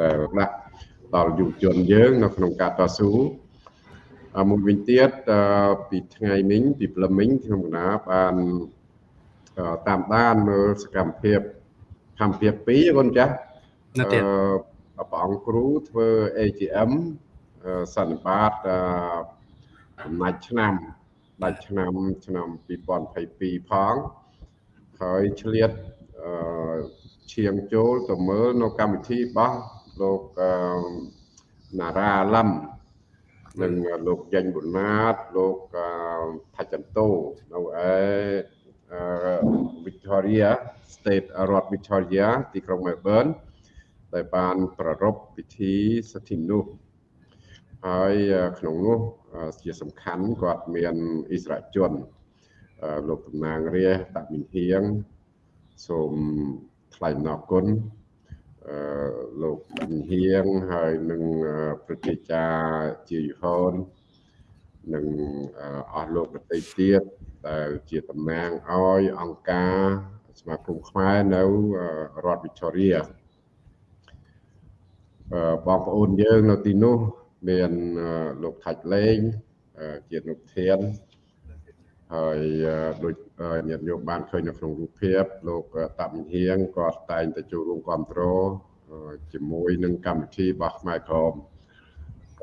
តែដាក់ដល់យុវជនយើង នៅក្នុងការតស៊ូមួយវិញទៀតពីថ្ងៃមិញពីព្រលឹមមិញខ្ញុំកណាបានតាមដានមើលសកម្មភាពធម្មភាព2កូនចាស់នៅទៀតព្រះអង្គគ្រូធ្វើ AGM សន្និបាតចំណាច់ឆ្នាំដាច់ឆ្នាំឆ្នាំ2022ផងហើយឆ្លៀតឈៀងចូលទៅមើលនៅកម្មវិធីរបស់ លោកណារ៉ាឡឹមនិងលោកយ៉ាញ់ប៊ុណាតលោកថាច់ចន្ទោនៅឯ Victoria State រដ្ឋ Victoria ទីក្រុង Melbourne ដែលបានប្រារព្ធពិធីសិទ្ធិមនុស្សហើយក្នុងនោះជាសំខាន់គាត់មានអិសរាជជនលោកតំណាងរាជតាមីនហៀងសូមថ្លែងអំណរគុណអឺ លោកតាមីនហៀងហើយនឹងប្រជាចាជាយហូននិងអស់លោកដទៃទៀតដែលជាតំណាងឲ្យអង្គការសមាគមខ្មែរនៅរដ្ឋវិទូរីបងប្អូនយើងនៅទីនោះមានលោកថាច់លេងជានុធាន ហើយដូចញាតិញោមបានឃើញនៅក្នុងរូបភាពលោកតាំហៀងគាត់តែងតែចូលរួមគ្រប់គ្រងជាមួយនឹងកម្មវិធីរបស់ខ្មែរក្រម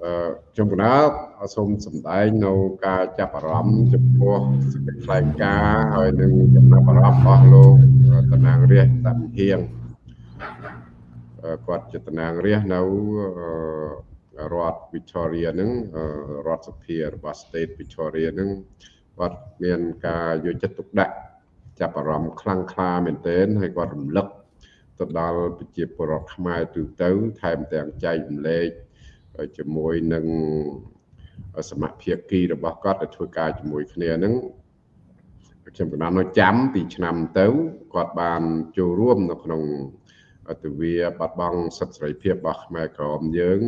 អឺខ្ញុំកណាសូមសម្ដែងនៅការចាប់អារម្មណ៍ចំពោះសេចក្តីថ្លែងការណ៍ហើយនឹងចំណាប់អារម្មណ៍របស់លោកតំណាងរាជតាំហៀងគាត់ជាតំណាងរាជនៅរដ្ឋ Victoria ហ្នឹងរដ្ឋសភារបស់ State Victoria ហ្នឹង គាត់មានការយកចិត្តទុកដាក់ចាប់អារម្មណ៍ខ្លាំងក្លាមែនទែនហើយគាត់រំលឹកទៅដល់ប្រជាពលរដ្ឋខ្មែរទូទៅថែមទាំងចែករំលែកជាមួយនឹងសមាភិកីរបស់គាត់ដែលធ្វើការជាមួយគ្នាហ្នឹងខ្ញុំកណ្ដាលនៅចាំពីឆ្នាំទៅគាត់បានចូលរួមនៅក្នុងទវាបាត់បង់សិទ្ធិសេរីភាពរបស់ខ្មែរក្រមយើង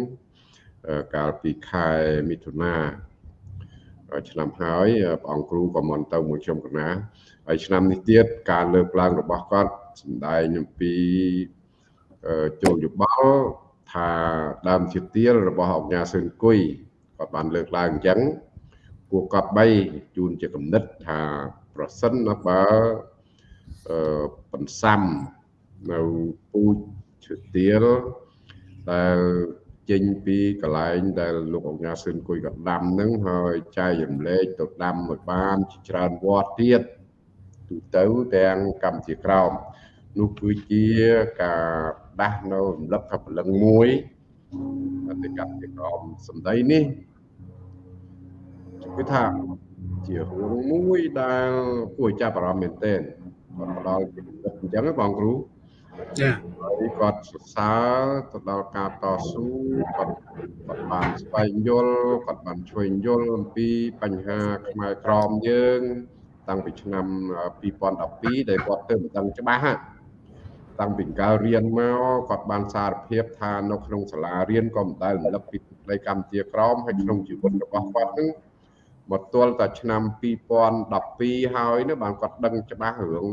កាលពីខែមិថុនា ឆ្នាំហើយព្រះអង្គគ្រូក៏មិនទៅមួយខ្ញុំកណាហើយឆ្នាំនេះទៀតការលើកឡើងរបស់គាត់សម្ដែងអំពីចូលយោបល់ថាដើមជាទៀលរបស់អង្គការសឿនគុយគាត់បានលើកឡើងអញ្ចឹងពួកគាត់3ជូនជាគំនិតថាប្រសិនបើអឺបន្សាំនៅពូជឈើទៀលដែល ចេញពីកន្លែងដែលលោកអង្គការសឿនគួយកដាំហ្នឹងហើយចែករំលែកទៅដាំឲ្យបានជាច្រើនវត្តទៀតទូទៅទាំងកម្ពុជាក្រោមនោះគឺជាការដាស់នៅរំលឹកថាពលឹងមួយទៅកម្ពុជាក្រោមសម្ដីនេះគឺថាជារឿងមួយដែលគួរចាប់អារម្មណ៍មែនទែនគាត់ផ្ដល់ពីអញ្ចឹងបងគ្រូ ចាហើយគាត់សរសើរទៅដល់ការតស៊ូគាត់គាត់បានស្វែងយល់គាត់បានជួយយល់អំពីបញ្ហាខ្មែរក្រមយើង តាំងពីឆ្នាំ2012ដែលគាត់ទៅមិនដឹងច្បាស់តាំងពីកាលរៀនមកគាត់បានសារភាពថានៅក្នុងសាលារៀនក៏មិនដែលរំលឹកពីដីកម្ពុជាក្រមហើយក្នុងជីវិតរបស់គាត់នឹងមកទល់តែឆ្នាំ2012ហើយនោះបានគាត់ដឹងច្បាស់រឿង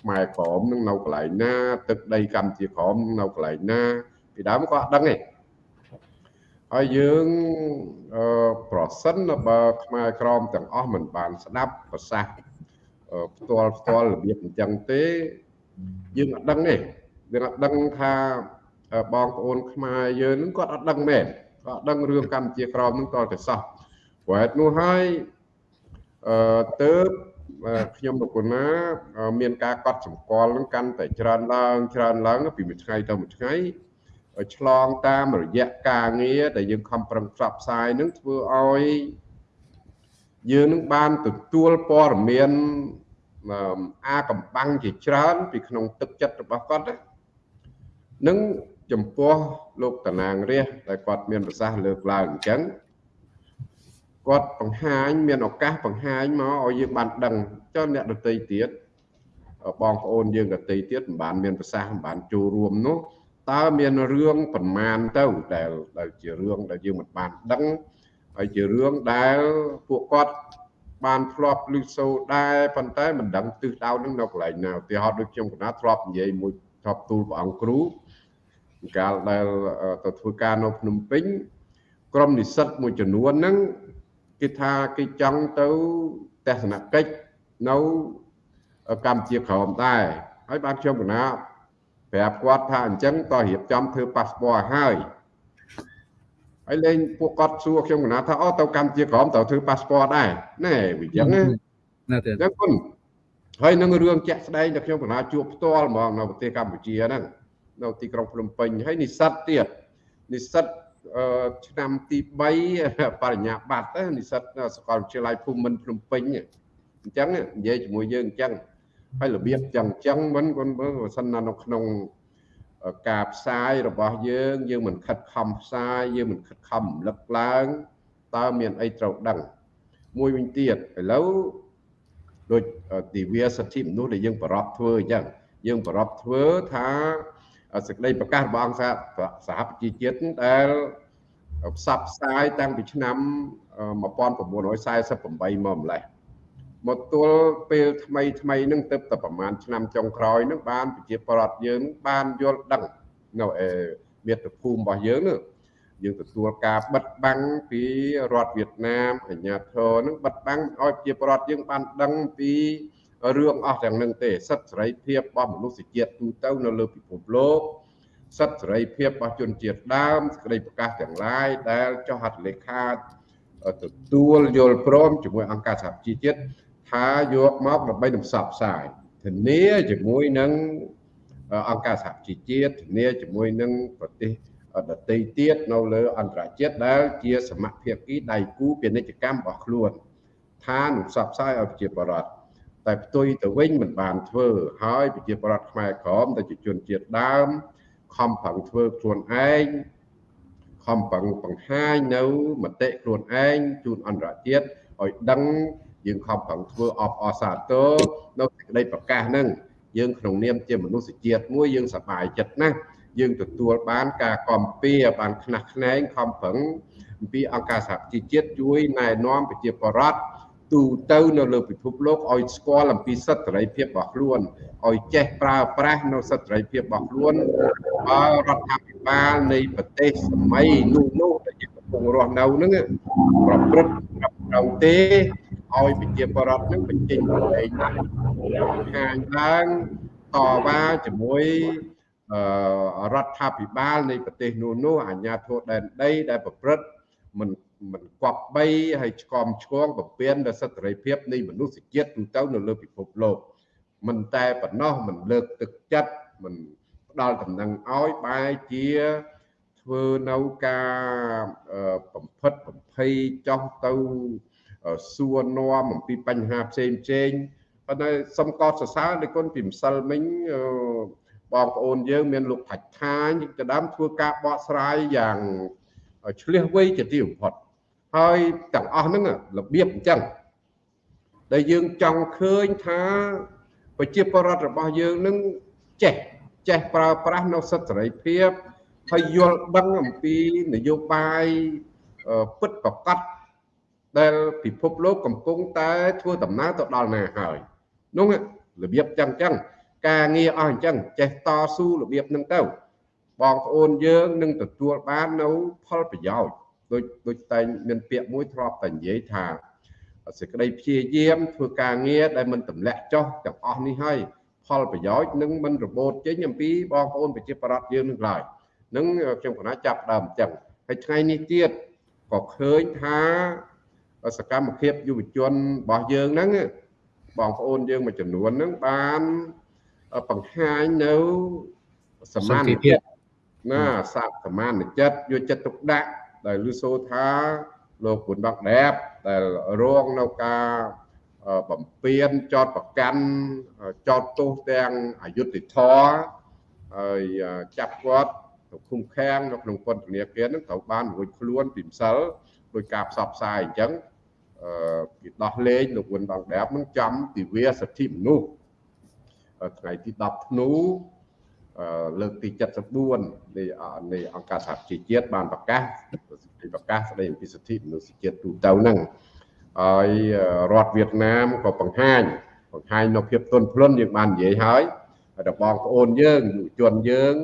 ខ្មែរក្រមនឹងនៅកន្លែងណាទឹកដីកម្ពុជាក្រមនៅកន្លែងណាពីដើមក៏អត់ដឹងទេហើយយើងអឺប្រសិនបើខ្មែរក្រមទាំងអស់មិនបានស្ដាប់ប្រសាសន៍ផ្ទាល់ផ្ទាល់របៀបអញ្ចឹងទេយើងអត់ដឹងទេយើងអត់ដឹងថាបងប្អូនខ្មែរយើងនឹងគាត់អត់ដឹងមែនគាត់អត់ដឹងរឿងកម្ពុជាក្រមនឹងតតែសោះព្រោះហេតុនោះហើយអឺទៅ ខ្ញុំលោកកូណាមានការកត់សម្គាល់នឹងកាន់តែច្រើនឡើងច្រើនឡើងពីមួយថ្ងៃទៅមួយថ្ងៃឆ្លងតាមរយៈការងារដែលយើងខំប្រឹងផ្សព្វផ្សាយនឹងធ្វើឲ្យយើងនឹងបានទទួលព័ត៌មានអាកំបាំងជាច្រើន ពីក្នុងទឹកចិត្តរបស់គាត់នឹងចំពោះលោកតណាងរះដែលគាត់មានប្រសាសន៍លើកឡើងអញ្ចឹង គាត់បង្ហាញមានឱកាសបង្ហាញមកឲ្យយើងបានដឹងចុះអ្នកដតីទៀតបងប្អូនយើងដតីទៀតមិនបានមានប្រសាសន៍មិនបានចូលរួមនោះតើមានរឿងប្រមាណទៅដែលដែលជារឿងដែលយើងមិនបានដឹងហើយជារឿងដែលពួកគាត់បានធ្លាប់ឮសូរដែរប៉ុន្តែមិនដឹងទិសដៅនឹងនៅកន្លែងណាឧទាហរណ៍ដូចខ្ញុំកណាធ្លាប់និយាយមួយធ្លាប់ទូលព្រះអង្គគ្រូកាលដែលទៅធ្វើការនៅភ្នំពេញក្រុមនិស្សិតមួយចំនួនហ្នឹង គេថាគេចង់ទៅទស្សនកិច្ចនៅកម្ពុជាក្រោមដែរហើយបានខ្ញុំកណាប្រាប់គាត់ថាអញ្ចឹងតើរៀបចំធ្វើប៉ាសពតហើយហើយលេងពួកគាត់សួរខ្ញុំកណាថាអូទៅកម្ពុជាក្រោមទៅធ្វើប៉ាសពតដែរណែវាអញ្ចឹងណាទេអញ្ចឹងគុណហើយនឹងរឿងជាក់ស្ដែងដែលខ្ញុំកណាជួបផ្ទាល់ហ្មងនៅប្រទេសកម្ពុជាហ្នឹងនៅទីក្រុងភ្នំពេញហើយនិស្សិតទៀតនិស្សិត ឆ្នាំទី3បរិញ្ញាបត្រនិស្សិតសាកលវិទ្យាល័យភូមិន្ទភ្នំពេញអញ្ចឹងនិយាយជាមួយយើងអញ្ចឹងហើយរបៀបចឹងចឹងមិនគាត់មើលបើសិនណានៅក្នុងការផ្សាយរបស់យើងយើងមិនខិតខំផ្សាយយើងមិនខិតខំរំលឹកឡើងតើមានអីត្រូវដឹងមួយវិញទៀតឥឡូវដូចទិវាសិទ្ធិមនុស្សដែលយើងប្រពធ្វើអញ្ចឹងយើងប្រពធ្វើថា សេចក្តីប្រកាសរបស់អង្គសហប្រជាជាតិដែលផ្សព្វផ្សាយតាំងពីឆ្នាំ1948មកម្លេះមកទល់ពេលថ្មីថ្មីនឹងទៅតែប្រហែលឆ្នាំចុងក្រោយនឹងបានប្រជាប្រដ្ឋយើងបានយល់ដឹងនៅឯមាតុភូមិរបស់យើងនោះយើងទទួលការបិទបាំងពីរដ្ឋវៀតណាមអាញាធរនឹងបិទបាំងឲ្យប្រជាប្រដ្ឋយើងបានដឹងពី រឿងអស់ទាំងនឹងទេសិទ្ធិសេរីភាពរបស់មនុស្សជាតិទូទៅនៅលើពិភពលោកសិទ្ធិសេរីភាពរបស់ជនជាតិដើមសេចក្តីប្រកាសទាំងឡាយដែលចុះហត្ថលេខាទទួលយល់ព្រមជាមួយអង្គការសហជីវជាតិថាយកមកដើម្បីនឹងផ្សព្វផ្សាយធានាជាមួយនឹងអង្គការសហជីវជាតិធានាជាមួយនឹងប្រទេសដទៃទៀតនៅលើអន្តរជាតិដែលជាសមភាពគីដៃគូពាណិជ្ជកម្មរបស់ខ្លួន ថានឹងផ្សព្វផ្សាយឲ្យប្រជាពលរដ្ឋ តែផ្ទុយទៅវិញមិនបានធ្វើហើយប្រជាពលរដ្ឋខ្មែរក្រមដែលជាជនជាតិដើមខំប្រឹងធ្វើខ្លួនឯងខំប្រឹងបង្ហាញនៅមតិខ្លួនឯងជូនអន្តរជាតិឲ្យដឹងយើងខំប្រឹងធ្វើអបអសាទរនៅសេចក្តីប្រកាសហ្នឹងយើងក្នុងនាមជាមនុស្សជាតិមួយយើងសប្បាយចិត្តណាស់យើងទទួលបានការគាំពៀបានខ្នះខ្នែងខំប្រឹងអំពីអង្គការសហជីវជាតិជួយណែនាំប្រជាពលរដ្ឋ ទូទៅនៅលើពិភពលោកឲ្យស្គាល់អំពីសិទ្ធិសេរីភាពរបស់ខ្លួនឲ្យចេះប្រើប្រាស់នៅសិទ្ធិសេរីភាពរបស់ខ្លួនបើរដ្ឋាភិបាលនៃប្រទេសសម័យនោះនោះដែលយើងកំពុងរស់នៅហ្នឹងប្រព្រឹត្តត្រឹមត្រូវទេឲ្យប្រជាពលរដ្ឋនឹងបញ្ចេញប្រតិណាខាងឡើងតវ៉ាជាមួយរដ្ឋាភិបាលនៃប្រទេសនោះនោះអាជ្ញាធរដែនដីដែលប្រព្រឹត្តមិន មិនគប្បីហើយឆ្កំឆ្គងពពៀនដល់សិទ្ធិសេរីភាពនៃមនុស្សជាតិទូទៅនៅលើពិភពលោកមិនតែប៉ុណ្ណោះមិនលើកទឹកចិត្តមិនផ្ដល់តំណែងឲ្យបែជាធ្វើនៅការបំផិតបំភ័យចោះទៅសួរនាំអំពីបញ្ហាផ្សេងផ្សេងប៉ុន្តែសុំកោតសរសើរដោយគុណពីម្សិលមិញបងប្អូនយើងមានលោកផាច់ថាញទៅដើមធ្វើការបកស្រាយយ៉ាងឆ្លៀសវៃជាទីបំផុត ហើយទាំងអស់ហ្នឹងរបៀបអញ្ចឹងដែលយើងចង់ឃើញថាប្រជាពលរដ្ឋរបស់យើងនឹងចេះចេះប្រើប្រាស់នៅសិទ្ធិសេរីភាពហើយយល់ដឹងអំពីនយោបាយពិតប្រកបដែលពិភពលោកកំពុងតែធ្វើដំណើរទៅដល់ណាហើយនោះរបៀបចឹងចឹងការងារអស់អញ្ចឹងចេះតស៊ូរបៀបហ្នឹងទៅបងប្អូនយើងនឹងទទួលបាននៅផលប្រយោជន៍ ដូចដូចតែមានពាក្យមួយធ្លាប់តែនិយាយថាសេចក្តីព្យាយាមធ្វើការងារដែលមិនទម្លាក់ចុះទាំងអស់នេះហើយផលប្រយោជន៍នឹងមិនរបូតចេញអំពីបងប្អូនប្រជាប្រដ្ឋយើងនឹងឡើយនឹងខ្ញុំកណាចាប់ដើមអញ្ចឹងហើយថ្ងៃនេះទៀតក៏ឃើញថាសកម្មភាពយុវជនរបស់យើងហ្នឹងបងប្អូនយើងមួយចំនួនហ្នឹងបានបង្ហាញនៅសមានភាពណាសាសសមានចិត្តយកចិត្តទុកដាក់ ដែលលឺសូថាលោកគុណដកដែបដែលរងនៅការបំពេញចោតប្រកាន់ចោតទោសទាំងអយុត្តិធម៌ហើយចាប់គាត់ទៅឃុំឃាំងនៅក្នុងពន្ធនាគារនឹងត្រូវបានរួចខ្លួនពីម្សិលដោយការផ្សព្វផ្សាយអញ្ចឹងអឺគេដោះលែងលោកវុនដងដាបនឹងចំទិវាសិទ្ធិមនុស្សថ្ងៃទី10ធ្នូ លើកទី74នៃនៃអង្គការសហជីវជាតិបានប្រកាសប្រកាសស្ដីអំពីសិទ្ធិមនុស្សជាតិទូទៅហ្នឹងហើយរដ្ឋវៀតណាមក៏បង្ហាញបង្ហាញនៅភាពទន់ភ្លន់យើងបាននិយាយហើយហើយដល់បងប្អូនយើងយុវជនយើង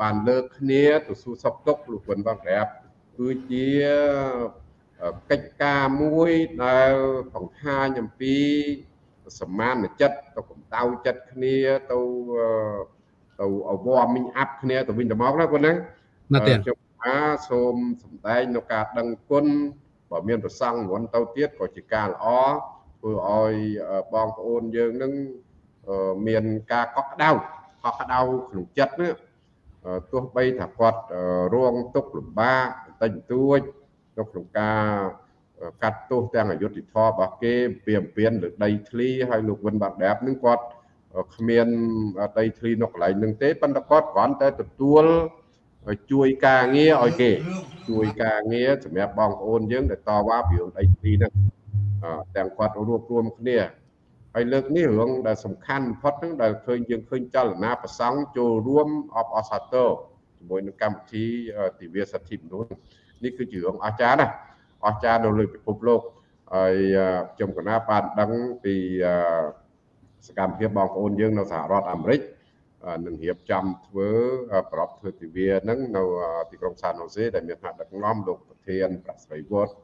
បានលើកគ្នាទៅសួរសុខទុក្ខលោកគុណបងប្រាប់គឺជាកិច្ចការមួយដែលបង្ហាញអំពីសមានចិត្តទៅកម្ដៅចិត្តគ្នាទៅ ទៅអវមីងអាប់គ្នាទៅវិញទៅមកណាគាត់ណាណាស់ទេខ្ញុំថាសូមសម្ដែងនៅការដឹងគុណបើមានប្រសង់រន់ទៅទៀតក៏ជាការល្អធ្វើឲ្យបងប្អូនយើងនឹងមានការកក់ក្ដៅកក់ក្ដៅក្នុងចិត្តណាទោះបីថាគាត់រងទុក្ខលំបាកបន្តិចបន្តួចនៅក្នុងការកាត់ទោសទាំងអយុធធម៌របស់គេពីអំពីលើដីធ្លីហើយលោកវិនបាក់ដាបនឹងគាត់ គ្មានដីធ្លីនៅកន្លែងនឹងទេប៉ុន្តែគាត់គ្រាន់តែទទួលជួយការងារឲ្យគេ ជួយការងារសម្រាប់បងប្អូនយើងដែលតវ៉ាពីរឿងដីធ្លីហ្នឹងទាំងគាត់រួបរวมគ្នាហើយលើកនេះរឿងដែលសំខាន់បំផុតហ្នឹងដែលឃើញយើងឃើញចលនាប្រសង់ចូលរួមអបអសាទរជាមួយនឹងកម្មវិធីទិវាសិទ្ធិមនុស្សនេះគឺជារឿងអស្ចារ្យណាស់អស្ចារ្យនៅលើពិភពលោកហើយខ្ញុំកណាបានដឹងពី សកម្មភាពបងប្អូនយើងនៅសហរដ្ឋអាមេរិកនឹងរៀបចំធ្វើប្រពធ្វើទិវាហ្នឹងនៅទីក្រុងសានហូសេដែលមានថ្នាក់ដឹកនាំលោកប្រធានប្រសិទ្ធវត្ត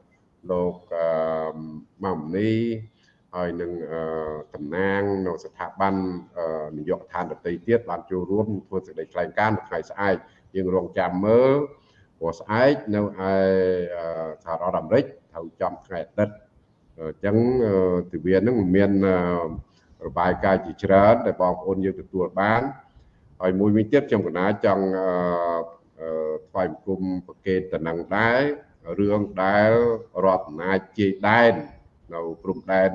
លោកម៉ាមនីហើយនឹងតំណាងនៅស្ថាប័ននយោបាយឋានដតីទៀតបានចូលរួមធ្វើសេចក្តីថ្លែងការណ៍នៅថ្ងៃស្អែកយើងរងចាំមើលព្រោះស្អែកនៅឯសហរដ្ឋអាមេរិកត្រូវចំថ្ងៃអាទិត្យអញ្ចឹងទិវានឹងមាន របាយការណ៍ជាច្រើនដែលបងប្អូនយើងទទួលបានហើយមួយវិញទៀតខ្ញុំកណាចង់ថ្វាយបង្គំប្រកេតតំណែងដែររឿងដែលរដ្ឋអំណាចជ័យដែននៅព្រំដែន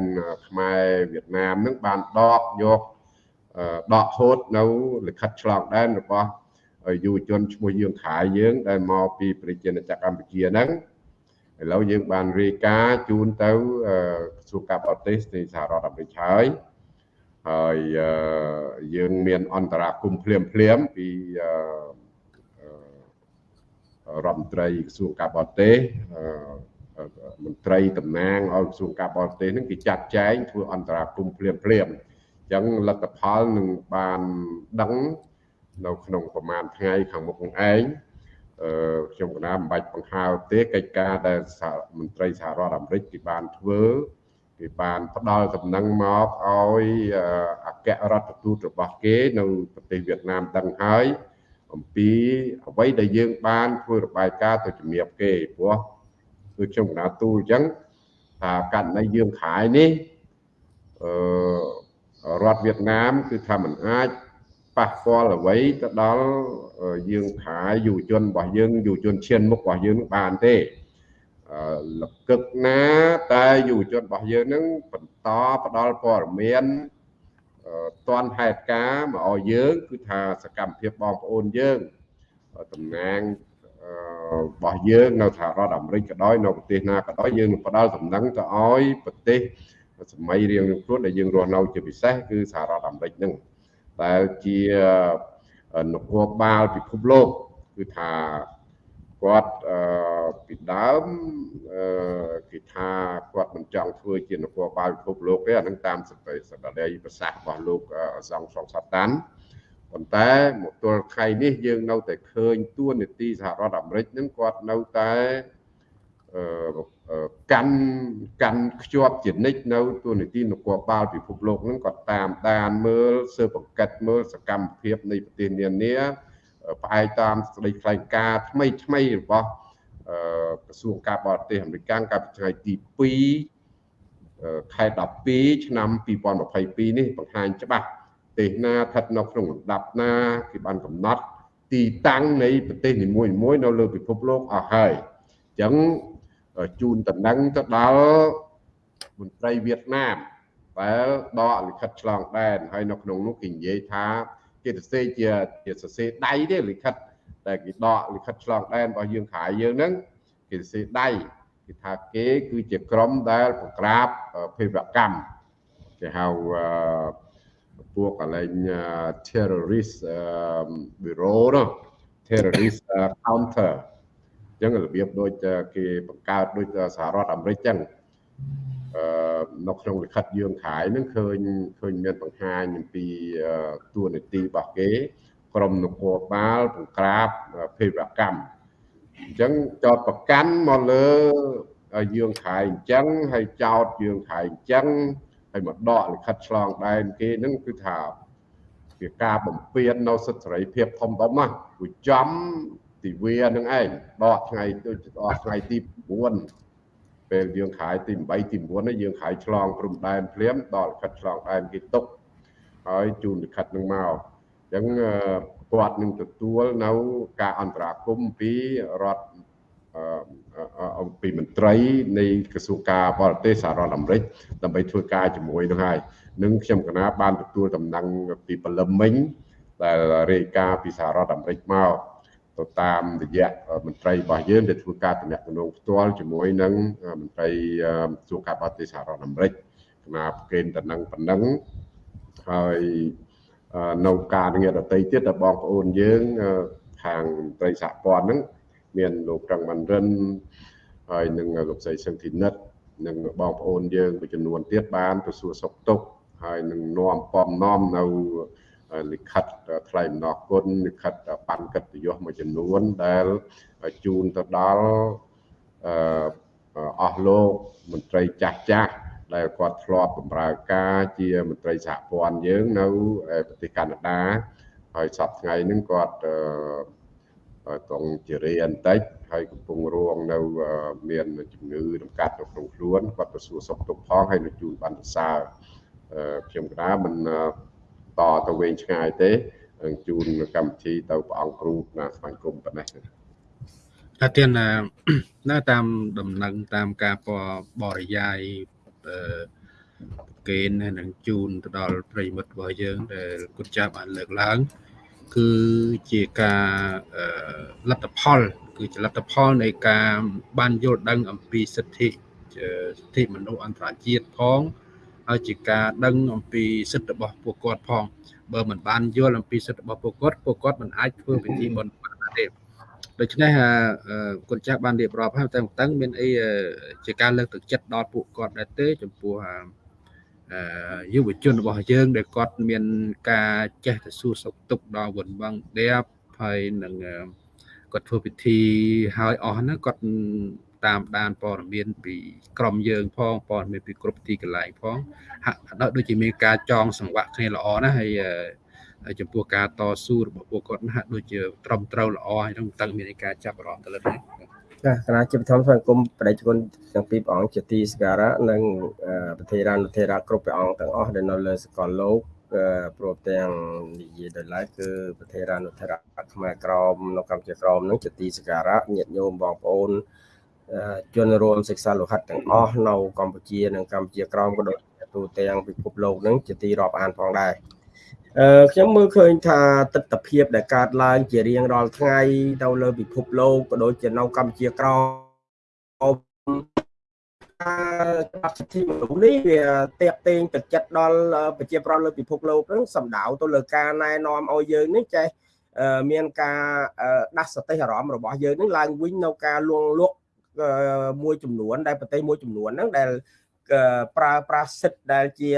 ខ្មែរវៀតណាមនឹងបានដកយកដកហូតនៅលិខិតឆ្លងដែនរបស់យុវជនឈ្មោះយើងខាយយើងដែលមកពីប្រជាណាចក្រកម្ពុជាហ្នឹងឥឡូវយើងបានរាយការណ៍ជូនទៅក្រសួងការបរទេសនៃសហរដ្ឋអាមេរិកហើយ ហើយយើងមានអន្តរាគមភ្លាមភ្លាមពីរដ្ឋមន្ត្រីក្រសួងការបរទេសមន្ត្រីតំណាងឲ្យក្រសួងការបរទេសនឹងគេចាត់ចែងធ្វើអន្តរាគមភ្លាមភ្លាមអញ្ចឹងលទ្ធផលនឹងបានដឹងនៅក្នុងប្រមាណថ្ងៃខាងមុខនឹងឯងអឺខ្ញុំកណាមិនបាច់បង្ហើបទេកិច្ចការដែលមន្ត្រីសហរដ្ឋអាមេរិកគេបានធ្វើ គេបានផ្ដល់ដំណឹងមកឲ្យអគ្គរដ្ឋទូតរបស់គេនៅប្រទេសវៀតណាមដឹងហើយអំពីអ្វីដែលយើងបានធ្វើរបាយការណ៍ទៅជំរាបគេព្រោះដូចខ្ញុំកណាទូលអញ្ចឹងថាករណីយើងខายនេះអឺរដ្ឋវៀតណាមគឺថាมันអាចប៉ះពាល់អ្វីទៅដល់យើងខายយុវជនរបស់យើងយុវជនឈានមុខរបស់យើងបានទេ លកឹកណាតែយុវជនរបស់យើងនឹងបន្តផ្ដល់ព័ត៌មានតនហេតុការមកឲ្យយើង គឺថាសកម្មភាពបងប្អូនយើងតំណាងរបស់យើងនៅសហរដ្ឋអាមេរិកក៏ដោយនៅប្រទេសណាក៏ដោយយើងនឹងផ្ដល់ដំណឹងទៅឲ្យប្រទេសសម័យរៀងៗខ្លួនដែលយើងរស់នៅជាពិសេសគឺសហរដ្ឋអាមេរិកនឹងដែលជានគរបាលពិភពលោកគឺថា គាត់ពីដើមគេថាគាត់មិនចង់ធ្វើជានគរបាលពិភពលោកទេអានឹងតាមសតិសក្តីប្រសាសន៍របស់លោកសង្ឃសង្សាតាន់ប៉ុន្តែមកទល់ថ្ងៃនេះយើងនៅតែឃើញទួនាទីសហរដ្ឋអាមេរិកនឹងគាត់នៅតែកាន់កាន់ខ្ជាប់ជានិច្ចនៅទួនាទីនគរបាលពិភពលោកនឹងគាត់តាមដានមើលស៊ើបអង្កេតមើលសកម្មភាពនៃប្រទេសនានា ផ្អែកតាមស្តីថ្លែងការណ៍ថ្មីថ្មីរបស់ក្រសួងការបរទេសអាមេរិកកាលពីថ្ងៃទី2ខែ12ឆ្នាំ2022នេះបង្ហាញច្បាស់ប្រទេសណាស្ថិតនៅក្នុងលំដាប់ណាគេបានកំណត់ទីតាំងនៃប្រទេសនីមួយៗនៅលើពិភពលោកអស់ហើយអញ្ចឹងជូនតំណែងទៅដល់មន្ត្រីវៀតណាមដែលដកលិខិតឆ្លងដែនហើយនៅក្នុងនោះគេនិយាយថា គេសរសេរជាជាសរសេរដៃទេលិខិតតែគេដកលិខិតឆ្លងដែនរបស់យើងខាយយើងហ្នឹងគេសរសេរដៃគេថាគេគឺជាក្រុមដែលបង្ក្រាបភេរវកម្មគេហៅពួកកន្លែង terrorist bureau នោះ terrorist counter អញ្ចឹងរបៀបដូចគេបង្កើតដូចសហរដ្ឋអាមេរិកអញ្ចឹងអឺ នៅក្នុងលិខិតយើងខាយនឹងឃើញឃើញមានបង្ហាញអំពីតួនាទីរបស់គេ ក្រមនគរបាលបង្ក្រាបភេរវកម្មអញ្ចឹងចោតប្រកាន់មកលើយើងខែអញ្ចឹងហើយចោតយើងខែអញ្ចឹងហើយមកដកលិខិតឆ្លងដែនគេហ្នឹងគឺថាជាការបំពេញនៅសិទ្ធិសេរីភាពធំធំណាគួរចំទិវានឹងឯងដកថ្ងៃដូចដកថ្ងៃទី9 ពេលយើងខែទី8ទី9នេះយើងខែឆ្លងព្រំដែនភ្លាមដកលិខិតឆ្លងដែនគេទុកហើយជូនលិខិតនឹងមកអញ្ចឹងគាត់នឹងទទួលនៅការអន្តរាគមពីរដ្ឋអំពីមន្ត្រីនៃក្រសួងការបរទេសសហរដ្ឋអាមេរិកដើម្បីធ្វើការជាមួយនឹងហើយនឹងខ្ញុំកណាបានទទួលដំណឹងពីបលឹមមិញដែលរាយការណ៍ពីសហរដ្ឋអាមេរិកមក ទៅតាមរយៈមន្ត្រីរបស់យើងដែលធ្វើការតំណែងផ្ទាល់ជាមួយនឹងមន្ត្រីក្រសួងការបរទេសសហរដ្ឋអាមេរិកកណាប្រកេនតំណែងប៉ុណ្ណឹងហើយនៅការងារដតីទៀតដែលបងប្អូនយើងខាងត្រីសហព័ន្ធហ្នឹងមានលោកត្រង់បានរិនហើយនឹងលោកស្រីសឹងធីនិតនិងបងប្អូនយើងមួយចំនួនទៀតបានទៅសួរសុខទុក្ខហើយនឹងនាំពំនាំនៅ លិខិតថ្លែងអំណរគុណលិខិតបានកិត្តិយសមួយចំនួនដែលជូនទៅដល់អស់លោកមន្ត្រីចាស់ចាស់ដែលគាត់ធ្លាប់បម្រើការជាមន្ត្រីសហព័ន្ធយើងនៅប្រទេសកាណាដាហើយសប្តាហ៍ថ្ងៃហ្នឹងគាត់ត្រង់ជារេអន្តិចហើយកំពុងរងនៅមានជំងឺរំកាត់នៅក្នុងខ្លួនគាត់ទៅសួរសុខទុក្ខផងហើយនឹងជូនបានសរសើរខ្ញុំកណាមិន តទៅវែងឆ្ងាយទេជូនកម្មវិធីទៅព្រះអង្គគ្រូណាស្វែងគុំប៉ុណ្ណេះថាទៀតណាតាមដំណឹងតាមការបរិយាយអឺកេននឹងជូនទៅដល់ប្រិមិត្តរបស់យើងដែលគុណចាស់បានលើកឡើង គឺជាការលទ្ធផល គឺជាលទ្ធផលនៃការបានយល់ដឹងអំពីសិទ្ធិសិទ្ធិមនុស្សអន្តរជាតិផង ហើយជាការដឹងអំពីសិទ្ធិរបស់ពួកគាត់ផងបើមិនបានយល់អំពីសិទ្ធិរបស់ពួកគាត់ពួកគាត់មិនអាចធ្វើពិធីបុណ្យបានទេដូច្នេះគុណចាស់បានរៀបរាប់ហើយតែតឹងមានអីជាការលើកទឹកចិត្តដល់ពួកគាត់ដែរទេចំពោះយុវជនរបស់យើង ដែលគាត់មានការចេះទៅសួរសុខទុក្ខដល់វណ្ណវងដេបហើយនឹងគាត់ធ្វើពិធីហើយអស់ហ្នឹងគាត់ តាមដានព័ត៌មានពីក្រមយើងផងព័ត៌មានពីគ្រប់ទីកន្លែងផងហាក់ដូចជាមានការចងសង្វាក់គ្នាល្អណាស់ហើយចំពោះការតស៊ូរបស់ពួកគាត់ហាក់ដូចជាត្រឹមត្រូវល្អហើយនឹងតឹងមានការចាប់អារម្មណ៍ទៅលើនេះចាគណៈជាបឋមសង្គមបដិជនទាំងពីរព្រះអង្គជាទីសក្ការៈនិងប្រធារានុធេរៈគ្រប់ព្រះអង្គទាំងអស់ដែលនៅលើសកលលោកព្រមទាំងនិយាយដោយឡែកគឺប្រធារានុធេរៈខ្មែរក្រមនៅកម្ពុជាក្រមនឹងជាទីសក្ការៈញាតិញោមបងប្អូន ជនរួមសិក្សាលោហិតទាំងអស់នៅកម្ពុជានិងកម្ពុជាក្រមក៏ដូចទូទាំងពិភពលោកនឹងជាទីរាប់អានផងដែរអឺខ្ញុំមើលឃើញថាទស្សនវិជ្ជាដែលកើតឡើង ជារៀងរាល់ថ្ងៃទៅលើពិភពលោកក៏ដូចជានៅកម្ពុជាក្រមច្បាប់សិទ្ធិមនុស្សនេះវាតេកតេងទឹកចិត្តដល់ប្រជាប្រដ្ឋលើពិភពលោកហ្នឹងសំដៅទៅលើការណែនាំឲ្យយើងនេះចេះមានការដាស់សតិអារម្មណ៍របស់យើងនឹងឡើងវិញនៅការលួងលក់ មួយចំនួន ដែលប្រទេសមួយចំនួនហ្នឹងដែលប្រើប្រាស់សិទ្ធដែលជា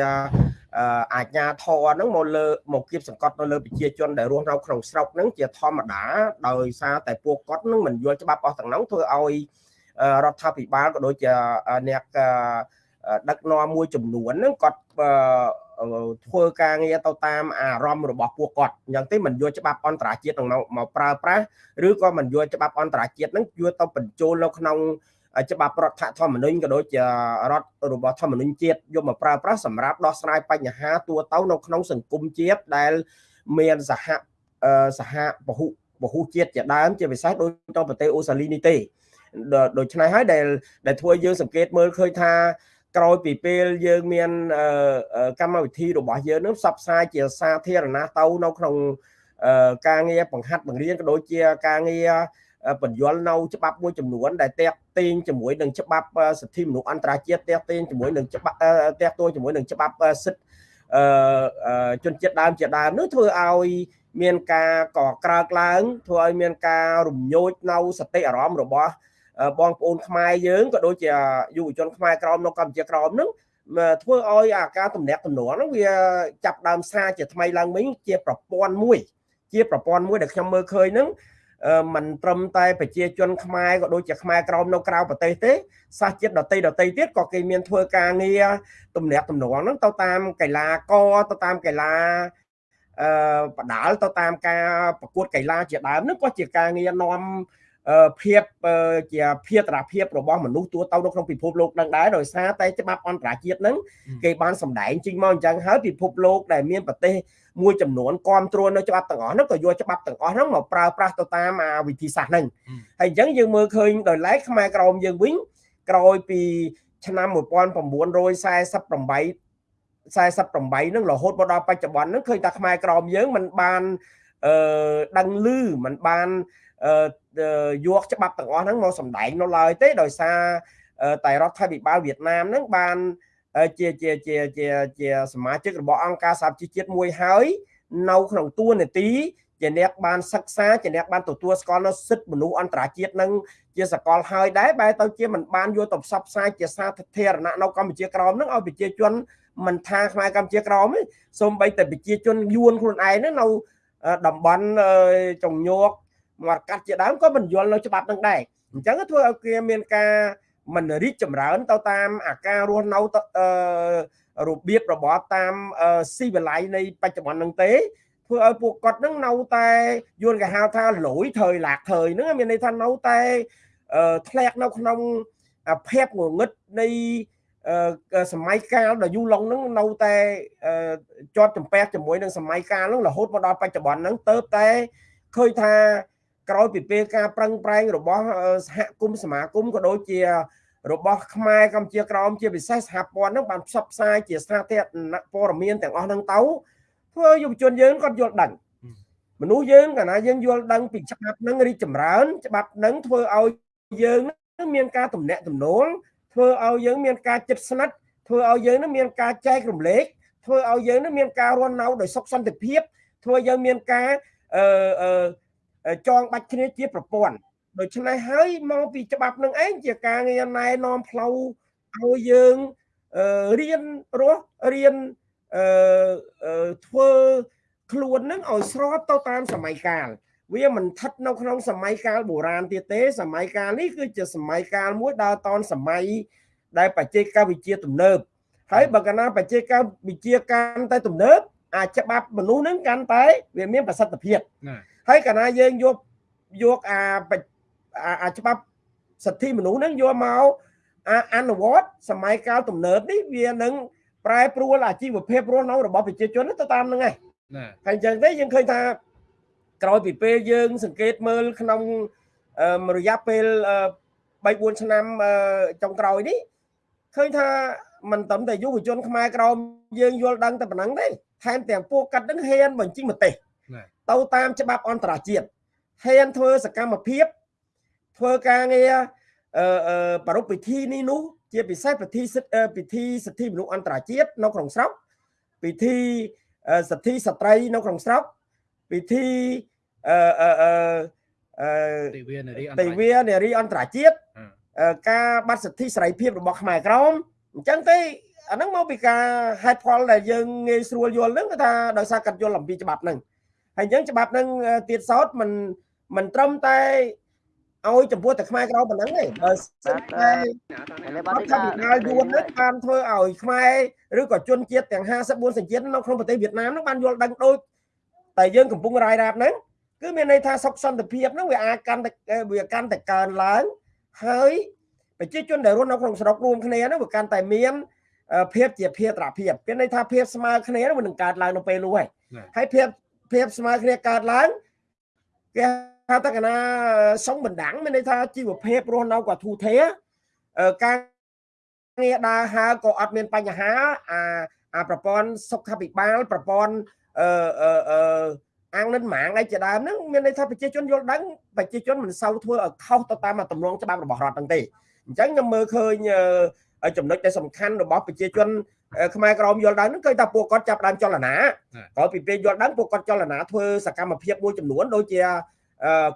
អាជ្ញាធរហ្នឹងមកលើមកគៀបសង្កត់នៅលើប្រជាជនដែលរស់នៅក្នុងស្រុកហ្នឹងជាធម្មតាដោយសារតែពួកគាត់ហ្នឹងមិនយល់ច្បាប់អស់ទាំងនោះធ្វើឲ្យរដ្ឋាភិបាលក៏ដូចជាអ្នក ដឹកនាំមួយចំនួនហ្នឹងគាត់ធ្វើការងារទៅតាមអារម្មណ៍របស់ពួកគាត់អញ្ចឹងទេមិនយកច្បាប់អន្តរជាតិនឹងមកប្រើប្រាស់ឬក៏មិនយកច្បាប់អន្តរជាតិហ្នឹងយកទៅបញ្ចូលនៅក្នុងច្បាប់រដ្ឋធម្មនុញ្ញក៏ដូចជារដ្ឋរបស់ធម្មនុញ្ញជាតិយកមកប្រើប្រាស់សម្រាប់ដោះស្រាយបញ្ហាទូទៅនៅក្នុងសង្គមជាតិដែលមានសហសហពហុពហុជាតិជាដើមជាពិសេសដូចទៅប្រទេសអូស្ត្រាលីនេះទេដូច្នេះហើយដែលដែលធ្វើយើងសង្កេតមើលឃើញថា ក្រោយពីពេលយើងមានកម្មវិធីរបស់យើងនឹងផ្សព្វផ្សាយជាសាធារណៈទៅនៅក្នុងការងារបង្ហាត់បង្រៀនក៏ដូចជាការងារបញ្យលនៅច្បាប់មួយចំនួនដែលតាក់ទងជាមួយនឹងច្បាប់សិទ្ធិមនុស្សអន្តរជាតិតាក់ទងជាមួយនឹងច្បាប់តាក់ទងជាមួយនឹងច្បាប់សិទ្ធិជនជាតិដើមជាដើមនោះធ្វើឲ្យមានការកក្រើកឡើងធ្វើឲ្យមានការរំញោចនៅសតិអារម្មណ៍របស់ បងប្អូនខ្មែរយើងក៏ដូចជាយុវជនខ្មែរក្រមនៅកម្ពុជាក្រមនឹងធ្វើឲ្យអាការតំណាក់តំណងហ្នឹងវាចាប់ដើមសារជាថ្មីឡើងវិញជាប្រព័ន្ធមួយ ជាប្រព័ន្ធមួយដែលខ្ញុំមើលឃើញហ្នឹងមិនត្រឹមតែប្រជាជនខ្មែរក៏ដូចជាខ្មែរក្រមនៅក្រៅប្រទេសទេសាសជាតិដតីដតីទៀតក៏គេមានធ្វើការងារទំនាក់ទំនងហ្នឹងទៅតាមកីឡាករទៅតាមកីឡាអឺបដាល់ទៅតាមការប្រកួតកីឡាជាដើមហ្នឹងក៏ជាការងារនាំ ភាពជាភារភាពរបស់មនុស្សទូទៅនៅក្នុងពិភពលោកនឹងដែរដោយសារតែច្បាប់អន្តរជាតិហ្នឹងគេបានសម្ដែងចេញមកអញ្ចឹងហើយពិភពលោកដែលមានប្រទេសមួយចំនួនគ្រប់គ្រងនៅច្បាប់ទាំងអស់ហ្នឹងក៏យកច្បាប់ទាំងអស់ហ្នឹងមកប្រើប្រាស់ទៅតាមវិធីសាស្ត្រហ្នឹងហើយអញ្ចឹងយើងមើលឃើញដោយឡែកខ្មែរក្រមយើងវិញក្រោយពីឆ្នាំ1948 48ហ្នឹងរហូតមកដល់បច្ចុប្បន្នហ្នឹងឃើញថាខ្មែរក្រមយើងមិនបានអឺដឹងឮមិនបានអឺ យកច្បាប់ទាំងអស់ហ្នឹងមកសម្ដែងនៅឡើយទេដោយសារតែរដ្ឋាភិបាលវៀតណាមហ្នឹងបានជាជាជាជាជាសមាជិករបស់អង្គការសហជីវជាតិមួយហើយ នៅក្នុងតួនាទីជាអ្នកបានសិក្សាជាអ្នកបានទទួលស្គាល់នៅសិទ្ធិមនុស្សអន្តរជាតិនឹងជាសកលហើយដែរបែរទៅជាមិនបានយកទៅផ្សព្វផ្សាយជាសាធារណៈនៅកម្ពុជាក្រោមនឹងឲ្យប្រជាជនមិនថាខ្មែរកម្ពុជាក្រោមទេសូម្បីតែប្រជាជនយួនខ្លួនឯងនៅតំបន់ចង្ញោក មាត់កាត់ជាដើមក៏មិនយល់នៅច្បាប់នឹងដែរអញ្ចឹងធ្វើឲ្យគេមានការមិនរីកចម្រើនទៅតាមអាការរស់នៅរបៀបរបបតាមស៊ីវិល័យនៃបច្ចុប្បន្ននឹងទេធ្វើឲ្យពួកគាត់នឹងនៅតែយួនគេហៅថាលួយថយឡាក់ថយហ្នឹងមានន័យថានៅតែធ្លាក់នៅក្នុងភាពងងឹតនៃសម័យកាលដ៏យូរឡុងហ្នឹងនៅតែជាប់ចម្ពាក់ជាមួយនឹងសម័យកាលហ្នឹងរហូតមកដល់បច្ចុប្បន្នហ្នឹងទៅតែឃើញថា ក្រោយពីពេលការប្រឹងប្រែងរបស់សហគមន៍សមាគមក៏ដូចជា របស់ខ្មែរកម្ពុជាក្រោមជាពិសេសសហព័ន្ធនឹងបានផ្សព្វផ្សាយជាសាធារណព័ត៌មានទាំងអស់ហ្នឹងទៅធ្វើយុវជនយើងគាត់យល់ដឹងមនុស្សយើងកាលណាយើងយល់ដឹងពីច្បាប់ហ្នឹងរីកចម្រើន ច្បាប់ហ្នឹងធ្វើឲ្យយើងមានការទំនាក់ទំនងធ្វើឲ្យយើងមានការចិត្តស្និទ្ធធ្វើឲ្យយើងនឹងមានការចែករំលែកធ្វើឲ្យយើងនឹងមានការរស់នៅដោយសុខសន្តិភាពធ្វើយើងមានការអឺ ចងបាច់គ្នាជាប្រព័ន្ធដូច្នេះហើយមកពីច្បាប់នឹងឯងជាការងារណែនាំផ្លូវឲ្យយើងរៀនរស់រៀនអឺធ្វើខ្លួននឹងឲ្យស្របទៅតាមសម័យកាលវាមិនស្ថិតនៅក្នុងសម័យកាលបុរាណទៀតទេ សម័យកាលនេះគឺជាសម័យកាលមួយដើរតនសម័យដែលបច្ចេកវិទ្យាទំនើបហើយបើកាលណាបច្ចេកវិទ្យាកាន់តែទំនើបអាចច្បាប់មនុស្សនឹងកាន់តែវាមានប្រសិទ្ធភាព ហើយកាលណាយើងយកយកអាអាច្បាប់សិទ្ធិមនុស្សហ្នឹងយកមកអនុវត្តសម័យកាលទំនើបនេះវានឹងប្រែប្រួលអាជីវភាពរស់នៅរបស់ប្រជាជនទៅតាមហ្នឹងឯងហើយអញ្ចឹងទេយើងឃើញថាក្រោយពីពេលយើង សង្កេតមើលក្នុងរយៈពេល3 4ឆ្នាំចុងក្រោយនេះឃើញថាមិនត្រឹមតែយុវជនខ្មែរក្រមយើងយល់ដឹងតែប៉ុណ្ណឹងទេថែមទាំងពួកកាត់នឹងហ៊ានបញ្ចេញមតិ ទៅតាមច្បាប់អន្តរជាតិហ៊ានធ្វើសកម្មភាពធ្វើការងារអឺប្រពៃពិធីនេះនោះជាពិសេសពិធីសិទ្ធិពិធីសិទ្ធិមនុស្សអន្តរជាតិនៅក្នុងស្រុកពិធីសិទ្ធិស្ត្រីនៅក្នុងស្រុកពិធីអឺអឺអឺទិវានារីទិវានារីអន្តរជាតិការបាត់សិទ្ធិសេរីភាពរបស់ខ្មែរក្រមអញ្ចឹងទេអាហ្នឹងមកពីការហេតុផលដែលយើងងាយស្រួលយល់ហ្នឹងគឺថាដោយសារកាត់យល់អំពីច្បាប់ហ្នឹង ហើយអញ្ចឹងច្បាប់ហ្នឹងទៀតសោតមិនមិនត្រឹមតែឲ្យចំពោះតែខ្មែរក្រប៉ុណ្ណឹងទេបើសិនតែរដ្ឋាភិបាលយួននេះបានធ្វើឲ្យខ្មែរឬក៏ជនជាតិទាំង54សញ្ជាតិនៅក្នុងប្រទេសវៀតណាមនោះបានយល់ដឹងដូចតែយើងកំពុងរាយរាប់ហ្នឹងគឺមានន័យថាសុខសន្តិភាពហ្នឹងវាអាចកាន់តែវាកាន់តែកើនឡើងហើយប្រជាជនដែលរស់នៅក្នុងស្រុករួមគ្នាហ្នឹងវាកាន់តែមានភាពជាភាត្រភាពមានន័យថាភាពស្មើគ្នានឹងនឹងកើតឡើងនៅពេលនោះហើយហើយភាព ភាពស្មើគ្នាកើតឡើងគេហៅថាកណាសុំបណ្ដាំងមានន័យថាជីវភាពរស់នៅក៏ធូរធារការងារដើរហើរក៏អត់មានបញ្ហាអាអាប្រព័ន្ធសុខាភិបាលប្រព័ន្ធអឺអឺអាងនិនម៉ាងអីជាដើមហ្នឹងមានន័យថាប្រជាជនយល់ដឹងប្រជាជនមិនសូវធ្វើឲ្យខុសទៅតាមទម្រង់ច្បាប់របស់រដ្ឋហ្នឹងទេអញ្ចឹងខ្ញុំមើលឃើញ ចំណុចដែលសំខាន់របស់ប្រជាជនខ្មែរក្រមយល់ដឹងហ្នឹងគឺថាពួកគាត់ចាប់ដើមចលនាក្រោយពីពេលយល់ដឹងពួកគាត់ចលនាធ្វើសកម្មភាពមួយចំនួនដូចជា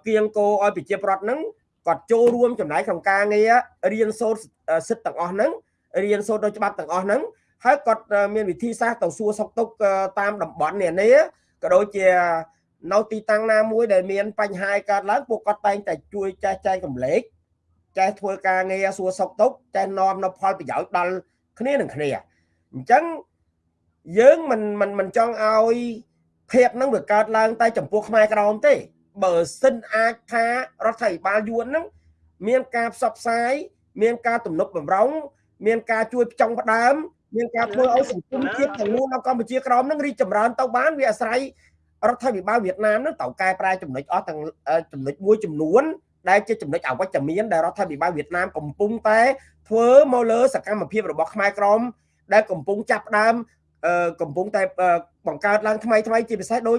គៀងគោឲ្យប្រជាប្រដ្ឋហ្នឹងគាត់ចូលរួមចំណាយក្នុងការងាររៀនសូត្រសិទ្ធិទាំងអស់ហ្នឹងរៀនសូត្រដោយច្បាប់ទាំងអស់ហ្នឹងហើយគាត់មានវិធីសាស្ត្រទៅសួរសុខទុក្ខតាមតំបន់នានាក៏ដូចជានៅទីតាំងណាមួយដែលមានបញ្ហាកើតឡើងពួកគាត់តែងតែជួយចេះចែកកម្លែក ចេះធ្វើការងារសួរសុខទុក្ខចេះនាំនៅផលប្រយោជន៍ដល់គ្នានឹងគ្នាអញ្ចឹងយើងមិនមិនមិនចង់ឲ្យភាពហ្នឹងវាកើតឡើងតែចំពោះខ្មែរក្រមទេ បើសិនអាចថារដ្ឋាភិបាលយួនហ្នឹងមានការផ្សព្វផ្សាយមានការទំនុកបំរុងមានការជួយផ្ចង់ផ្ដើមមានការធ្វើឲ្យសង្គមជាតិទាំងមូលនៅកម្ពុជាក្រមនឹងរីកចម្រើនទៅបានវាអាស្រ័យរដ្ឋាភិបាលវៀតណាមនឹងត្រូវកែប្រែចំណុចអស់ទាំងចំណុចមួយចំនួន ដែលជាចំណុចអវិជ្ជមានដែលរដ្ឋាភិបាលវៀតណាមកំពុងតែធ្វើមកលើសកម្មភាពរបស់ខ្មែរក្រមដែលកំពុងចាប់ផ្ដើមកំពុងតែបង្កើតឡើងថ្មីថ្មីជាពិសេសដូច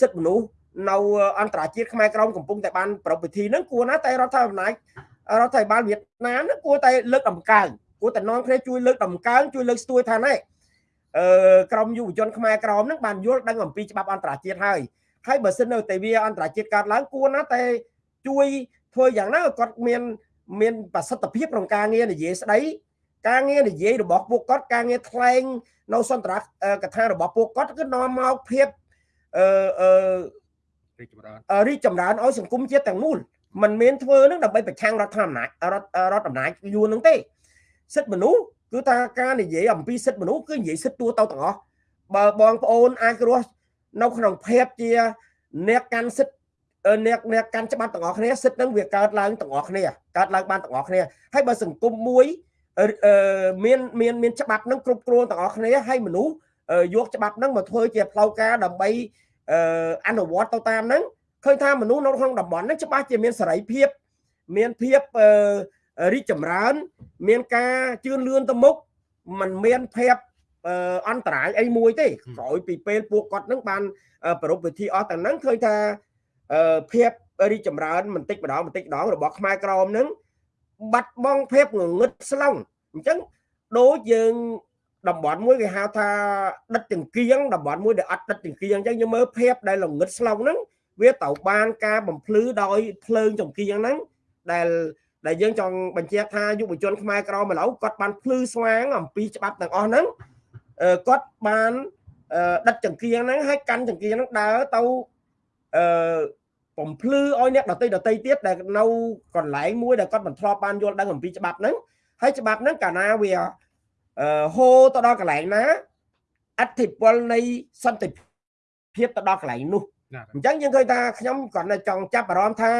សិទ្ធិមនុស្សនៅអន្តរជាតិខ្មែរក្រមកំពុងតែបានប្រពៃពិធីហ្នឹងគួរណាតែរដ្ឋាភិបាលរដ្ឋាភិបាលវៀតណាមហ្នឹងគួរតែលើកដំកើងគួរតែនាំគ្នាជួយលើកដំកើងជួយលើកស្ទួយថាណែអឺក្រមយុវជនខ្មែរក្រមហ្នឹងបានយល់ដឹងអំពីច្បាប់អន្តរជាតិហើយហើយបើសិននៅតែវាអន្តរជាតិកើតឡើងគួរណាតែ ជួយធ្វើយ៉ាងណាគាត់មានមានប្រសិទ្ធភាពក្នុងការងារនិយាយស្ដីការងារនិយាយរបស់ពួកគាត់ការងារថ្លែងនៅសន្ទរកថារបស់ពួកគាត់គឺនាំមកភាពអឺអឺរីកចម្រើនរីកចម្រើនឲ្យសង្គមជាតិទាំងមូលมันមានធ្វើនឹងដើម្បីប្រឆាំងរដ្ឋអំណាចរដ្ឋរដ្ឋអំណាចយួននឹងទេសិទ្ធិមនុស្សគឺថាការនិយាយអំពីសិទ្ធិមនុស្សគឺនិយាយសិទ្ធិទូទៅទាំងអស់បើបងប្អូនអាចរស់នៅក្នុងភាពជាអ្នកកាន់សិទ្ធិ អ្នកអ្នកកាន់ច្បាប់ទាំងអស់គ្នាសិទ្ធិនឹងវាកើតឡើងទាំងអស់គ្នាកើតឡើងបានទាំងអស់គ្នាហើយបើសង្គមមួយមានមានមានច្បាប់នឹងគ្រប់គ្រងទាំងអស់គ្នាហើយមនុស្សយកច្បាប់នឹងមកធ្វើជាផ្លូវការដើម្បីអនុវត្តទៅតាមហ្នឹងឃើញថាមនុស្សនៅក្នុងតំបន់ហ្នឹងច្បាស់ជាមានសេរីភាពមានភាពរីកចម្រើន មានការជឿនលឿនទៅមុខมันមានភាពអន្តរាយអីមួយទេក្រោយពីពេលពួកគាត់នឹងបានប្រពៃពិធីអស់ទាំងហ្នឹងឃើញថា ភាពរីកចម្រើនបន្តិចម្ដងបន្តិចម្ដងរបស់ខ្មែរក្រមហ្នឹងបាត់បង់ភាពងងឹតស្លង់អញ្ចឹងដូចយើងតំបន់មួយគេហៅថាដិតចង្គៀងតំបន់មួយដែលអត់ដិតចង្គៀងអញ្ចឹងយើងមើលភាពដែលល្ងឹតស្លង់ហ្នឹងវាទៅបានការបំភ្លឺដោយភ្លើងចង្គៀងហ្នឹងដែលដែលយើងចង់បញ្ជាក់ថាយុវជនខ្មែរក្រមឥឡូវគាត់បានភ្លឺស្វាងអំពីច្បាប់ទាំងអស់ហ្នឹងគាត់បានដិតចង្គៀងហ្នឹងហើយកាន់ចង្គៀងហ្នឹងដើរទៅ អឺបំភ្លឺឲ្យអ្នកដតីដតីទៀតដែលនៅកន្លែងមួយដែលគាត់មិនធ្លាប់បានយល់ដឹងអំពីច្បាប់ហ្នឹងហើយច្បាប់ហ្នឹងកាលណាវាអឺហូរទៅដល់កន្លែងណាអធិពលនៃសន្តិភាពទៅដល់កន្លែងនោះអញ្ចឹងយើងឃើញថាខ្ញុំគាត់នៅចង់ចាប់អារម្មណ៍ថា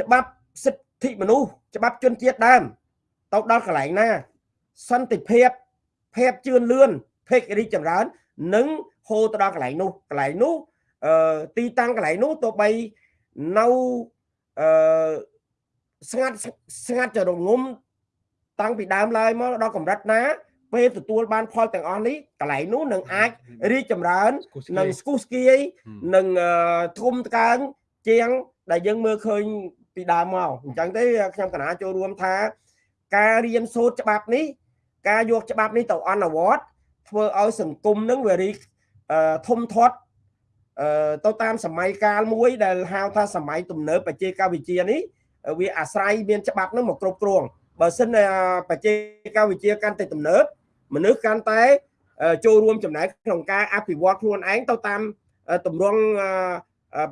ច្បាប់សិទ្ធិមនុស្សច្បាប់ជនជាតិដើមទៅដល់កន្លែងណា សន្តិភាពភាពជឿនលឿនភេករីចម្រើន និងហូរទៅដល់កន្លែងនោះកន្លែងនោះ អឺទីតាំងកន្លែងនោះទោះបីនៅអឺស្ងាត់ស្ងាត់ចរងំតាំងពីដើមឡើយមកដល់កម្រិតណា ពេលទទួលបានផលទាំងអស់នេះកន្លែងនោះនឹងអាចរីកចម្រើននឹងស្គុះស្គីនឹងធំតកើងជាង ដែលយើងមើលឃើញពីដើមមកអញ្ចឹងទេខ្ញុំកណាចូលរួមថា ការរៀនសូត្រច្បាប់នេះ ការយកច្បាប់នេះទៅអនុវត្តធ្វើឲ្យសង្គមនឹងវារីធំធាត់ ទៅតាមសម័យកាលមួយដែលហៅថាសម័យទំនើបបច្ចេកវិទ្យានេះវាអាស្រ័យមានច្បាប់នឹងមកគ្រប់គ្រងបើសិនបច្ចេកវិទ្យាកាន់តែទំនើបមនុស្សកាន់តែចូលរួមចំណែកក្នុងការអភិវឌ្ឍខ្លួនឯងទៅតាមទម្រង់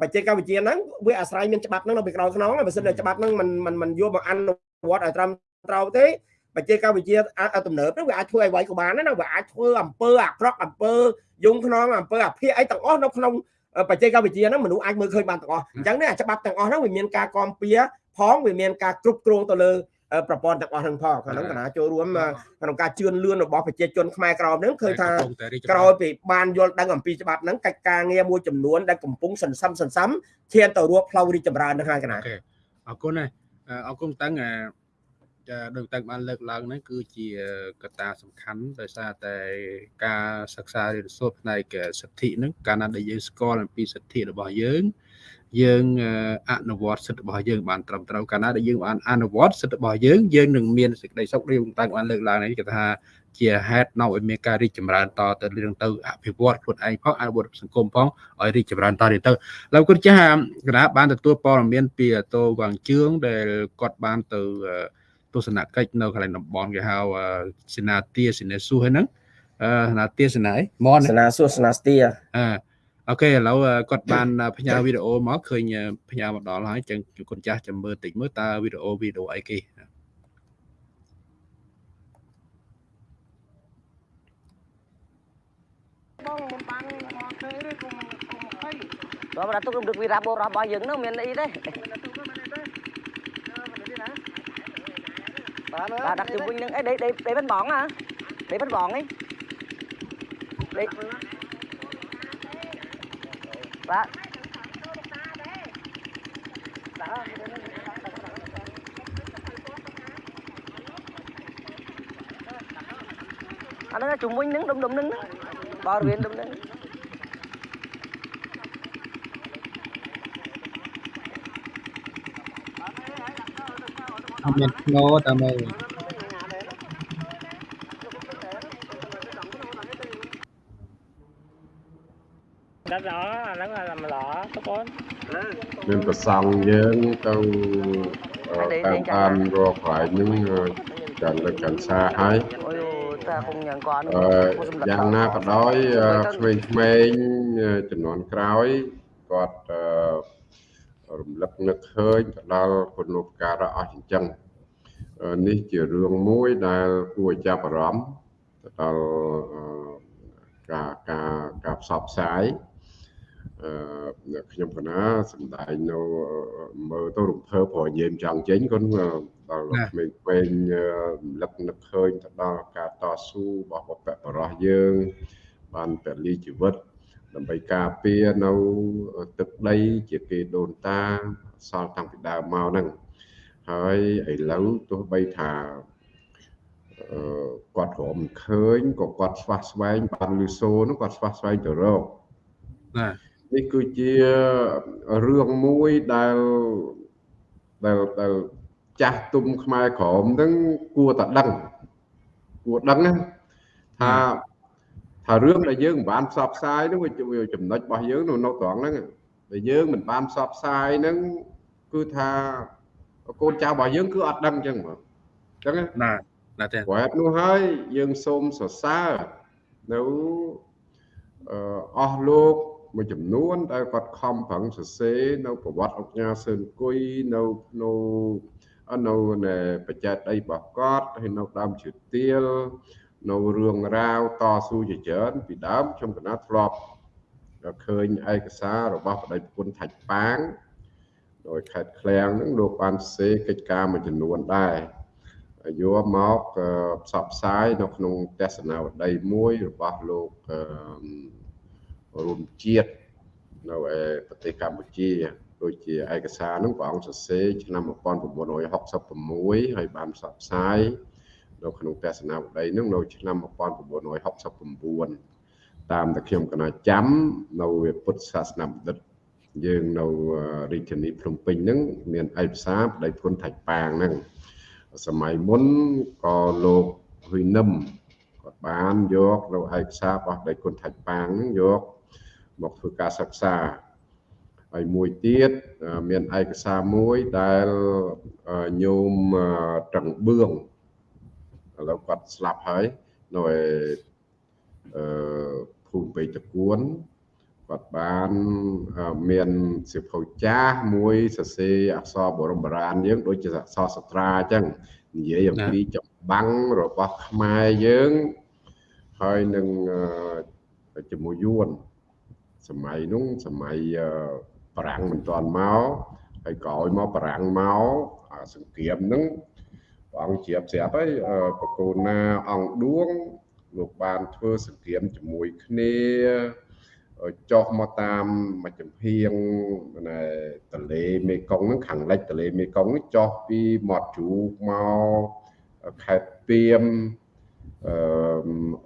បច្ចេកវិទ្យាហ្នឹងវាអាស្រ័យមានច្បាប់ហ្នឹងនៅពីក្រោយខ្នងបើសិនតែច្បាប់ហ្នឹងมันมันมันយកមកអនុវត្តឲ្យត្រឹមត្រូវទេ បច្ចេកវិទ្យាទំនើបហ្នឹងវាអាចធ្វើឲ្យវាយក៏បានដែរណាវាអាចធ្វើអំពើអាក្រក់អំពើយងខ្នងអំពើអាភិអីទាំងអស់នៅក្នុងបច្ចេកវិទ្យាហ្នឹងមនុស្សអាចមើលឃើញបានទាំងអស់អញ្ចឹងនេះអាច្បាប់ទាំងអស់ហ្នឹងវាមានការគាំពៀផងវាមានការគ្រប់គ្រងទៅលើប្រព័ន្ធទាំងអស់ហ្នឹងផងក្នុងគណៈចូលរួមក្នុងការជឿនលឿនរបស់ប្រជាជនខ្មែរក្រមហ្នឹងឃើញថាក្រោយពីបានយល់ដឹងអំពីច្បាប់ហ្នឹងកិច្ចការងារមួយចំនួនដែលកំពុងសន្សំសន្សំឈានទៅរួបផ្លូវរីកចម្រើនហ្នឹងហើយគណៈអរគុណណាអរគុណតាំង ដោយតាំងបានលើកឡើងហ្នឹងគឺជាកត្តាសំខាន់ដោយសារតែការសិក្សារៀនសូត្រផ្នែកសិទ្ធិហ្នឹងកាលណាដែលយើងស្គាល់អំពីសិទ្ធិរបស់យើងយើងអនុវត្តសិទ្ធិរបស់យើងបានត្រឹមត្រូវកាលណាដែលយើងបានអនុវត្តសិទ្ធិរបស់យើងយើងនឹងមានសេចក្តីសុខរឿងតាំងបានលើកឡើងនេះគេថាជាហេតុនាំឲ្យមានការរីកចម្រើនតទៅរឿងទៅអភិវឌ្ឍខ្លួនឯងផងអនុវត្តសង្គមផងឲ្យរីកចម្រើនតទៅឡើយគាត់ចាស់គណៈបានទទួលព័ត៌មានពីតោវាងជឿងដែលគាត់បានទៅ ទស្សនកិច្ចនៅកន្លែងតំបន់គេហៅសេនាទាសេនាស៊ូហ្នឹងអឺសេនាទាសេនាអីមនសេនាស៊ូសេនាស្ទាអឺអូខេឥឡូវគាត់បានផ្ញើវីដេអូមកឃើញផ្ញើមកដល់ហើយចឹងគុណចាស់ចាំមើលតិចមើលតើវីដេអូវីដេអូអីគេបងមិនបានមកទេទេគុំគុំ20ដល់តែទុករំលឹកវីរ៉ាបរបស់យើងនោះមានអីទេ បាទដាក់ជុំវិញនឹងអីដេដេដេមិនបងហ៎ដេមិនបងអីដេបាទអាហ្នឹ ងជុំវិញនឹងដុំដុំនឹងបរិវេណដុំនឹង không biết nó tao mày đã rõ là nó là làm lọ các con មានប្រសង់យើងទៅតាមបានរកខ្លាយនឹងកាន់លើកាន់សាហើយ ôi ta không nhận con អឺយ៉ាងណាក៏ដោយក្មេងៗចំនួនក្រោយគាត់រំលឹក នឹកឃើញទៅដល់គុណូបការៈអស់ចិញ្ចឹងនេះជារឿងមួយដែលគួរចាប់អារម្មណ៍ទៅដល់ការការការផ្សព្វផ្សាយអឺខ្ញុំកណាសំដែងនៅមើលទៅរំភើបព្រោះនិយាយចង់ចេញគាត់ដល់ក្មេងៗរំលឹកនឹកឃើញទៅដល់ការតស៊ូរបស់បព្វបរោះយើងបានពលីជីវិត ដើម្បីការពារនៅទឹកដីជាគេដូនតាសល់តាំងពីដើមមកហ្នឹងហើយឥឡូវទោះបីថាអឺគាត់រំឃើញក៏គាត់ស្វះស្វែងបានលឺសូនោះគាត់ស្វះស្វែងទៅរកបាទនេះគឺជារឿងមួយដែលដែលដែលចាស់ទុំខ្មែរក្រមហ្នឹងគួរតែដឹងគួរដឹងណាថា ថារឿងដែលយើងមិនបានផ្សព្វផ្សាយហ្នឹងវាចំណុចរបស់យើងនៅនៅត្រង់ហ្នឹងដែលយើងមិនបានផ្សព្វផ្សាយហ្នឹងគឺថាកូនចៅរបស់យើងគឺអត់ដឹងអញ្ចឹងបងអញ្ចឹងណាណាទេព្រោះហេតុនោះហើយយើងសូមសរសើរនៅអស់លោកមួយចំនួនដែលគាត់ខំប្រឹងសរសេរនៅប្រវត្តិអង្គញាសឿនគុយនៅនៅនៅនៅបច្ចេកដីរបស់គាត់ហើយនៅដើមជឿទៀល នៅរឿងរ៉ាវតស៊ូជាច្រើនពីដើមខ្ញុំកណាធ្លាប់ឃើញឯកសាររបស់បដិគុណថាច់ប៉ាងដោយខេត្តឃ្លាំងហ្នឹងលោកបានសេកិច្ចការមួយចំនួនដែរយកមកផ្សព្វផ្សាយនៅក្នុងទស្សនាវដ្តីមួយរបស់លោករួមជាតិនៅឯប្រទេសកម្ពុជាដូចជាឯកសារហ្នឹងព្រះអង្គសរសេរឆ្នាំ1966ហើយបានផ្សព្វផ្សាយ នៅក្នុងទស្សនាវដ្តីហ្នឹងនៅឆ្នាំ1969តាមតែខ្ញុំកណាចាំនៅពុទ្ធសាសនាបណ្ឌិតយើងនៅរាជធានីភ្នំពេញហ្នឹងមានឯកសារប្តីគុណថាច់ប៉ាងហ្នឹងសម័យមុនក៏លោកហ៊ុយនឹមគាត់បានយកនៅឯកសាររបស់ប្តីគុណថាច់ប៉ាងហ្នឹងយកមកធ្វើការសិក្សាហើយមួយទៀតមានឯកសារមួយដែលញោមត្រឹងបឿង ឥឡូវគាត់ស្លាប់ហើយនៅឯអឺភូមិពេជ្រតគួនគាត់បានមានសិភៅចាស់មួយសរសេរអក្សរបរមបុរាណយើងដូចជាអក្សរសត្រាអញ្ចឹងនិយាយអំពីចម្បាំងរបស់ខ្មែរយើងហើយនឹងជាមួយយួនសម័យនោះសម័យប្រាំងមិនទាន់មកហើយក្រោយមកប្រាំងមកសង្គ្រាមហ្នឹង ព្រះអង្គជ្រាបស្រាប់ហើយបកូនណាអង្គឌួងលោកបានធ្វើសង្គ្រាមជាមួយគ្នាចុះមកតាមមួយចំហៀងទន្លេមេគង្គហ្នឹងខាងលិចទន្លេមេគង្គនេះចុះពីមាត់ជ្រូកមកខេត្តពីមអឺ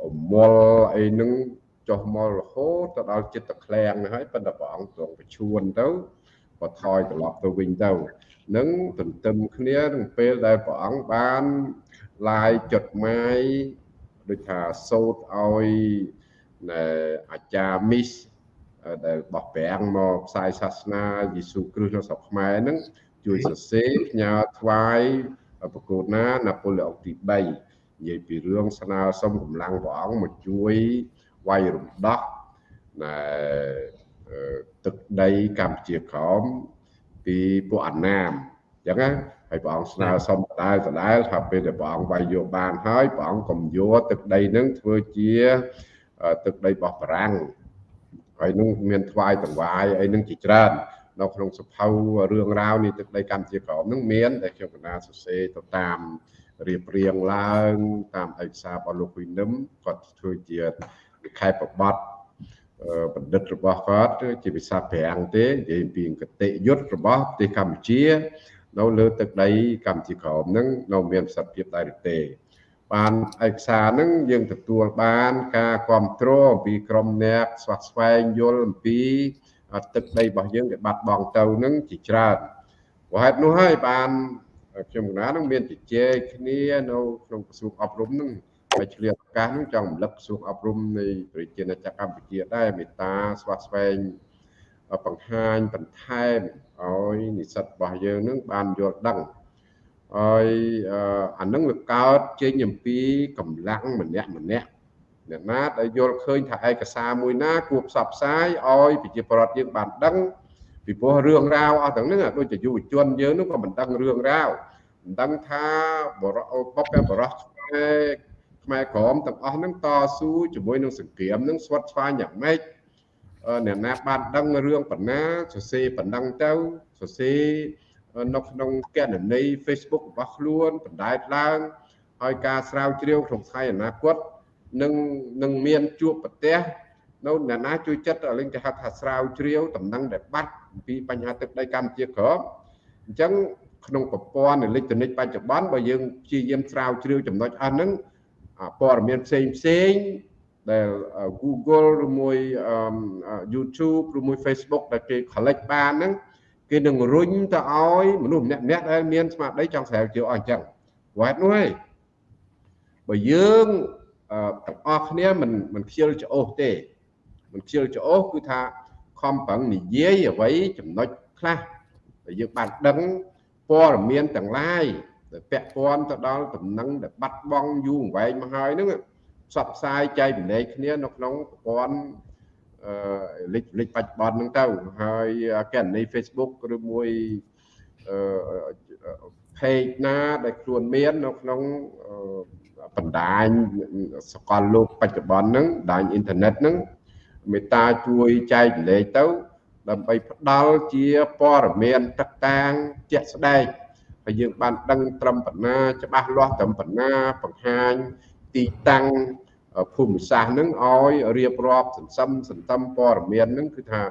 អមលអីហ្នឹងចុះមករហូតទៅដល់ចិត្តក្លែងហើយប៉ុន្តែព្រះអង្គទ្រង់បញ្ឈួនទៅក៏ថយត្រឡប់ទៅវិញទៅ នឹងទន្ទឹមគ្នានឹងពេលដែលព្រះអង្គបានឡាយចុតម៉ាយដូចថាសោតឲ្យអាចារ្យមីសដែលបោះប្រាំងមកផ្សាយសាសនាយេស៊ូគ្រីស្ទនៅស្រុកខ្មែរហ្នឹងជួយសរសេរផ្ញើថ្វាយប្រកួតណាណាប៉ូឡេអុកទី3និយាយពីរឿងស្នើសុំកម្លាំងព្រះអង្គមកជួយវាយរំដោះណែទឹកដីកម្ពុជាក្រោម ពីពួកអាណាមអញ្ចឹងណាហើយព្រះអង្គស្នើសុំដដែលដដែលថាពេលដែលព្រះអង្គវាយយកបានហើយព្រះអង្គកុំយកទឹកដីនឹងធ្វើជាទឹកដីរបស់បារាំងហើយនឹងមានថ្វាយតង្វាយអីនឹងជាច្រើននៅក្នុងសភៅរឿងរ៉ាវនេះទឹកដីកម្ពុជាក្រោមនឹងមានដែលខ្ញុំកណាសរសេរទៅតាមរៀបរៀងឡើងតាមឯកសាររបស់លោកហ៊ុយនឹមគាត់ធ្វើជាខែប្របាត់ បណ្ឌិតរបស់គាត់ជាភាសាប្រាំងទេនិយាយពីកតិយុត្តរបស់ប្រទេសកម្ពុជា នៅលើទឹកដីកម្ពុជាក្រោមហ្នឹងនៅមានប្រសិទ្ធភាពដែរទេ បានឯកសារហ្នឹងយើងទទួលបានការគ្រប់គ្រងអំពីក្រមអ្នកស្វាស្វែងយល់អំពីទឹកដីរបស់យើងដែលបាត់បង់ទៅហ្នឹងជាច្រើនព្រោះហេតុនោះហើយបានខ្ញុំកណានឹងមានជជែកគ្នានៅក្នុងក្រសួងអប់រំហ្នឹង ហើយឆ្លៀតឱកាសហ្នឹងចង់រំលឹកក្រសួងអប់រំនៃប្រជាណាចក្រកម្ពុជាដែរមេត្តាស្វាស្វែងបង្ហាញបន្ថែមឲ្យនិស្សិតរបស់យើងនឹងបានយល់ដឹងហើយអានឹងវាកើតចេញអំពីកម្លាំងម្នាក់ម្នាក់អ្នកណាដែលយល់ឃើញថាឯកសារមួយណាគួរផ្សព្វផ្សាយឲ្យប្រជាពលរដ្ឋយើងបានដឹងពីព្រោះរឿងរ៉ាវអស់ទាំងនេះដូចជាយុវជនយើងនោះក៏មិនដឹងរឿងរ៉ាវមិនដឹងថាបរោបបបរោះខ្មែរ ខ្មែរក្រមទាំងអស់ហ្នឹងតស៊ូជាមួយនឹងសង្គ្រាមនឹងស្វិតស្វាញយ៉ាងម៉េចអ្នកណាបានដឹងរឿងបណ្ណាសរសេរបណ្ដឹងទៅសរសេរនៅក្នុងកណនី Facebook របស់ខ្លួនបណ្ដែតឡើងហើយការស្រាវជ្រាវក្នុងថ្ងៃអនាគតនឹងនឹងមានជួបប្រទេសនៅអ្នកណាជួយចិត្តឲ្យលេងគេហៅថាស្រាវជ្រាវដំណឹងដែលបាត់ពីបញ្ហាទឹកដីកម្ពុជាក្រមអញ្ចឹងក្នុងប្រព័ន្ធអេឡិចត្រូនិកបច្ចុប្បន្នបើយើងព្យាយាមស្រាវជ្រាវចំណុចអស់ហ្នឹង ព័ត៌មានផ្សេងផ្សេងដែល Google ឬមួយ YouTube ឬមួយ Facebook ដែលគេ collect បានហ្នឹងគេនឹងរុញទៅឲ្យមនុស្សម្នាក់ម្នាក់ដែលមានស្មារតីចង់ស្រាវជ្រាវអស់អញ្ចឹងវ៉ាត់នោះហើយបើយើងទាំងអស់គ្នាមិនមិនខ្ជិលច្អូសទេ មិនខ្ជិលច្អូសគឺថាខំប្រឹងនិយាយអ្វីចំណុចខ្លះដែលយើងបានដឹងព័ត៌មានទាំងឡាយ ដែលពាក់ព័ន្ធទៅដល់ដំណឹងដែលបាត់បង់យូរអង្វែងមកហើយហ្នឹងផ្សព្វផ្សាយចែកម្លែកគ្នានៅក្នុងប្រព័ន្ធអឺលិចលិចបច្ចុប្បន្នហ្នឹងទៅហើយកណនី Facebook ឬមួយអឺ page ណាដែលខ្លួនមាននៅក្នុងបណ្ដាញសកលលោកបច្ចុប្បន្នហ្នឹងបណ្ដាញអ៊ីនធឺណិតហ្នឹងមេត្តាជួយចែកម្លែកទៅដើម្បីផ្ដល់ជាព័ត៌មានទឹកតាងជាក់ស្ដែង ហើយយើងបានដឹងត្រឹមប៉ុណ្ណាច្បាស់លាស់ត្រឹមប៉ុណ្ណាបង្ហាញទីតាំងភូមិសាស្ត្រនឹងឲ្យរៀបរាប់សន្សំសន្តំព័ត៌មាននឹងគឺថា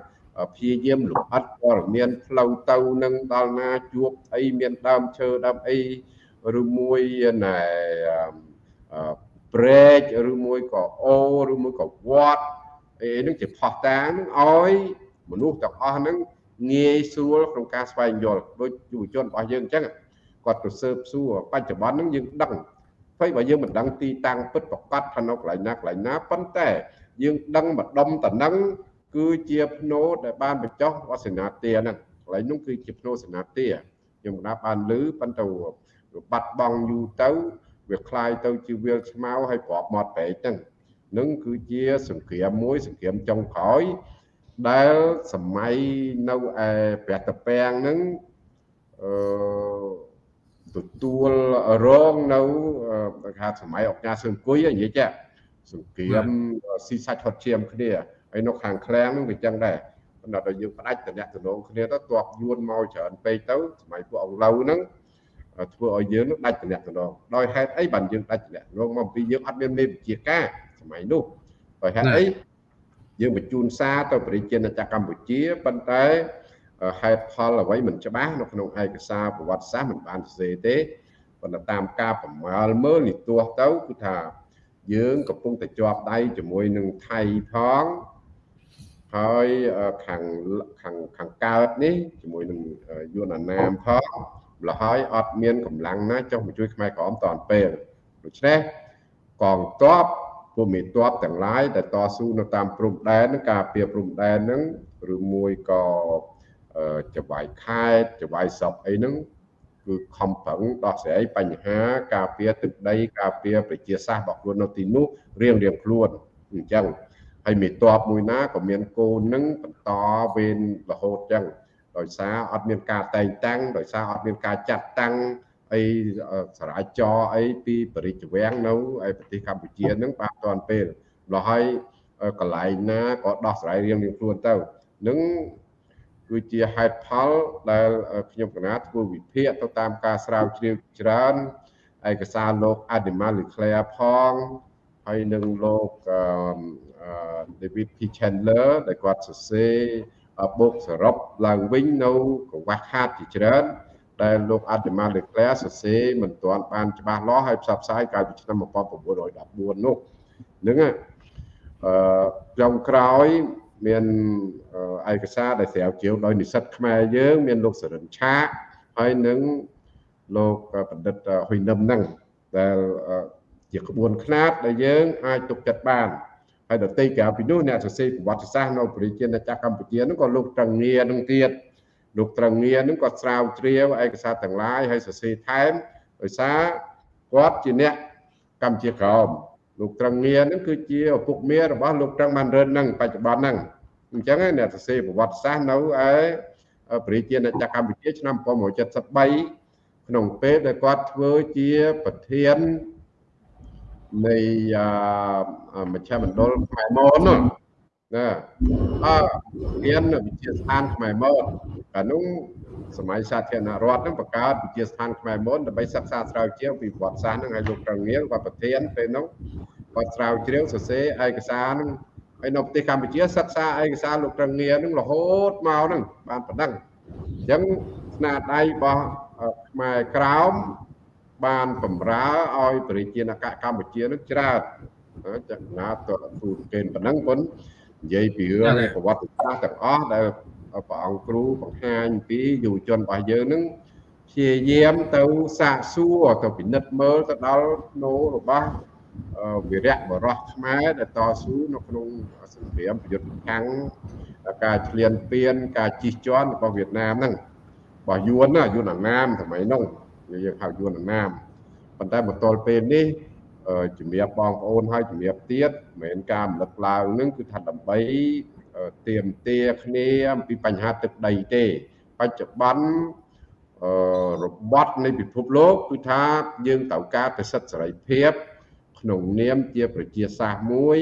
ព្យាយាមលម្អិតព័ត៌មានផ្លូវទៅនឹងដល់ណាជួបអីមានដើមឈើដើមអីឬមួយណែព្រែកឬមួយក៏អូឬមួយក៏វត្តអីនឹងជាផោះតាងនឹងឲ្យមនុស្សទាំងអស់ហ្នឹងងាយស្រួលក្នុងការស្វែងយល់ដូចយុវជនរបស់យើងអញ្ចឹង គាត់ទៅស៊ើបសួរបច្ចុប្បន្នហ្នឹងយើងដឹងហើយបើយើងមិនដឹងទីតាំងពិតប្រកបថានៅកន្លែងណាកន្លែងណាប៉ុន្តែយើងដឹងម្ដុំតំណឹងគឺជាភ្នោដែលបានបញ្ចុះវសនាទាហ្នឹងកន្លែងនោះគឺជាភ្នោសនាទាខ្ញុំកណាបានលឺប៉ុន្តែបាត់បង់យូរទៅវាคลายទៅជាវាលស្មៅហើយប្របមាត់ពេកហ្នឹងនឹងគឺជាសង្គ្រាមមួយសង្គ្រាមចុងក្រោយដែលសម័យនៅឯព្រះតពាំងហ្នឹងអឺ ទទួលរងនៅគេថាសម័យអង្គការសង្គុយនិយាយចាសង្គ្រាមស៊ីសាច់ហត់ឈាមគ្នាហើយនៅខាងឃ្លាំងហ្នឹងវាចឹងដែរប៉ុន្តែដល់យើងផ្ដាច់តំណែងតំណងគ្នាទៅទ័ពយួនមកច្រើនពេកទៅសម័យពួកអង្លូវហ្នឹងធ្វើឲ្យយើងនឹងដាច់តំណែងតំណងដោយហេតុអីបានយើងដាច់តំណែងតំណងមកពីយើងអត់មានមេវិជាការសម័យនោះដោយហេតុអីយើងបញ្ជូនសារទៅប្រជាណាចក្រកម្ពុជាប៉ុន្តែ ហេតុផលអ្វីមិនច្បាស់នៅក្នុងឯកសារប្រវត្តិសាស្ត្រមិនបានសរសេរទេប៉ុន្តែតាមការប្រមាលមើលនិទាសទៅគឺថា យើងកំពុងតែជាប់ដៃជាមួយនឹងថៃផងហើយខាងខាងខាងកើតនេះជាមួយនឹងយួនអាណាមផងម្ល៉េះហើយអត់មានកម្លាំងណាចុះមកជួយខ្មែរក្រមតនពេលដូច្នេះកងទ័ពពួកមេតបទាំងឡាយដែលតស៊ូនៅតាមព្រំដែននឹងការពារព្រំដែនហ្នឹងឬមួយក៏ ចវាយខេតចវាយសពអីហ្នឹងគឺខំប្រឹងដោះស្រាយបញ្ហា ការពារទឹកដីការពារប្រជាសាស្ត្ររបស់ខ្លួននៅទីនោះរៀងរៀងខ្លួនអញ្ចឹងហើយមេតបមួយណាក៏មានកូននឹងបន្តវេនរហូតចឹងដោយសារអត់មានការតែងតាំងដោយសារអត់មានការចាត់តាំងអីសារាចរអីពីបរិជ្ជវាំងនៅឯប្រទេសកម្ពុជានឹងបានតាន់ពេលម្ល៉េះហើយកន្លែងណាក៏ដោះស្រាយរៀងៗខ្លួនទៅនឹង គឺជាហេតុផលដែលខ្ញុំកណាធ្វើវិភាគទៅតាមការស្រាវជ្រាវច្រើនឯកសារលោក Animal Leclerc ផងហើយនឹងលោក David P Chandler ដែលគាត់សរសេរបូកសរុបឡើងវិញនៅកង្វះខាតជាច្រើនដែលលោក Animal Leclerc សរសេរមិនទាន់បានច្បាស់លាស់ហើយផ្សព្វផ្សាយកាលពីឆ្នាំ1914នោះហ្នឹងអឺចុងក្រោយ មានឯកសារដែលស្រាវជ្រាវដោយនិស្សិតខ្មែរយើង មានលោកសរិនឆាហើយនឹងលោកបណ្ឌិតហ៊ុយនឹមហ្នឹងដែលជាក្បួនខ្នាតដែលយើងអាចទុកចិត្តបានហើយដតីក្រៅពីនោះអ្នកសរសេរប្រវត្តិសាស្ត្រនៅប្រជាជាតិចក្រកម្ពុជាហ្នឹងក៏លោកត្រង់ងារនឹងទៀតលោកត្រង់ងារហ្នឹងក៏ស្រាវជ្រាវឯកសារទាំងឡាយហើយសរសេរថែមដោយសារគាត់ជាអ្នកកម្ពុជាក្រមលោកត្រង់ងារហ្នឹងគឺជាឪពុកមារបស់លោកត្រង់បានរឿនហ្នឹងបច្ចុប្បន្នហ្នឹង អញ្ចឹងអ្នកសរសេរប្រវត្តិសាស្ត្រនៅឯប្រជាជាតិចក្រកម្ពុជាឆ្នាំ1973ក្នុងពេលដែលគាត់ធ្វើជាប្រធាននៃមជ្ឈមណ្ឌលខ្មែរមនណាអឺរៀនវិទ្យាស្ថានខ្មែរមនកាលនោះសម័យសាធារណរដ្ឋនឹងបង្កើតវិទ្យាស្ថានខ្មែរមនដើម្បីសិក្សាស្រាវជ្រាវពីប្រវត្តិសាស្ត្រនឹងឲ្យលោកប្រងៀលគាត់ប្រធានពេលនោះគាត់ស្រាវជ្រាវសរសេរឯកសារនឹង ហើយនៅប្រទេសកម្ពុជាសិក្សាឯកសារលោកប្រងៀលនឹងរហូតមកនឹងបានប៉ុណ្ណឹងអញ្ចឹងស្នាដៃរបស់ខ្មែរក្រោមបានបំរើឲ្យប្រជាជនកម្ពុជានឹងច្រើនចង្ណាតទូកេនប៉ុណ្ណឹងប៉ុននិយាយពីរឿងប្រវត្តិសាស្ត្រទាំងអស់ដែលព្រះអង្គគ្រូបង្ហាញពីយុវជនរបស់យើងនឹងព្យាយាមទៅសាកសួរទៅពិនិត្យមើលទៅដល់នោរបស់ វិរៈបរោះខ្មែរដែលតស៊ូនៅក្នុងសង្គ្រាមប្រយុទ្ធប្រឆាំងការឈ្លានពានការជិះជាន់របស់វៀតណាមហ្នឹងរបស់យួនណាយួនអាណាមសម័យនោះយើងហៅយួនអាណាមប៉ុន្តែមកទល់ពេលនេះជំរាបបងប្អូនហើយជំរាបទៀតមិនមែនការរំលឹកឡើងនឹងគឺថាដើម្បីទៀមទាគ្នាអំពីបញ្ហាទឹកដីទេបច្ចុប្បន្នរបត់នៃពិភពលោកគឺថាយើងត្រូវការប្រសិទ្ធសេរីភាព ក្នុងនាមជាប្រជាសាស្ត្រមួយ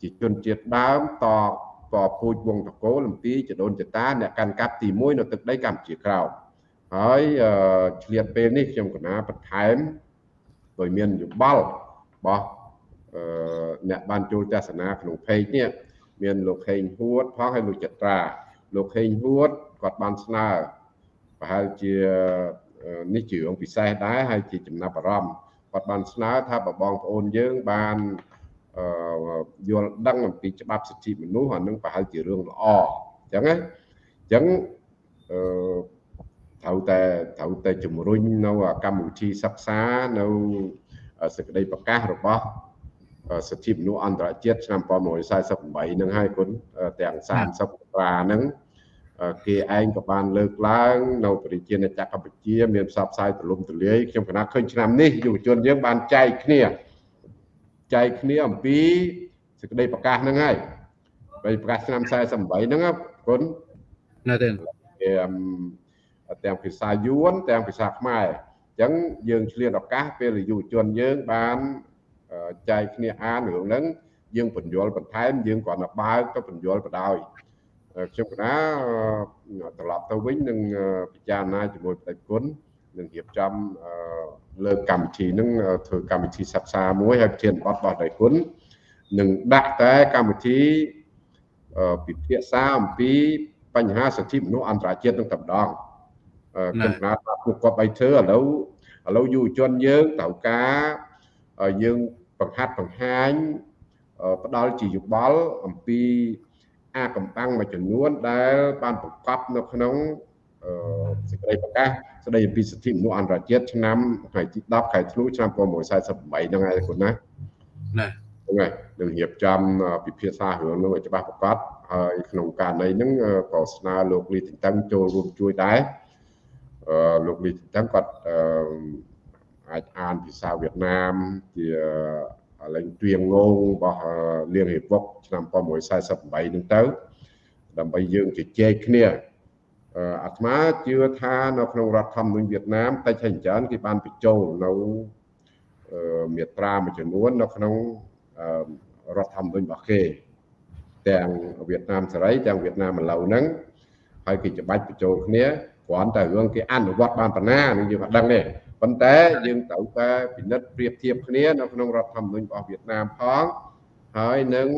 ជាជនជាតិដើមតតពូជវងតកូលអំពីចដូនចតាអ្នកកាន់កាប់ទី1នៅទឹកដីកម្ពុជាក្រោមហើយឆ្លៀតពេលនេះខ្ញុំកណាបន្ថែមដោយមានយោបល់របស់អ្នកបានចូលទស្សនាក្នុង page នេះមានលោកខេងហួតផងហើយលោកចត្រាលោកខេងហួតគាត់បានស្នើប្រហែលជានេះជារឿងពិសេសដែរហើយជាចំណាប់អារម្មណ៍ គាត់បានស្នើថាបើបងប្អូនយើងបានយល់ដឹងអំពីច្បាប់សិទ្ធិមនុស្សអានឹងប្រហែលជារឿងល្អអញ្ចឹងណាអញ្ចឹងអឺត្រូវតែត្រូវតែជំរុញនៅកម្មវិធីសិក្សានៅសេចក្តីប្រកាសរបស់សិទ្ធិមនុស្សអន្តរជាតិឆ្នាំ1948នឹងហើយគុណទាំង30ត្រាហ្នឹង គេឯងក៏បានលើកឡើងនៅប្រជាជាតិកម្ពុជាមានផ្សព្វផ្សាយទូលំទូលាយខ្ញុំគណៈឃើញឆ្នាំនេះយុវជនយើងបានចែកគ្នាចែកគ្នាអំពីសេចក្តីប្រកាសហ្នឹងហើយសេចក្តីប្រកាសឆ្នាំ48ហ្នឹងគុណណាទេទាំងភាសាយួនទាំងភាសាខ្មែរអញ្ចឹងយើងឆ្លៀតឱកាសពេលយុវជនយើងបានចែកគ្នាអានរឿងហ្នឹងយើងបញ្យល់បន្ថែមយើងគ្រាន់តែបើកទៅបញ្យល់បដ ாய் ខ្ញុំកណាត្រឡប់ទៅវិញនឹងពិចារណាជាមួយបដិគុណនឹងរៀបចំលើកកម្មវិធីនឹងធ្វើកម្មវិធីសិក្សាមួយហើយប្រធានបទរបស់ដៃគុណនឹងដាក់តែកម្មវិធីពិភាក្សាអំពីបញ្ហាសិទ្ធិមនុស្សអន្តរជាតិនឹងតែម្ដងខ្ញុំណាត់ពួកគាត់ឲ្យធ្វើឥឡូវឥឡូវយុវជនយើងត្រូវការយើងបង្ហាត់បង្ហាញផ្ដល់ជាយោបល់អំពី អាកំបាំងមួយចំនួនដែលបានបង្កប់នៅក្នុងសេចក្តីប្រកាសស្តីអំពីសិទ្ធិមនុស្សអន្តរជាតិឆ្នាំថ្ងៃទី10ខែធ្នូឆ្នាំ1948ហ្នឹងឯងគុណណាណាហ្នឹងហើយនឹងរៀបចំពិភាក្សារឿងនោះឲ្យច្បាស់ប្រកបហើយក្នុងករណីហ្នឹងក៏ស្នើលោកលីទីតឹងចូលរួមជួយដែរអឺលោកលីទីតឹងគាត់អាចអានភាសាវៀតណាមជា លែងទ្រៀងងងរបស់លៀងហេវុកឆ្នាំ1948ហ្នឹងទៅដើម្បីយើងជជែកគ្នាអាត្មាជឿថានៅក្នុងរដ្ឋធម្មនុញ្ញវៀតណាមតិចហើយច្រើនគេបានបញ្ចូលនៅមាត្រាមួយចំនួននៅក្នុងរដ្ឋធម្មនុញ្ញរបស់គេទាំងវៀតណាមសេរីទាំងវៀតណាមឥឡូវហ្នឹងហើយគេច្បាច់បញ្ចូលគ្នាគ្រាន់តែរឿងគេអនុវត្តបានប៉ុណ្ណានឹងយើងអត់ដឹងទេ ប៉ុន្តែយើងត្រូវតែពិនិត្យប្រៀបធៀបគ្នានៅក្នុងរដ្ឋធម្មនុញ្ញរបស់វៀតណាមផងហើយនឹង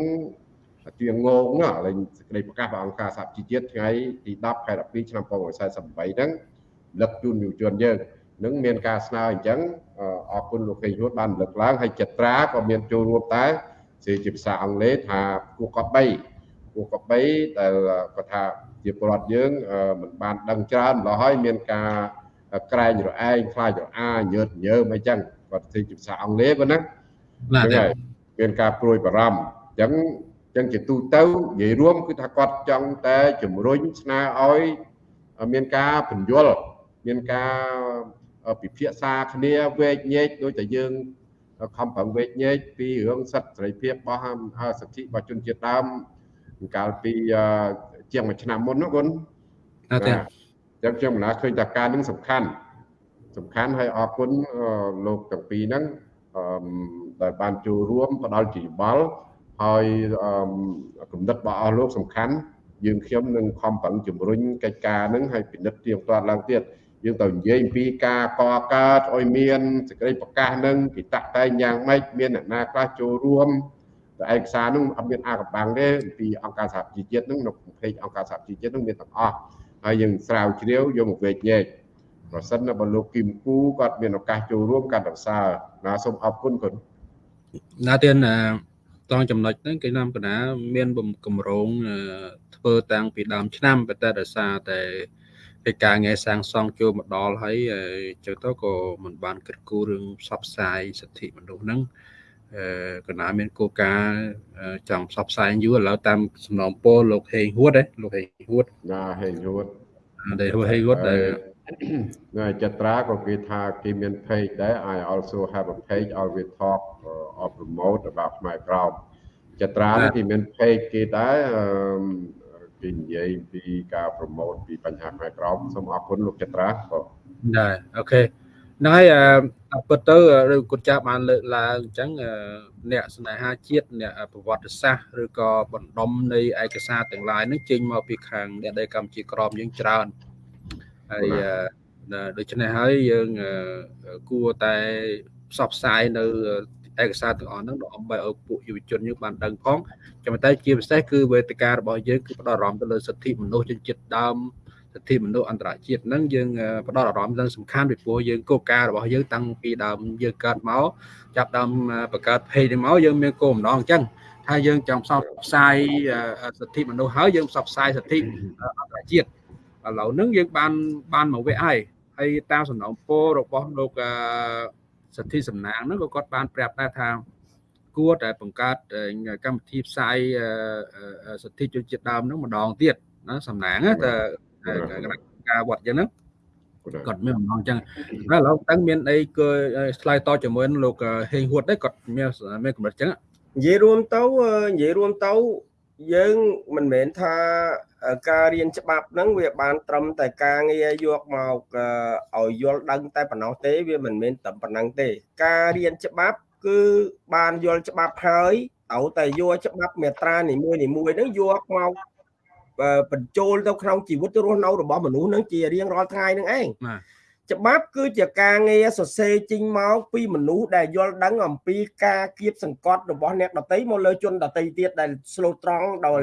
ជាងងងណាលេងសេចក្តីប្រកាសរបស់អង្គការសហជីវជាតិថ្ងៃទី10ខែ12ឆ្នាំ1948ហ្នឹងលឹកជូនយុវជនយើងនឹងមានការស្នើអញ្ចឹងអរគុណលោកខេងហួតបានលើកឡើងហើយចិត្តត្រាក៏មានចូលរួមតែជាជាភាសាអង់គ្លេសថាគួរកត់3គួរកត់3ដែលគាត់ថាជាពលរដ្ឋយើងមិនបានដឹងច្រើនម្ល៉េះហើយមានការ ក្រែងរឯងខ្លាចរអាញើតញើមអីចឹងគាត់ធ្វើជាភាសាអង់គ្លេសគាត់ណាណាមានការព្រួយបារម្ភអញ្ចឹងចឹងជាទូទៅនិយាយរួមគឺថាគាត់ចង់តែជំរុញស្នើឲ្យមានការពន្យល់មានការពិភាក្សាគ្នាវែកញែកដូចតែយើងខំប្រឹងវែកញែកពីរឿងសិទ្ធិសេរីភាពរបស់សិទ្ធិរបស់ជនជាតិដើមកាលពីជាងមួយឆ្នាំមុនណាគុណអត់ទេ ចឹងខ្ញុំមិនណាឃើញថាការនឹងសំខាន់សំខាន់ហើយអរគុណលោកទាំងពីរហ្នឹងដែលបានចូលរួមផ្ដល់ជាយោបល់ហើយគំនិតរបស់អស់លោកសំខាន់យើងខ្ញុំនឹងខំប្រឹងជំរុញកិច្ចការនឹងឲ្យពិនិត្យទៀងទាត់ឡើងទៀតយើងទៅនិយាយអំពីការកកើតឲ្យមានសេចក្តីប្រកាសនឹងគេតាក់តែងយ៉ាងម៉េចមានអ្នកណាខ្លះចូលរួមតែឯកសារនឹងអត់មានអាកំបាំងទេអំពីអង្គការសហជីវជាតិនឹងនៅពេកអង្គការសហជីវជាតិនឹងមានទាំងអស់ ហើយយើងស្រាវជ្រាវយកមកវែកញែកប្រសិនបើលោកគឹមគូគាត់មានឱកាសចូលរួមកាន់តែផ្សើរណាសូមអរគុណគុណណាទៀតតងចំណុចហ្នឹងគេនាំកណាមានកម្រងធ្វើតាំងពីដើមឆ្នាំប៉ុន្តែដោយសារតែកិច្ចការងារសាងសង់ចូលមកដល់ហើយចឹងទៅក៏មិនបានគិតគូររឿងផ្សព្វផ្សាយសិទ្ធិមនុស្សហ្នឹងអឺ កណាមានគោលការណ៍ចង់ផ្សព្វផ្សាយយូរឥឡូវតាមសំណងពលលោកហេងហួតលោកហេងហួតណាហេងហួតដែលហេងហួតដែលនៅចត្រាក៏គេថាគេមាន page ដែរ I also have a page always talk uh, or promote about ខ្មែរក្រមចត្រានេះគេមាន page គេដែរគេនិយាយពីការ promote ពីបញ្ហាខ្មែរក្រមសូមអរគុណលោកចត្រាបាទដែរអូខេ ហ្នឹងហើយអពិតទៅឬគាត់ចាស់បានលើកឡើងអញ្ចឹងអ្នកស្នេហាជាតិអ្នកប្រវត្តិសាស្ត្រឬក៏បណ្ដុំនៃឯកសារទាំងឡាយហ្នឹងចេញមកពីខាងអ្នកដែលកម្ពុជាក្រមយើងច្រើនហើយដូច្នេះហើយយើងគួរតែផ្សព្វផ្សាយនៅឯកសារទាំងអស់ហ្នឹងដើម្បីឲ្យពួកយុវជនយើងបានដឹងផងចាំតែជាពិសេសគឺវេទិការបស់យើងគឺផ្ដោតអារម្មណ៍ទៅលើសិទ្ធិមនុស្សជនជាតិដើម សិទ្ធិមនុស្សអន្តរជាតិហ្នឹងយើងផ្ដោតអារម្មណ៍ទៅសំខាន់ពីព្រោះយើងគោលការណ៍របស់យើងតាំងពីដើមយើងកើតមកចាប់ដើមបង្កើត page នេះមកយើងមានគោលបំណងអញ្ចឹងថាយើងចង់ផ្សព្វផ្សាយសិទ្ធិមនុស្សហើយយើងផ្សព្វផ្សាយសិទ្ធិអន្តរជាតិឥឡូវហ្នឹងយើងបានបានមកវគ្គហើយហើយតាមសំណងពោរបស់លោកសិទ្ធិសំណាងហ្នឹងក៏គាត់បានប្រាប់ដែរថាគួរតែបង្កើតកម្មវិធីផ្សាយសិទ្ធិជនជាតិដើមហ្នឹងម្ដងទៀតណាសំណាងតែ ការវត្តអញ្ចឹងហ្នឹងគាត់មានបំណងអញ្ចឹងហើយឥឡូវតើមានអីគឺឆ្លើយតជាមួយលោកហេងហួតដែរគាត់មានមានកម្រិតអញ្ចឹងនិយាយរួមទៅនិយាយរួមទៅយើងមិនមែនថាការរៀនច្បាប់ហ្នឹងវាបានត្រឹមតែការងារយកមកឲ្យយល់ដឹងតែប៉ុណ្ណោះទេវាមិនមែនតែប៉ុណ្ណឹងទេ ការរៀនច្បាប់គឺបានយល់ច្បាប់ហើយត្រូវតែយកច្បាប់មេត្រានីមួយនីមួយហ្នឹងយកមក បញ្ចូលទៅក្នុងជីវិតរស់នៅរបស់មនុស្សនឹងជារៀងរាល់ថ្ងៃនឹងឯងច្បាប់គឺជាការងារសរសេរចេញមកពីមនុស្សដែលយល់ដឹងអំពីការគៀបសង្កត់របស់អ្នកដតីមកលើជនដតីទៀតដែលស្លូតត្រង់ដោយ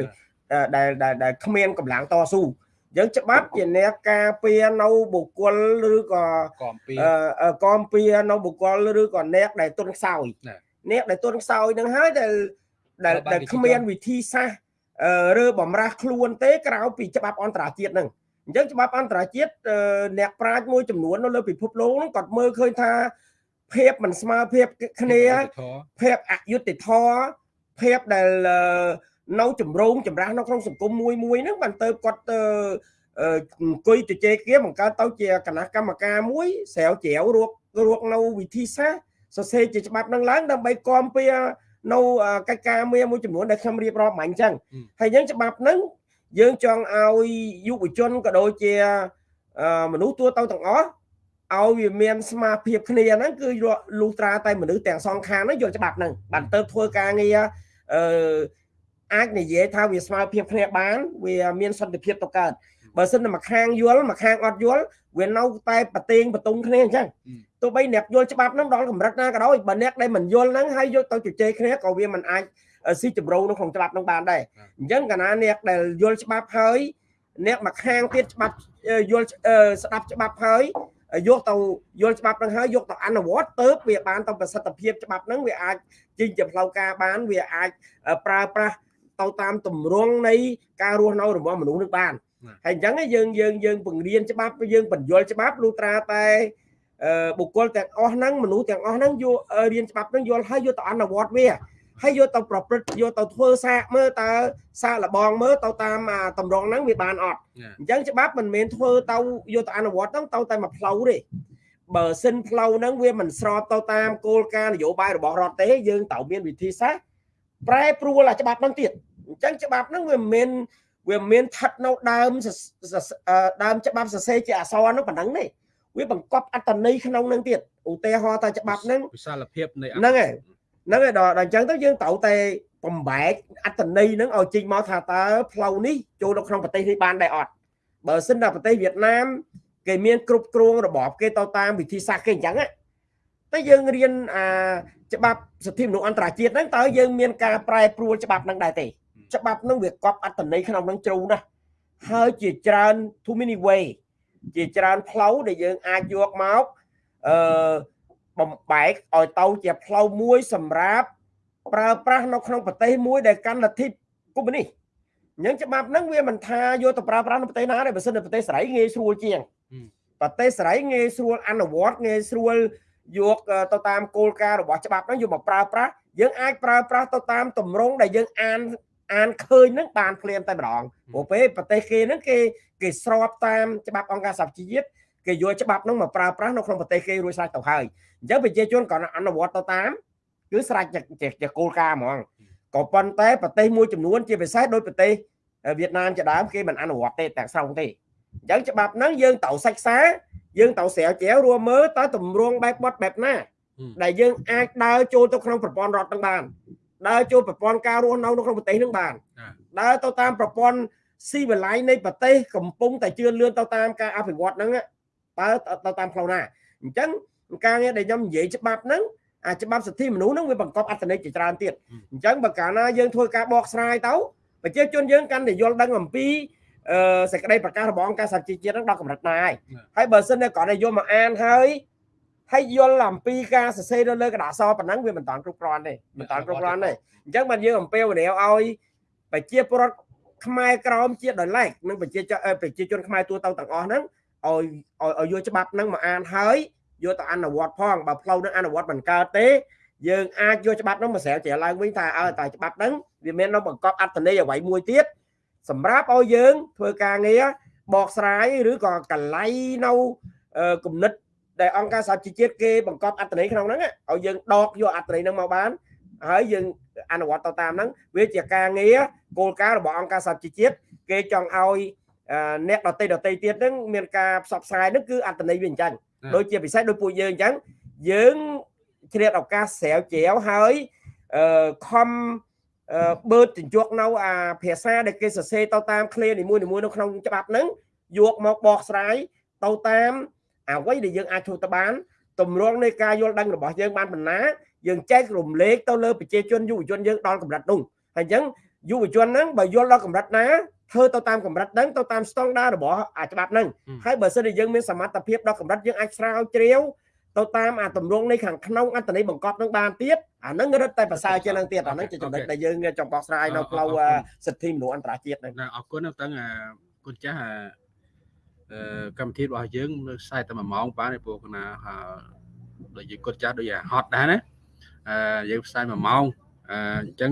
ដែលដែលគ្មានកម្លាំងតស៊ូយើងច្បាប់ជាអ្នកការពារនៅបុគ្គលឬក៏កំពីកំពីនៅបុគ្គលឬក៏អ្នកដែលទុនខ្សោយអ្នកដែលទុនខ្សោយនឹងហើយដែលដែលគ្មានវិធីសាស្ត្រ ឬបំរាស់ខ្លួនទេក្រៅពីច្បាប់អន្តរជាតិហ្នឹងអញ្ចឹងច្បាប់អន្តរជាតិអ្នកប្រាជ្ញមួយចំនួននៅលើពិភពលោកហ្នឹងគាត់មើលឃើញថាភាពមិនស្មើភាពគ្នាភាពអយុត្តិធម៌ភាពដែលនៅចម្រងចម្រាស់នៅក្នុងសង្គមមួយមួយហ្នឹងបានទៅគាត់ទៅអង្គុយជជែកគ្នាបង្កើតទៅជាគណៈកម្មការមួយស្រាវជ្រាវរករកនៅវិធីសាស្ត្រសរសេរជាច្បាប់នឹងឡើងដើម្បីគាំពៀ នៅកិច្ចការងារមួយចំនួនដែលខ្ញុំរៀបរាប់មិញអញ្ចឹងហើយយើងច្បាប់ហ្នឹងយើងចង់ឲ្យយុវជនក៏ដូចជាមនុស្សទូទៅទាំងអស់ឲ្យវាមានស្មារភាពគ្នាហ្នឹងគឺលុះត្រាតែមនុស្សទាំងសងខាងហ្នឹងយកច្បាប់ហ្នឹងបានទៅធ្វើការងារអឺអាចនិយាយថាវាស្មើភាពគ្នាបាន វាមានសន្តិភាពទៅកើត បើសិនតែមួយខាងយល់មួយខាងអត់យល់វានៅតែប្រទៀងបតុងគ្នាអញ្ចឹងទោះបីអ្នកយល់ច្បាប់ហ្នឹងដល់កម្រិតណាក៏ដោយបើអ្នកដែលមិនយល់ហ្នឹងហើយយកទៅជជែកគ្នាក៏វាមិនអាចស៊ីចម្រូវនៅក្នុងច្បាប់ហ្នឹងបានដែរអញ្ចឹងកាលណាអ្នកដែលយល់ច្បាប់ហើយអ្នកមួយខាងទៀតច្បាប់យល់ស្ដាប់ច្បាប់ហើយយកទៅយល់ច្បាប់ហ្នឹងហើយយកទៅអនុវត្តទៅវាបានទៅប្រសិទ្ធភាពច្បាប់ហ្នឹងវាអាចជិះជាផ្លូវការបានវាអាចប្រើប្រាស់ទៅតាមទម្រង់នៃការរស់នៅរបស់មនុស្សនឹងបាន ហើយអញ្ចឹងយើងយើងយើងបង្រៀនច្បាប់យើងបញ្យល់ច្បាប់លុត្រាតែបុគ្គលទាំងអស់ហ្នឹងមនុស្សទាំងអស់ហ្នឹងយករៀនច្បាប់ហ្នឹងយល់ហើយយកទៅអនុវត្តវាហើយយកទៅប្រព្រឹត្តយកទៅធ្វើសាកមើលតើសាកលបងមើលទៅតាមតម្រងហ្នឹងវាបានអត់អញ្ចឹងច្បាប់មិនមែនធ្វើទៅយកទៅអនុវត្តហ្នឹងទៅតែមួយផ្លូវទេបើសិនផ្លូវហ្នឹងវាមិនស្របទៅតាមគោលការណ៍នយោបាយរបស់រដ្ឋទេយើងត្រូវមានវិធីសាស្ត្រប្រែប្រួលអាច្បាប់ហ្នឹងទៀតអញ្ចឹងច្បាប់ហ្នឹងវាមិនមែន វាមានស្ថិតនៅដើមដើមច្បាប់សរសេរជាអក្សរហ្នឹងប៉ុណ្ណឹងទេវាបង្កប់អត្តន័យក្នុងហ្នឹងទៀតឧទាហរណ៍ថាច្បាប់ហ្នឹងវិសាលភាពនៃហ្នឹងហើយហ្នឹងហើយដល់អញ្ចឹងទៅយើងត្រូវតែបំបែកអត្តន័យហ្នឹងឲ្យចេញមកថាតើផ្លូវនេះចូលនៅក្នុងប្រទេសនេះបានដែរអត់បើសិនតែប្រទេសវៀតណាមគេមានគ្រប់គ្រងរបបគេទៅតាមវិធីសាស្ត្រគេអញ្ចឹងតែយើងរៀនអាច្បាប់សិទ្ធិមនុស្សអន្តរជាតិហ្នឹងតើយើងមានការប្រែប្រួលច្បាប់ហ្នឹងដែរទេ ច្បាប់ហ្នឹងវាកប់អត្តន័យក្នុងហ្នឹងជ្រៅណាស់ហើយជាច្រើន too many way ជាច្រើនផ្លូវដែលយើងអាចយកមកអឺបំបែកឲ្យទៅជាផ្លូវមួយសម្រាប់ប្រើប្រាស់នៅក្នុងប្រទេសមួយដែលកាន់លទ្ធិកុម្មុយនីសអញ្ចឹងច្បាប់ហ្នឹងវាមិនថាយកទៅប្រើប្រាស់នៅប្រទេសណាទេបើសិននៅប្រទេសសេរីងាយស្រួលជាងប្រទេសសេរីងាយស្រួលអនុវត្តងាយស្រួលយកទៅតាមគោលការណ៍របស់ច្បាប់ហ្នឹងយកមកប្រើប្រាស់យើងអាចប្រើប្រាស់ទៅតាមទម្រង់ដែលយើងអាន អានឃើញហ្នឹងបានភ្លាមតែម្ដងព្រោះពេលប្រទេសគេហ្នឹងគេគេស្របតាមច្បាប់អង្គការសហជីវជាតិគេយកច្បាប់ហ្នឹងមកប្រើប្រាស់នៅក្នុងប្រទេសគេរួចស្រេចទៅហើយអញ្ចឹងប្រជាជនក៏អនុវត្តទៅតាមគឺស្រេចជាគោលការណ៍ហ្មងក៏ប៉ុន្តែប្រទេសមួយចំនួនជាពិសេសដោយប្រទេសវៀតណាមជាដើមគេមិនអនុវត្តទេទាំងស្រុងទេអញ្ចឹងច្បាប់ហ្នឹងយើងត្រូវសិក្សាយើងត្រូវស្រាវជ្រាវរួមមើលតើទម្រង់បែបបត់បែបណា ដែលយើងអាចដើរចូលទៅក្នុងប្រព័ន្ធរដ្ឋនឹងបាន ដើរចូលប្រព័ន្ធការរស់នៅនៅក្នុងប្រទេសនឹងបានដើរទៅតាមប្រព័ន្ធស៊ីវិល័យនៃប្រទេសកំពុងតែជឿនលឿនទៅតាមការអភិវឌ្ឍហ្នឹងតើទៅតាមផ្លូវណាអញ្ចឹងការងារដែលខ្ញុំនិយាយច្បាប់ហ្នឹងអាច្បាប់សិទ្ធិមនុស្សហ្នឹងវាបង្កប់អត្ថន័យជាច្រើនទៀតអញ្ចឹងបើកាលណាយើងធ្វើការបកស្រាយទៅប្រជាជនយើងកាន់តែយល់ដឹងអំពីអឺសេចក្តីប្រកាសរបស់អង្គការសហជីវជាតិហ្នឹងដល់កម្រិតណាហើយហើយបើសិនតែគ្រាន់តែយកមកអានហើយ ហើយយល់អំពីការសរសេរនៅលើក្រដាសសប៉ុណ្ណឹងវាមិនតាន់គ្រប់គ្រាន់ទេមិនតាន់គ្រប់គ្រាន់ទេអញ្ចឹងបានយើងអំពាវនាវឲ្យប្រជាពលរដ្ឋខ្មែរក្រមជាដោយឡែកនិងប្រជាប្រជាជនខ្មែរទូទៅទាំងអស់ហ្នឹងឲ្យឲ្យយកច្បាប់ហ្នឹងមកអានហើយយកទៅអនុវត្តផងបើផ្លូវនឹងអនុវត្តមិនកើតទេយើងអាចយកច្បាប់នោះមកស្រាវជ្រាវឡើងវិញថាអើតើច្បាប់ហ្នឹងវាមាននៅបង្កប់អត្ថន័យអ្វីមួយទៀតសម្រាប់ឲ្យយើងធ្វើការងារបកស្រាយឬក៏កលៃនៅគណិត ដែលអង្គការសហជីវជាតិគេបង្កប់អត្ថន័យក្នុងហ្នឹងឲ្យយើងដកយកអត្ថន័យហ្នឹងមកបានហើយយើងអនុវត្តទៅតាមហ្នឹងវាជាការងារគោលការណ៍របស់អង្គការសហជីវជាតិគេចង់ឲ្យអ្នកដតីដតីទៀតហ្នឹងមានការផ្សព្វផ្សាយហ្នឹងគឺអត្ថន័យវាអញ្ចឹងដូចជាពិសេសដូចពួកយើងអញ្ចឹងយើងជ្រៀតឱកាសស្រាវជ្រាវហើយអឺខំបឺតជញ្ជក់នៅអាភាសាដែលគេសរសេរទៅតាមឃ្លានីមួយៗនៅក្នុងច្បាប់ហ្នឹងយកមកបកស្រាយទៅតាម អ្វីដែលយើងអាចធ្វើទៅបានតម្រងនៃការយល់ដឹងរបស់យើងបានបណ្ណាយើងចែករំលែកទៅលើប្រជាជនយុវជនយើងដល់កម្រិតនោះហើយអញ្ចឹងយុវជនហ្នឹងបើយល់ដល់កម្រិតណាធ្វើទៅតាមកម្រិតហ្នឹងទៅតាមស្តង់ដាររបស់អាច្បាប់ហ្នឹងហើយបើសិនជាយើងមានសមត្ថភាពដល់កម្រិតយើងអាចស្រាវជ្រាវទៅតាមអាតម្រងនៃខាងក្នុងអត្តន័យបង្កប់នឹងបានទៀតអាហ្នឹងរឹតតែប្រសើរជាងនឹងទៀតអាហ្នឹងជាចំណុចដែលយើងចង់បកស្រាយនៅផ្លូវសិទ្ធិមនុស្សអន្តរជាតិហ្នឹងអរគុណតាំងគុណចាស់ កម្មវិធីរបស់យើងនៅខ្សែតែ1ម៉ោងបានឯពួកណាដូចជាគាត់ចាស់ដូចហត់ដែរណាអឺយើងផ្សាយ1ម៉ោងអញ្ចឹង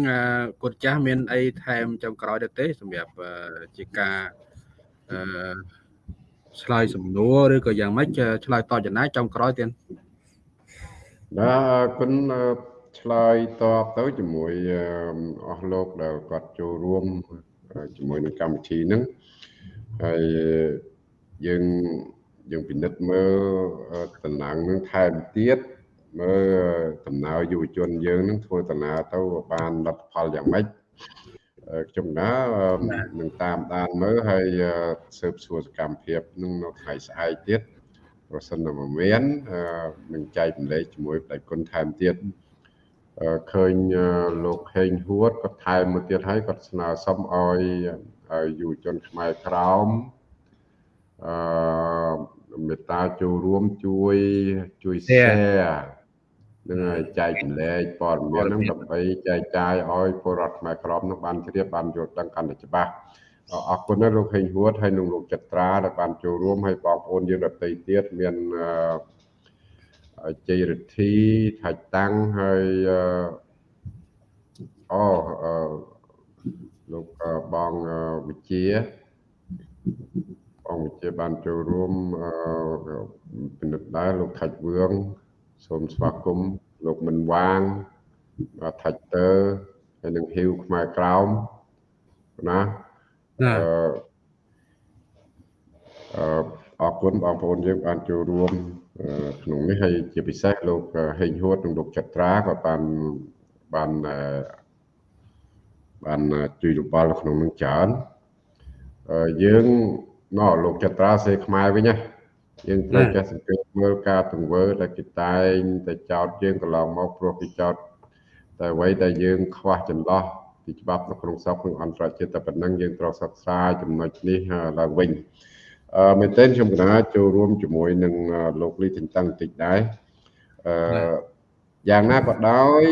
គាត់ចាស់មានអីថែមចុងក្រោយទៅទេសម្រាប់ជាការអឺឆ្លើយសំណួរឬក៏យ៉ាងម៉េចឆ្លើយតបចំណាយចុងក្រោយទៀតបាទអរគុណអឺឆ្លើយតបទៅជាមួយអឺអស់លោកដែលគាត់ចូលរួមអឺជាមួយនឹងកម្មវិធីហ្នឹងហើយ យើងយើងពិនិត្យមើលអឺតំណែងហ្នឹងថែមទៀតមើលដំណើរយុវជនយើងហ្នឹងធ្វើដំណើរទៅបានលទ្ធផលយ៉ាងម៉េចអឺខ្ញុំណាអឺនឹងតាមដានមើលហើយអឺស៊ើបសួរសកម្មភាពនឹងនៅថ្ងៃស្អែកទៀតប្រសិនបើមិនមានអឺនឹងចែកម្លែកជាមួយបដិគុណថែមទៀតអឺឃើញអឺលោកហេងហួតគាត់ថែមមួយទៀតហើយគាត់ស្នើសុំឲ្យឲ្យយុវជនខ្មែរក្រោម អឺមេត្តាចូលរួមជួយជួយ share នឹងឲ្យចែកចម្លែកព័ត៌មានហ្នឹងដើម្បីចែកចាយឲ្យពលរដ្ឋខ្មែរក្រមនោះបានជ្រាបបានយល់ដឹងកាន់តែច្បាស់អអរគុណណាស់លោកហេងហួតហើយនិងលោកចត្រាដែលបានចូលរួមហើយបងប្អូនយើងដទៃទៀតមានអឺជ័យរិទ្ធីថាច់តាំងហើយអឺអូអឺលោកអឺបងអឺវិជា បងវិជាបានចូលរួមអឺពិនិត្យដែរលោកថាច់វឿងសូមស្វាគមន៍លោកមិនវាងថាច់តើហើយនឹងហ៊ីវខ្មែរក្រោមណាណាអឺអឺអរគុណបងប្អូនយើងបានចូលរួមអឺក្នុងនេះហើយជាពិសេសលោកហេងហួតនិងលោកចត្រាក៏បានបានអឺបានជួយយោបល់នៅក្នុងនឹងច្រើនអឺយើង ណោះលោកចត្រាសេខ្មែរវិញណាយើងត្រូវចេះសង្កេតមើលការទង្វើដែលគេតែងតែចោតយើងកន្លងមកព្រោះគេចោតតែអ្វីដែលយើងខ្វះចន្លោះពីច្បាប់នៅក្នុងស្រុកនិងអន្តរជាតិតែប៉ុណ្ណឹងយើងត្រូវសិក្សាចំណុចនេះឡើងវិញអឺមែនទែនខ្ញុំកណាចូលរួមជាមួយនឹងលោកលីតិនតឹងតិចដែរអឺយ៉ាងណាក៏ដោយ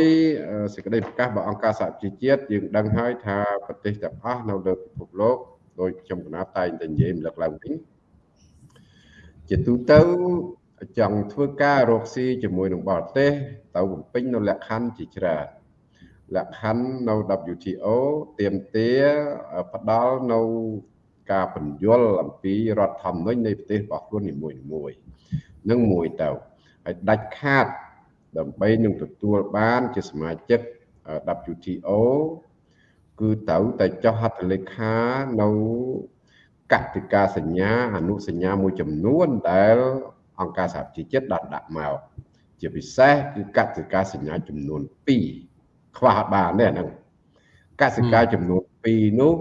សេចក្តីប្រកាសរបស់អង្គការសហជីវជាតិយើងដឹងហើយថាប្រទេសទាំងអស់នៅលើពិភពលោក ដោយខ្ញុំកណាតែងតែនិយាយរំលឹកឡើងវិញជាទូទៅចង់ធ្វើការរកស៊ីជាមួយនឹងបរទេសទៅបំពេញនៅលក្ខខណ្ឌជាច្រើនលក្ខខណ្ឌនៅ WTO ទៀមទាផ្ដល់នៅការបញ្យលអំពីរដ្ឋធម្មនុញ្ញនៃប្រទេសរបស់ខ្លួននីមួយៗនឹងមួយទៅហើយដាច់ខាតដើម្បីនឹងទទួលបានជាសមាជិក WTO គឺត្រូវតែចុះហត្ថលេខានៅកតិកាសញ្ញាអនុសញ្ញាមួយចំនួនដែលអង្គការសហជីវជាតិដាក់ដាក់មកជាពិសេសគឺកតិកាសញ្ញាចំនួន2ខ្វះបានទេអាហ្នឹងកសិកាចំនួន2នោះ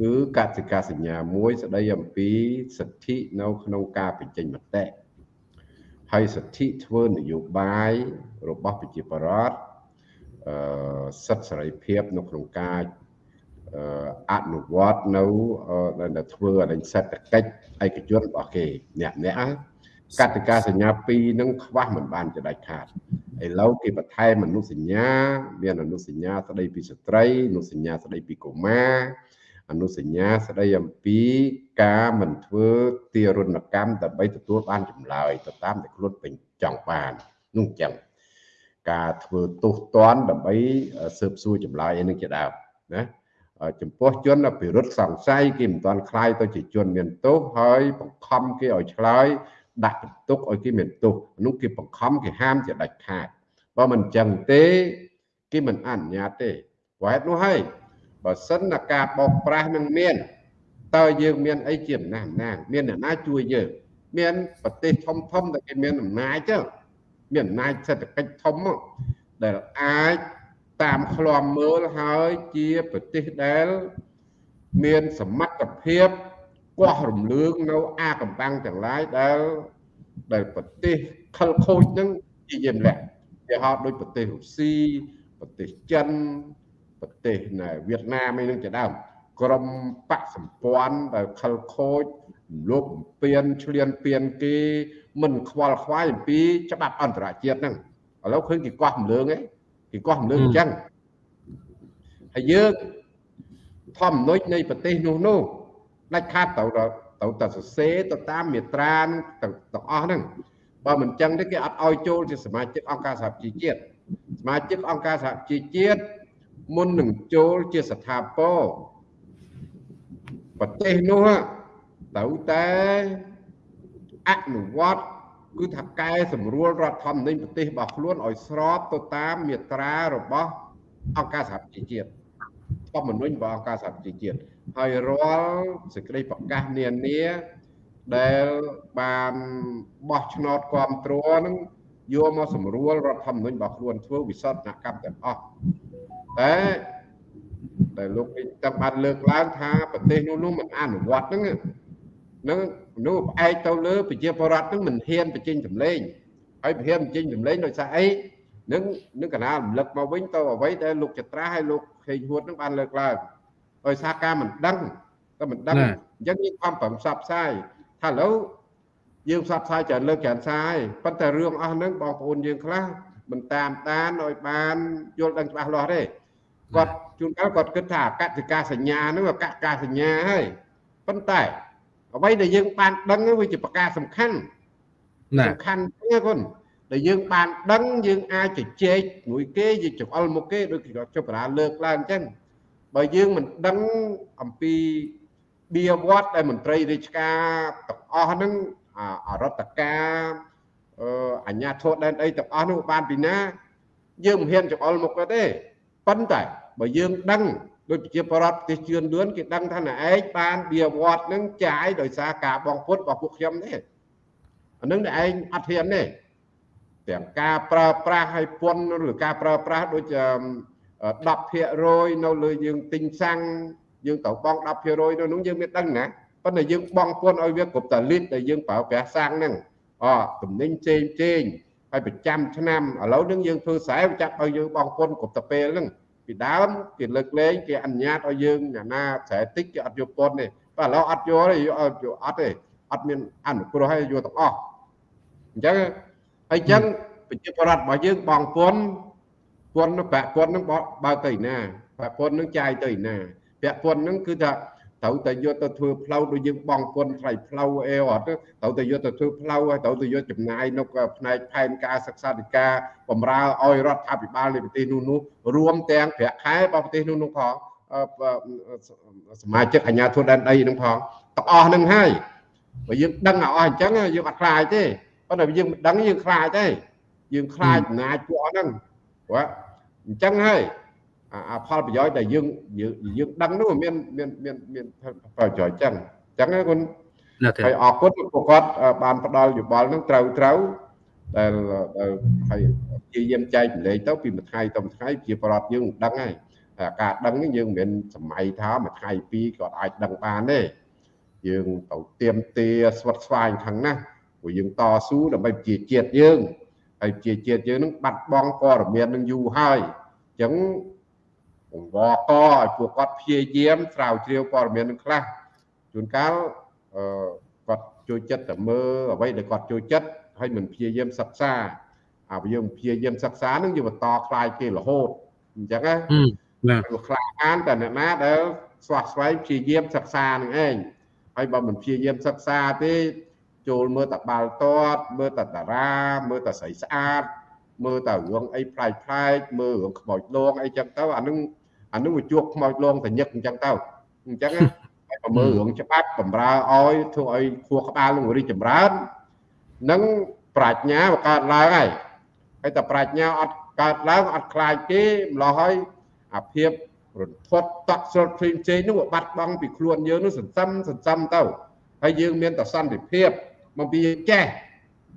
គឺកសិកាសញ្ញាមួយស្ដីអំពីសិទ្ធិនៅក្នុងការបញ្ចេញមតិហើយសិទ្ធិធ្វើនយោបាយរបស់ប្រជាពលរដ្ឋអឺ សិទ្ធិសេរីភាពនៅក្នុងការអនុវត្តនៅដែលធ្វើអរិញសេដ្ឋកិច្ចឯកជនរបស់គេអ្នកអ្នកកតិកាសញ្ញា2នឹងខ្វះមិនបានចដាច់ខាតឥឡូវគេបន្ថែមអនុសញ្ញា មានអនុសញ្ញាស្ដីពីស្ត្រីអនុសញ្ញាស្ដីពីកុមារអនុសញ្ញាស្ដីអំពីការមិនធ្វើទារុណកម្មដើម្បីទទួលបានចម្លើយទៅតាមដែលខ្លួនពេញចង់បាននោះអញ្ចឹង ការធ្វើទោសទណ្ឌដើម្បីស៊ើបសួរចម្លើយឯនឹងជាដើមណាចំពោះជនអភិរុទ្ធសង្ស័យគេមិនទាន់คลายទៅជាជនមានទោសហើយបង្ខំគេឲ្យឆ្លើយដាក់បន្ទុកឲ្យគេមានទោសនោះគេបង្ខំគេហាមជាដាច់ខាតបើមិនចឹងទេគេមិនអនុញ្ញាតទេព្រោះហេតុនោះហើយបើសិនតែការបោកប្រាស់នឹងមានតើយើងមានអីជាអំណាចអំណាងមានអ្នកណាជួយយើងមានប្រទេសធំធំដែលគេមានអំណាចទៅ មានអំណាចសេដ្ឋកិច្ចធំដែលអាចតាមឃ្លាំមើលហើយជាប្រទេសដែល មានសមត្ថភាពគាស់រំលើងនៅអាកំបាំងទាំងឡាយដែលដែលប្រទេសខលខូចហ្នឹងជាយាមលាក់គេហៅដូចប្រទេសរុស្ស៊ីប្រទេសចិនប្រទេសណែវៀតណាមអីហ្នឹងជាដើមក្រមបកសម្ព័ន្ធដែលខលខូច លោកបំពេញឆ្លៀនពៀនគេមិនខ្វល់ខ្វាយអំពីច្បាប់អន្តរជាតិហ្នឹងឥឡូវឃើញគេកោះរំលើងឯងគេកោះរំលើងអញ្ចឹងហើយយើងធម្មនុចនៃប្រទេសនោះនោះដាច់ខាតទៅទៅតែសរសេរទៅតាមមេត្រាទាំងអស់ហ្នឹងបើមិនចឹងទេគេអត់ឲ្យចូលជាសមាជិកអង្គការសហជីវជាតិសមាជិកអង្គការសហជីវជាតិមុននឹងចូលជាស្ថាពរប្រទេសនោះ ត្រូវតែអនុវត្តគឺថាកែសម្រួលរដ្ឋធម្មនុញ្ញប្រទេសរបស់ខ្លួនឲ្យស្របទៅតាមមាត្រារបស់អង្គការសហប្រជាជាតិធម្មនុញ្ញរបស់អង្គការសហប្រជាជាតិហើយរាល់សេចក្តីប្រកាសនានាដែលបានបោះឆ្នោតគ្រប់គ្រងនឹងយកមកសម្រួលរដ្ឋធម្មនុញ្ញរបស់ខ្លួនធ្វើវិសោធនកម្មទាំងអស់តែដែលលោកនេះតាមបានលើកឡើងថាប្រទេសនោះនោះមិនអនុវត្តហ្នឹង នឹងនោះផ្អែកទៅលើប្រជាពលរដ្ឋនឹងមិនហ៊ានបញ្ចេញសម្លេងហើយមិនហ៊ានបញ្ចេញសម្លេងដោយសារអីនឹងនឹងកណារំលឹកមកវិញទៅអ្វីដែលលោកចត្រាហើយលោកខេងហួតនឹងបានលើកឡើងដោយសារការមិនដឹងក៏មិនដឹងអញ្ចឹងយើងខំប្រឹងផ្សព្វផ្សាយថាឥឡូវយើងផ្សព្វផ្សាយច្រើនលើកច្រើនសារហើយប៉ុន្តែរឿងអស់ហ្នឹងបងប្អូនយើងខ្លះមិនតាមដានឲ្យបានយល់ដឹងច្បាស់លាស់ទេគាត់ជួនកាលគាត់គិតថាអកតិកាសញ្ញាហ្នឹងអកតិកាសញ្ញាហើយប៉ុន្តែ អ្វីដែលយើងបានដឹងវាជាប្រការសំខាន់សំខាន់ទេគុណដែលយើងបានដឹងយើងអាចជជែកមួយគេយើងចង្អុលមកគេដូចគាត់ចុះប្រាលើកឡើងអញ្ចឹងបើយើងមិនដឹងអំពីបៀវត្តដែលមន្ត្រីរាជការទាំងអស់ហ្នឹងអរដ្ឋការអញ្ញាធរដែនអីទាំងអស់នោះបានពីណា យើងមិនហ៊ានចង្អុលមុខទេប៉ុន្តែបើយើងដឹង ដូចប្រជាបរតប្រទេសជឿនលឿនគេដឹងថាណែឯងបានបៀវត្តនឹងចាយដោយសារការបងពុតរបស់ពួកខ្ញុំទេអានឹងណែឯងអត់ហ៊ានទេទាំងការប្រើប្រាស់ឲ្យពន្ធឬការប្រើប្រាស់ដូច10%នៅលើយើងទិញសាំងយើងត្រូវបង់10%នៅនោះយើងមានដឹងណាប៉ុន្តែយើងបង់ពន្ធឲ្យវាគ្រប់តាលីត្រដែលយើងប្រើប្រាស់សាំងហ្នឹងអតំណែងផ្សេងផ្សេងហើយប្រចាំឆ្នាំឥឡូវនឹងយើងធ្វើខ្សែចាត់ឲ្យយើងបង់ពន្ធគ្រប់តាពេលហ្នឹង ពីដើមគេលើកលែងគេអនុញ្ញាតឲ្យយើងអ្នកណាស្រែតិចគេអត់យកពន្ធទេបើឥឡូវអត់យកទេយកអត់ទេអត់មានអនុគ្រោះឲ្យយកទាំងអស់អញ្ចឹងហើយអញ្ចឹងប្រជាប្រដ្ឋរបស់យើងបងពន្ធពន្ធប្រាក់ពន្ធនឹងបើទៅឯណាប្រាក់ពន្ធនឹងចាយទៅឯណាប្រាក់ពន្ធនឹងគឺថា ត្រូវតែយកទៅធ្វើផ្លូវដូចយើងបងពន្ធថ្លៃផ្លូវអីអត់ត្រូវតែយកទៅធ្វើផ្លូវហើយត្រូវតែយកចំណាយនៅផ្នែកផែនការសិក្សាធិការបំរើឲ្យរដ្ឋាភិបាលនៃប្រទេសនោះនោះរួមទាំងប្រាក់ខែរបស់ប្រទេសនោះនោះផងសមាជិកអាជ្ញាធរដែនដីនឹងផងទាំងអស់នឹងហើយបើយើងដឹងឲ្យអស់អញ្ចឹងយើងអត់ខ្លាចទេប៉ុន្តែយើងមិនដឹងយើងខ្លាចទេយើងខ្លាចអំណាចពួកហ្នឹងព្រោះអញ្ចឹងហើយ អាផលប្រយោជន៍ដែលយើងយើងដឹងនោះមានមានមានមានប្រយោជន៍ចឹងអញ្ចឹងគុណហើយអរគុណពួកគាត់បានផ្ដល់យោបល់នឹងត្រូវត្រូវដែលហើយព្យាយាមចែកចម្លែកទៅពីមួយថ្ងៃទៅមួយថ្ងៃជាប្រដ្ឋយើងដឹងហើយការដឹងនេះយើងមិនមែនសម័យថាមួយថ្ងៃពីរក៏អាចដឹងបានទេយើងទៅទៀមទាស្វិតស្វាញខាងណាព្រោះយើងតស៊ូដើម្បីជាជាតិយើងហើយជាជាតិយើងនឹងបាត់បង់ព័ត៌មាននឹងយូរហើយអញ្ចឹង បង្វកឲ្យពួកគាត់ព្យាយាមស្រាវជ្រាវព័ត៌មាននឹងខ្លះជួនកាលអឺគាត់ជួយចិត្តតែមើលអ្វីដែលគាត់ជួយចិត្តហើយមិនព្យាយាមសិក្សាអាយើងព្យាយាមសិក្សានឹងយើងបន្តខ្លាយគេរហូតអញ្ចឹងណាណាខ្លាអានតែអ្នកណាដែលស្វះស្វែងព្យាយាមសិក្សានឹងឯងហើយបើមិនព្យាយាមសិក្សាទេចូលមើលតែបាល់ទាត់មើលតែតារាមើលតែស្រីស្អាតមើលតែរឿងអីប្លែកប្លែកមើលរឿងខ្មោចលងអីចឹងទៅអានឹង អានោះវាជួបខ្មោចលងតញឹកអញ្ចឹងទៅអញ្ចឹងហើយប្រមើរឿងច្បាប់បំរើឲ្យធ្វើឲ្យខួរក្បាលនឹងរីកចម្រើននិងប្រាជ្ញាវាកើតឡើងហើយហើយតែប្រាជ្ញាអត់កើតឡើងអត់ខ្លាចទេម្លោះហើយអាភាពរន្ធត់តក់ស្លុតផ្សេងផ្សេងនោះបាត់បង់ពីខ្លួនយើងនោះសន្សំសន្សំទៅហើយយើងមានតែសន្តិភាពមកពីយើងចេះ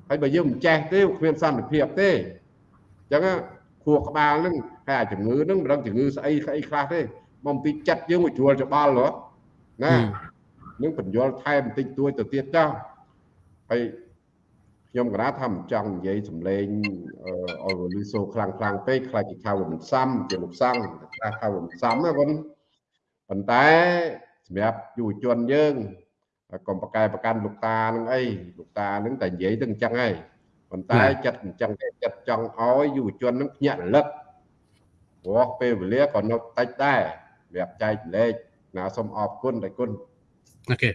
ហើយបើយើងមិនចេះទេគ្មានសន្តិភាពទេអញ្ចឹងខួរក្បាលហ្នឹង ហើយអាជំងឺហ្នឹងមិនដឹងជំងឺស្អីស្អីខ្លះទេមកពីចិត្តយើងមកជួលច្បល់ហ៎ណានឹងបញ្យល់ថែមបន្តិចតួចទៅទៀតចុះហើយខ្ញុំក៏ថាមិនចង់និយាយសម្លេងអឺលឺសូខ្លាំងខ្លាំងពេកខ្លាចគេថាវាមិនសមជាលោកសង្ឃខ្លះថាវាមិនសមណាបងប៉ុន្តែសម្រាប់យុវជនយើងកុំប្រកែប្រកាន់លោកតានឹងអីលោកតានឹងតែនិយាយទៅអញ្ចឹងហើយប៉ុន្តែចិត្តអញ្ចឹងតែចិត្តចង់ឲ្យយុវជននឹងភ្ញាក់រលឹក ព្រោះពេលវេលាក៏នៅតិចដែរសម្រាប់ចែកលេខណាសូមអរគុណតែគុណអូខេ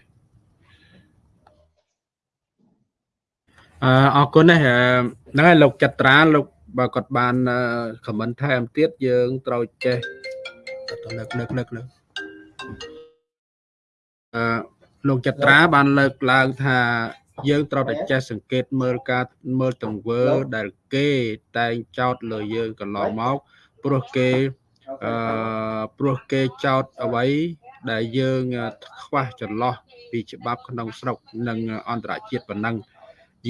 អឺអរគុណណាស់ហ្នឹងហើយលោកចត្រាលោកបើគាត់បានខមមិនថែមទៀតយើងត្រូវចេះទៅលើកលើកលើកលើកអឺលោកចត្រាបានលើកឡើងថាយើងត្រូវតែចេះសង្កេតមើលការមើលទង្វើដែលគេតែងចោទលើយើងកន្លងមក ព្រោះគេអឺព្រោះគេចោទអ្វីដែលយើងខ្វះចន្លោះពីច្បាប់ក្នុងស្រុកនិងអន្តរជាតិប៉ុណ្ណឹង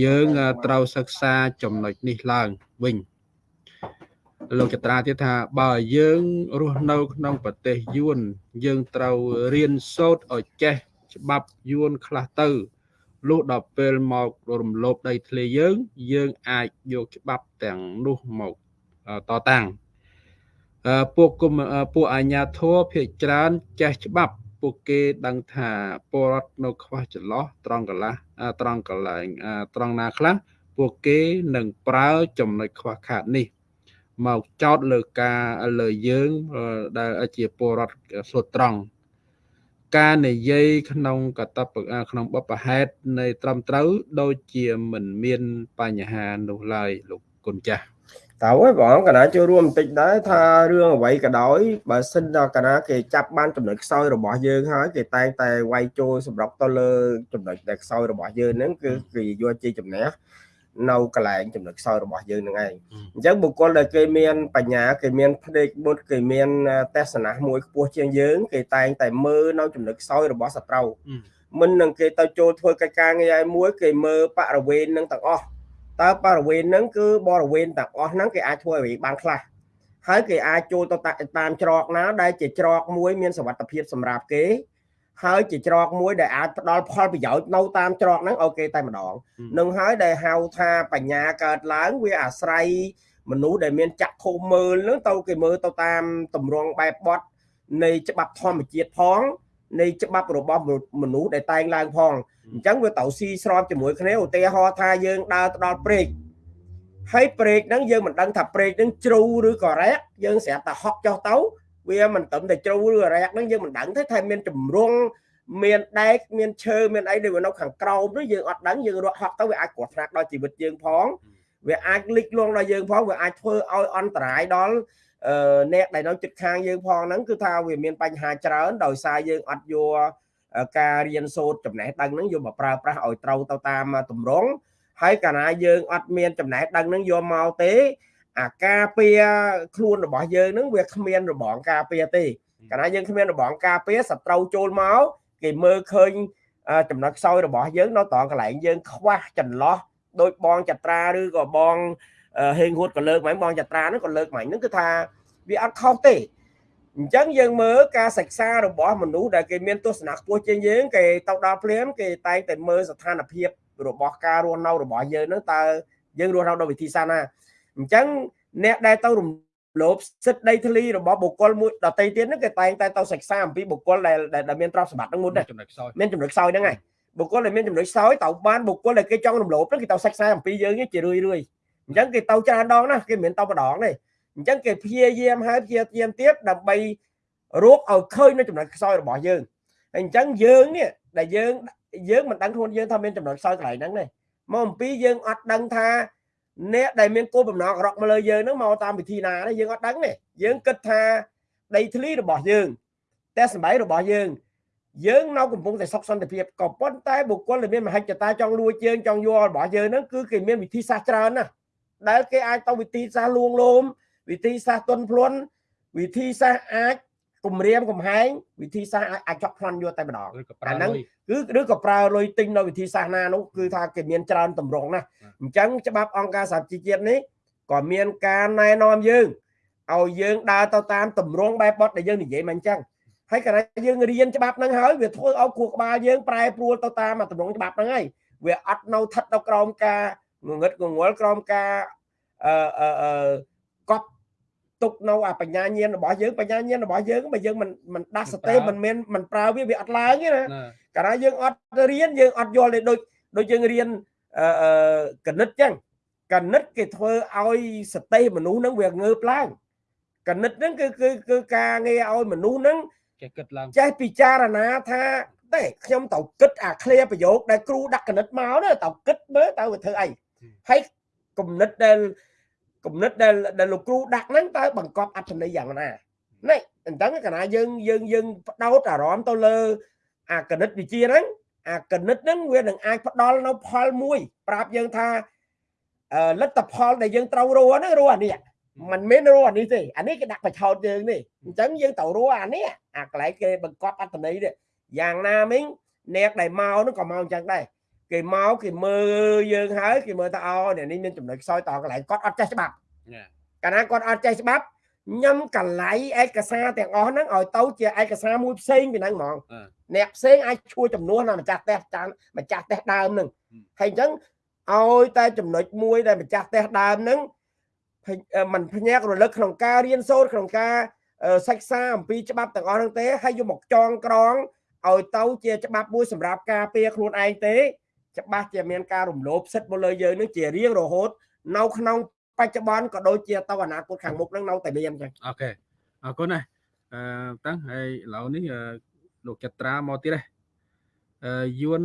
យើងត្រូវសិក្សាចំណុចនេះឡើងវិញលោកចត្រាទៀតថាបើយើងរស់នៅក្នុងប្រទេសយួនយើងត្រូវរៀនសូត្រឲ្យចេះច្បាប់យួនខ្លះទៅលុះដល់ពេលមករំលោភដីធ្លីយើង យើងអាចយកច្បាប់ទាំងនោះមកតតាំង ពួកគុំពួកអាជ្ញាធរភាគច្រើនចេះច្បាប់ពួកគេដឹងថាពលរដ្ឋនៅខ្វះចន្លោះត្រង់កន្លះត្រង់កន្លែងត្រង់ណាខ្លះពួកគេនឹងប្រើចំណុចខ្វះខាតនេះ មកចោតលើការលើយើងដែលជាពលរដ្ឋសុទ្ធត្រង់ការនិយាយក្នុងកតបក្នុងបបហេតុនៃត្រឹមត្រូវ ដូចជាមិនមានបញ្ហានោះឡើយលោកគុណចាស់ តើអើយបងកណាចូលរួមបន្តិចដែរថារឿងអ្វីក៏ដោយបើសិនដល់កណាគេចាប់បានចំណុចខ្សោយរបស់យើងហើយគេតែងតែវាយចូលសម្រាប់ទៅលើចំណុចដែលខ្សោយរបស់យើងហ្នឹងគឺគេយកជាជំនះនៅកន្លែងចំណុចខ្សោយរបស់យើងនឹងឯងអញ្ចឹងបុគ្គលដែលគេមានបញ្ញាគេមានភ្នែកមុតគេមានទស្សនៈមួយខ្ពស់ជាងយើងគេតែងតែមើលនៅចំណុចខ្សោយរបស់សត្រូវមិននឹងគេទៅចូលធ្វើកិច្ចការងារឯមួយគេមើលបរិវេណនឹងទាំងអស់ តើបរិវេណហ្នឹងគឺបរិវេណទាំងអស់ហ្នឹងគេអាចធ្វើអ្វីបានខ្លះហើយគេអាចចូលទៅតាមច្រកណាដែលជាច្រកមួយមានសុវត្ថិភាពសម្រាប់គេហើយជាច្រកមួយដែលអាចផ្ដល់ផលប្រយោជន៍នៅតាមច្រកហ្នឹងអូខេតែម្ដងនឹងហើយដែលហៅថាបញ្ញាកើតឡើងវាអាស្រ័យមនុស្សដែលមានចក្ខុមើលហ្នឹងទៅគេមើលទៅតាមតម្រងបែបបត់នៃច្បាប់ធម្មជាតិផង នៃច្បាប់របស់មនុស្សដែលតែងឡើងផងអញ្ចឹងវាត្រូវស៊ីស្របជាមួយគ្នាឧទាហរណ៍ថាយើងដើរទៅដល់ព្រែកហើយព្រែកហ្នឹងយើងមិនដឹងថាព្រែកហ្នឹងជ្រៅឬក៏រែកយើងស្រាប់តែហក់ចុះទៅវាមិនត្រឹមតែជ្រៅឬរែកហ្នឹងយើងមិនដឹងទេថាមានចម្រងមានដែកមានឈើមានអីដែលនៅខាងក្រោមនោះយើងអត់ដឹងយើងរត់ហក់ទៅវាអាចគ្រោះថ្នាក់ដល់ជីវិតយើងផងវាអាចលិចលង់ដល់យើងផងវាអាចធ្វើឲ្យអន្តរាយដល់ អឺអ្នកដែលនៅជិតខាងយើងផងហ្នឹងគឺថាវាមានបញ្ហាច្រើនដោយសារយើងអត់យកការរៀនសូត្រចំណេះដឹងហ្នឹងយកមកប្រើប្រាស់ឲ្យត្រូវទៅតាមតម្រងហើយកាលណាយើងអត់មានចំណេះដឹងហ្នឹងយកមកទេ អាការពារខ្លួនរបស់យើងហ្នឹងវាគ្មានរបងការពារទេកាលណាយើងគ្មានរបងការពារសត្រូវចូលមកគេមើលឃើញចំណុចខ្សោយរបស់យើងនៅត្រង់កន្លែងយើងខ្វះចន្លោះដោយបងចត្រាឬក៏បង ហេងហួតក៏លើកមកបងចត្រាហ្នឹងក៏លើកមកហ្នឹងគឺថាវាអត់ខុសទេអញ្ចឹងយើងមើលការសិក្សារបស់មនុស្សដែលគេមានទស្សនៈខ្ពស់ជាងយើងគេទៅដល់ភ្លាមគេតែងតែមើលស្ថានភាពរបស់ការរស់នៅរបស់យើងហ្នឹងតើយើងរស់នៅដោយវិធីសាស្ត្រណាអញ្ចឹងអ្នកដែលទៅរំលោភសិទ្ធិដីធ្លីរបស់បុគ្គលមួយដតីទៀតហ្នឹងគេតែងតែទៅសិក្សាអំពីបុគ្គលដែលដែលមានទ្រព្យសម្បត្តិហ្នឹងមុនដែរចំណុចខ្សោយមានចំណុចខ្សោយហ្នឹងហើយបុគ្គលដែលមានចំណុចខ្សោយទៅបានបុគ្គលដែលគេចង់រំលោភហ្នឹងគេទៅសិក្សាអំពីយើងជារឿយរឿយ អញ្ចឹងគេទៅច្រើនដងណាគេមិនមែនទៅម្ដងទេអញ្ចឹងគេព្យាយាមហើយព្យាយាមទៀតដើម្បីរកឲ្យឃើញនៅចំណុចខ្សោយរបស់យើងហើយអញ្ចឹងយើងនេះដែលយើងយើងមិនដឹងខ្លួនយើងថាមានចំណុចខ្សោយកន្លែងហ្នឹងទេមកអំពីយើងអត់ដឹងថាអ្នកដែលមានគោលបំណងអាក្រក់មកលើយើងហ្នឹងមកតាមវិធីណាទេយើងអត់ដឹងទេយើងគិតថាដីធ្លីរបស់យើងតែសម្បែងរបស់យើងយើងនៅកំពុងតែសុខសន្តិភាពក៏ប៉ុន្តែបុគ្គលដែលមានមហិច្ឆតាចង់លួចយើងចង់យករបស់យើងហ្នឹងគឺគេមានវិធីសាស្ត្រច្រើនណាស់ ដែលគេអាចទៅវិធីសាស្ត្រលួងលោមវិធីសាស្ត្រទន់ភ្លន់វិធីសាស្ត្រអាចគម្រាមកំហែងវិធីសាស្ត្រអាចចប់ប្លន់យកតែម្ដងអាហ្នឹងគឺឬក៏ប្រើលុយទិញនៅវិធីសាស្ត្រណានោះគឺថាគេមានច្រើនតម្រងណាស់អញ្ចឹងច្បាប់អង្គការសហជីវជាតិនេះក៏មានការណែនាំយើងឲ្យយើងដើរទៅតាមតម្រងបែបបត់ដែលយើងនិយាយមកអញ្ចឹងហើយកាលណាយើងរៀនច្បាប់ហ្នឹងហើយវាធ្វើឲ្យគួរក្បាលយើងប្រែប្រួលទៅតាមតម្រងច្បាប់ហ្នឹងហើយវាអត់នៅថិតនៅក្រោមការ ងងឹតងងល់ក្រោមការអឺអឺកប់ទុកនៅអាបញ្ញាញាណរបស់យើងបញ្ញាញាណរបស់យើងបើយើងមិនមិនដាស់សតិមិនមានមិនប្រើវាវាអត់ឡើងទេណាកាលណាយើងអត់រៀនយើងអត់យល់ទេដូចដូចយើងរៀនអឺកណិតចឹងកណិតគេធ្វើឲ្យសតិមនុស្សហ្នឹងវាងើបឡើងកណិតហ្នឹងគឺគឺគឺការងារឲ្យមនុស្សហ្នឹងចេះគិតឡើងចេះពិចារណាថាតែខ្ញុំទៅគិតអាឃ្លាប្រយោគដែលគ្រូដាក់កណិតមកណាទៅគិតមើលទៅវាធ្វើអី ហើយគំនិតដែលគំនិតដែលដែលលោកគ្រូដាក់ហ្នឹងតើបង្កប់អត្ថន័យយ៉ាងណានេះអញ្ចឹងកាលណាយើងយើងយើងបដោតអារម្មណ៍ទៅលើ អាគណិតវិទ្យាហ្នឹងអាកណិតហ្នឹងវានឹងអាចផ្ដល់នៅផលមួយ ប្រាប់យើងថាអឺលទ្ធផលដែលយើងត្រូវរស់ហ្នឹងរស់អានេះมันមានរស់អានេះទេអានេះគេដាក់បច្ឆោតយើងនេះអញ្ចឹងយើងត្រូវរស់អានេះអាកន្លែងគេបង្កប់អត្តន័យនេះយ៉ាងណាមិញអ្នកដែលមកហ្នឹងក៏មកអញ្ចឹងដែរ គេមកគេមើលយើងហើយគេមើលថាអូអ្នកនេះមានចំណុចខ្សោយតកន្លែងគាត់អត់ចេះច្បាប់ Yeah. កាលណាគាត់អត់ចេះច្បាប់ញឹមកន្លែងឯកសារទាំងអស់ហ្នឹងឲ្យទៅជាឯកសារមួយផ្សេងពីហ្នឹងហ្មងអឺអ្នកផ្សេងអាចឈួរចំនួនដល់ម្ចាស់ផ្ទះចានម្ចាស់ផ្ទះដើមហ្នឹងហឹមហើយអញ្ចឹងឲ្យតែចំណុចមួយដែលម្ចាស់ផ្ទះដើមហ្នឹងភ័យអឺมันភ្ញាក់រលឹកក្នុងការរៀនសូត្រក្នុងការអឺសិក្សាអំពីច្បាប់ទាំងអស់ហ្នឹងទេហើយយកមកចងក្រងឲ្យទៅជាច្បាប់មួយសម្រាប់ការពារខ្លួនឯងទេ ច្បាស់ជាមានការរំលោភសិទ្ធិមកលើយើងនឹងជារៀងរហូត នៅក្នុងបច្ចុប្បន្នក៏ដូចជាទៅអនាគតខាងមុខនឹងនៅតែមានអញ្ចឹងអូខេអរគុណណាស់អឺតាំងហើយឥឡូវនេះអឺលោកចត្រាមកទៀតដែរអឺយួន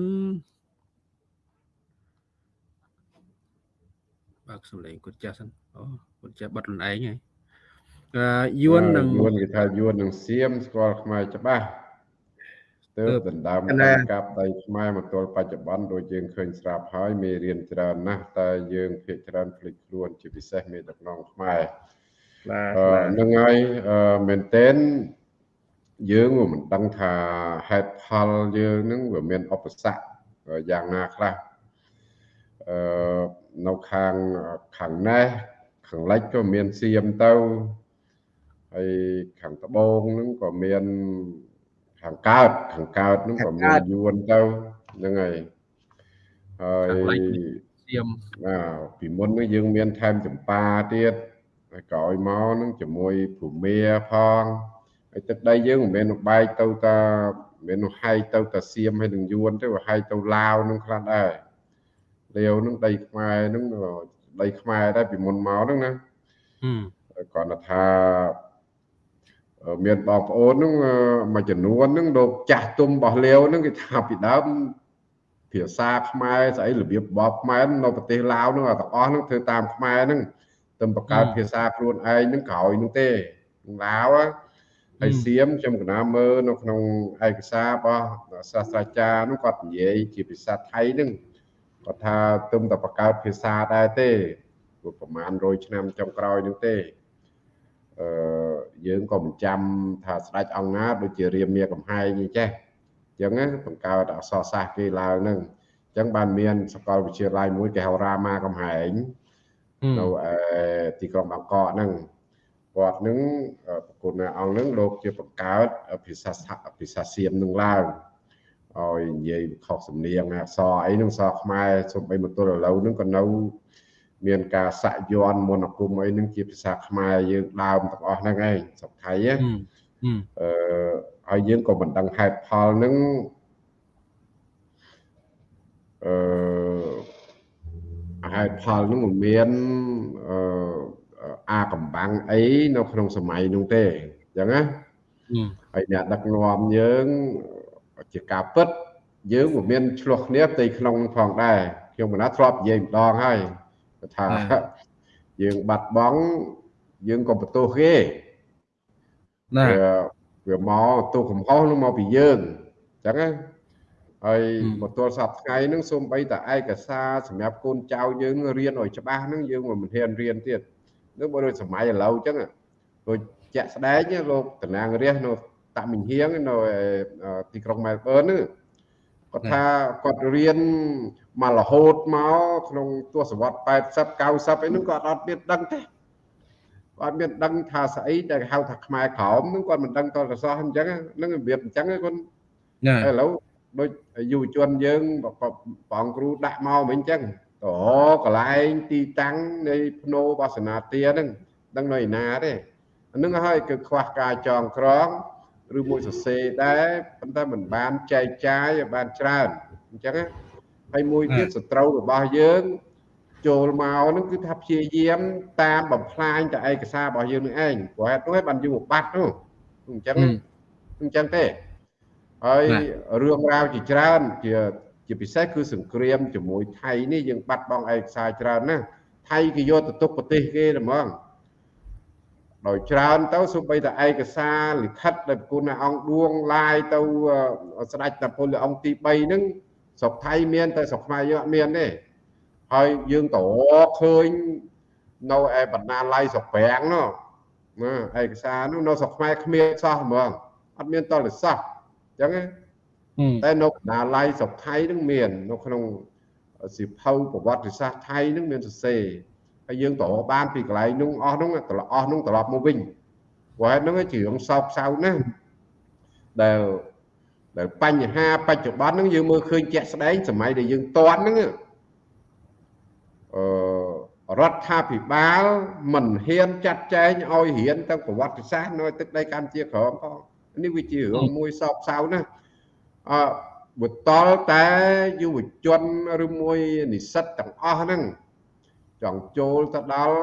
បើកសំឡេងគាត់ចាស់សិនអូគាត់ចាស់បတ်ខ្លួនឯងហើយអឺយួននឹងយួនគេថាយួននឹងសៀមស្គាល់ខ្មែរច្បាស់ ទើបដណ្ដើមកណាការកាប់ដីខ្មែរមកទល់បច្ចុប្បន្នដូចយើងឃើញស្រាប់ហើយមេរៀនច្រើនណាស់តែយើងភាគច្រើនភ្លេចខ្លួនជាពិសេសមេដឹកនាំខ្មែរបាទអឺហ្នឹងហើយអឺមែនទែនយើងក៏មិនដឹងថាហេតុផលយើងហ្នឹងវាមានឧបសគ្គយ៉ាងណាខ្លះអឺនៅខាងខាងណេះខាងលិចក៏មានសៀមទៅហើយខាងត្បូងហ្នឹងក៏មាន ខាងកើតខាងកើតហ្នឹងក៏មានយួនទៅហ្នឹងហើយហើយខាងលិចនេះសៀមណាពីមុនហ្នឹងយើងមានថែមចម្ប៉ាទៀតហើយក្រោយមកហ្នឹងជាមួយភូមាផងហើយទឹកដីយើងមិនមែនបែកទៅតាមិនមែនហែកទៅតាសៀមហើយនឹងយួនទេវាហែកទៅឡាវហ្នឹងខ្លះដែរលាវហ្នឹងដីខ្មែរហ្នឹងដីខ្មែរដែរពីមុនមកហ្នឹងណាហឹមគាត់ថាអឺ មានបងប្អូនហ្នឹងអឺមួយចំនួនហ្នឹងលោកចាស់ទុំរបស់លាវហ្នឹងគេថាពីដើមភាសាខ្មែរស្អីរបៀបបបខ្មែរនៅប្រទេសឡាវហ្នឹងទាំងអស់ហ្នឹងធ្វើតាមខ្មែរហ្នឹងទៅបង្កើតភាសាខ្លួនឯងហ្នឹងក្រោយហ្នឹងទេក្នុងឡាវហ៎ហើយសៀមខ្ញុំកណាមើលនៅក្នុងឯកសាររបស់សាស្ត្រាចារ្យហ្នឹងគាត់និយាយជាភាសាថៃហ្នឹងគាត់ថាទុំតែបង្កើតភាសាដែរទេព្រោះប្រហែល100ឆ្នាំចុងក្រោយហ្នឹងទេអឺ យើងក៏មិនចាំថាស្ដេចអង្គណាដូចជារាមាកំហែងអីចេះអញ្ចឹងណាបង្កើតអក្សរសាស្ត្រគេឡើងហ្នឹងអញ្ចឹងបានមានសាកលវិទ្យាល័យមួយគេហៅរាមាកំហែងហឹមនៅឯទីក្រុងបាងកកហ្នឹងគាត់ហ្នឹងអឺប្រគុណអ្នកអង្គហ្នឹងលោកជាបង្កើតភាសាស្ថាភាសាសៀមហ្នឹងឡើងឲ្យនិយាយខុសសំនៀងអក្សរអីហ្នឹងអក្សរខ្មែរសូម្បីមកទល់ឥឡូវហ្នឹងក៏នៅ មានការសាក់យ័ន្តមន្តអាគមអីហ្នឹងជាភាសាខ្មែរយើងដើមទាំងអស់ហ្នឹងឯងស្រុកថៃណាហឹមហឹមអឺហើយយើងក៏មិនដឹងហេតុផលហ្នឹងអឺហេតុផលហ្នឹងមិនមានអឺអាកំបាំងអីនៅក្នុងសម័យនោះទេអញ្ចឹងណាហឹមហើយអ្នកដឹកនាំយើងជាការពិតយើងមិនមានឆ្លោះគ្នាផ្ទៃក្នុងនឹងផងដែរខ្ញុំមិនណាធ្លាប់និយាយម្ដងហើយគាត់ ថាបាទយើងបាត់បង់យើងក៏បន្ទោសគេណាវាវាមកទោសកំហុសនឹងមកពីយើងអញ្ចឹងណាហើយហឹមមកទល់សប្តាហ៍ថ្ងៃហ្នឹងសូម្បីតែឯកសារសម្រាប់កូនចៅយើងរៀនឲ្យច្បាស់ហ្នឹងយើងមិនហ៊ានរៀនទៀតនឹងបើដូចសម័យឥឡូវអញ្ចឹងដូចជាក់ស្ដែងណាលោកតំណាងរាស្ត្រនៅតាមិញហៀងនៅឯទីក្រុងមែលប៊នហ្នឹងគាត់ថាគាត់រៀន មករហូតមកក្នុងទសវត្ស80 90អីហ្នឹងគាត់អត់មានដឹងទេគាត់មានដឹងថាស្អីដែលគេហៅថាខ្មែរក្រោមហ្នឹងគាត់មិនដឹងតលកសោះអញ្ចឹងហ្នឹងរបៀបអញ្ចឹងហ្នឹងគាត់ណាឥឡូវដូចយុវជនយើងបងគ្រូដាក់មកមិនអញ្ចឹងទៅរកកន្លែងទីតាំងនៃភ្នោបាសនាទាហ្នឹងដឹងនៅឯណាទេអាហ្នឹងហើយគឺខ្វះការចងក្រងឬមួយសរសេរដែរប៉ុន្តែមិនបានចែកចាយឲ្យបានច្រើនអញ្ចឹងណា ហើយមួយទៀតសត្រូវរបស់យើងចូលមកហ្នឹងគឺថាព្យាយាម តាមបំផ្លាញតែឯកសាររបស់យើងនឹងឯងព្រោះហេតុនោះឯងបានយើងបាត់នោះអញ្ចឹងហឹមអញ្ចឹងទេហើយណារឿងរ៉ាវជាច្រើនជាជាពិសេសគឺសង្គ្រាមជាមួយថៃនេះយើងបាត់បង់ឯកសារច្រើនណាស់ថៃគេយកទៅទុកប្រទេសគេតែហ្មងដោយច្រើនទៅសូម្បីតែឯកសារលិខិតដែលប្រគុណអង្គឌួងឡាយទៅអឺស្ដេចតាពលព្រះអង្គទី3ហ្នឹង ស្រុកថៃមានតែស្រុកខ្មែរយើងអត់មានទេហើយយើងទៅឃើញនៅឯបណ្ណាល័យស្រុកប្រាំងនោះណាឯកសារនោះនៅស្រុកខ្មែរគ្មានសោះហ្មងអត់មានតលសោះអញ្ចឹងតែនៅបណ្ណាល័យស្រុកថៃនឹងមាន នៅក្នុងសិភៅប្រវត្តិសាស្ត្រថៃនឹងមានសរសេរហើយយើងទៅបានពីកន្លែងនោះអស់នោះត្រឡប់អស់នោះត្រឡប់មកវិញព្រោះហេតុហ្នឹងជារឿងសោកសៅណាស់ដែល ដែលបញ្ហាបច្ចុប្បន្នហ្នឹងយើងមើលឃើញជាក់ស្ដែងសម័យដែលយើងតន់ហ្នឹងអឺរដ្ឋាភិបាលមិនហ៊ានចាត់ចែងឲ្យរៀនទាំងប្រវត្តិសាស្ត្រនៅទឹកដីកម្ពុជាក្រមផងនេះវាជារឿងមួយសោកសៅណាស់អឺបើតលតែយុវជនឬមួយនិស្សិតទាំងអស់ហ្នឹងចង់ចូលទៅដល់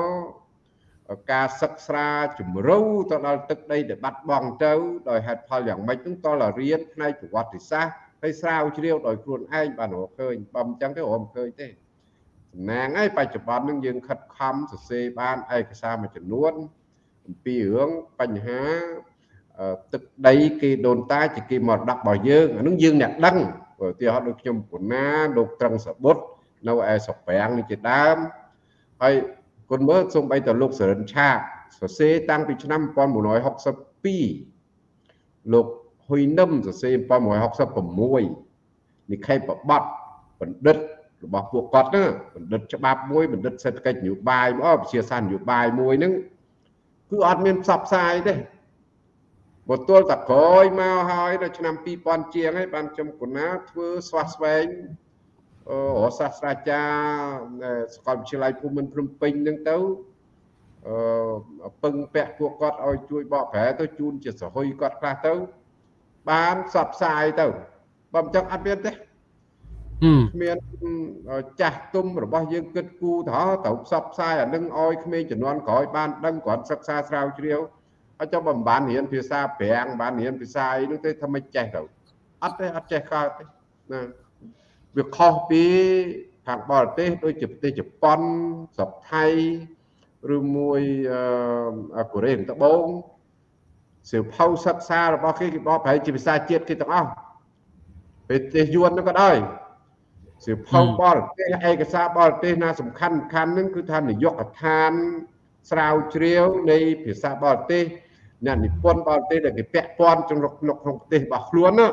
ការសិក្សាជំរូវទៅដល់ទឹកដីដែលបាត់បង់ទៅដោយហេតុផលយ៉ាងម៉េចហ្នឹងតលរៀនផ្នែកប្រវត្តិសាស្ត្រហើយស្រាវជ្រាវដោយខ្លួនឯងបានរកឃើញបើមិនចឹងទេរកឃើញទេសំណាងហើយបច្ចុប្បន្នហ្នឹងយើងខិតខំសរសេរបានឯកសារមួយចំនួនអំពីរឿងបញ្ហាទឹកដីគេដូនតាជាគេមរតករបស់យើងអានឹងយើងអ្នកដឹងឧទាហរណ៍ដូចខ្ញុំពុណាលោកត្រឹងសបុតនៅឯស្រុកប្រាំងនេះជាដើមហើយ គុណមើលសូម្បីតែលោកសរិនឆាកសរសេរតាំងពីឆ្នាំ1962លោកហ៊ុយនឹមសរសេរ1966និខេបបត្តិបណ្ឌិតរបស់ពួកគាត់ណាបណ្ឌិតច្បាប់មួយបណ្ឌិតសេដ្ឋកិច្ចនយោបាយអូវិជាសាស្ត្រនយោបាយមួយហ្នឹងគឺអត់មានផ្សព្វផ្សាយទេបើទល់តែក្រោយមកហើយនៅឆ្នាំ2000ជាងហើយបានខ្ញុំកណាធ្វើស្វាស្វែង អឺសាស្ត្រាចារ្យសាកលវិទ្យាល័យភូមិន្ទភ្នំពេញហ្នឹងទៅអឺពឹងពាក់ពួកគាត់ឲ្យជួយបកប្រែទៅជូនជាសហុយគាត់ខ្លះទៅ បានផ្សព្វផ្សាយទៅបើមិនចឹងអត់មានទេគ្មានចាស់ទុំរបស់យើងគិតគូរទៅត្រូវផ្សព្វផ្សាយអានឹងឲ្យក្មេងជំនាន់ក្រោយបានដឹងគ្រាន់សិក្សាស្រាវជ្រាវហើយចុះបើមិនបានរៀនភាសាប្រាំងបានរៀនភាសាអីនោះទេថាមិនចេះទៅអត់ទេអត់ចេះកើតទេណា វាខុសពីខាងបរទេសដូចជាប្រទេសជប៉ុនស្រុកថៃឬមួយអឺកូរ៉េត្បូងសៀវភៅសិក្សារបស់គេគេបកប្រែជាភាសាជាតិគេទាំងអស់ប្រទេសយួននោះក៏ដោយសៀវភៅបរទេសឯកសារបរទេសណាសំខាន់សំខាន់ហ្នឹងគឺថានយោបាយកឋានស្រាវជ្រាវនៃភាសាបរទេសអ្នកនិពន្ធបរទេសដែលគេពាក់ព័ន្ធ trong ក្នុងក្នុងប្រទេសរបស់ខ្លួនណា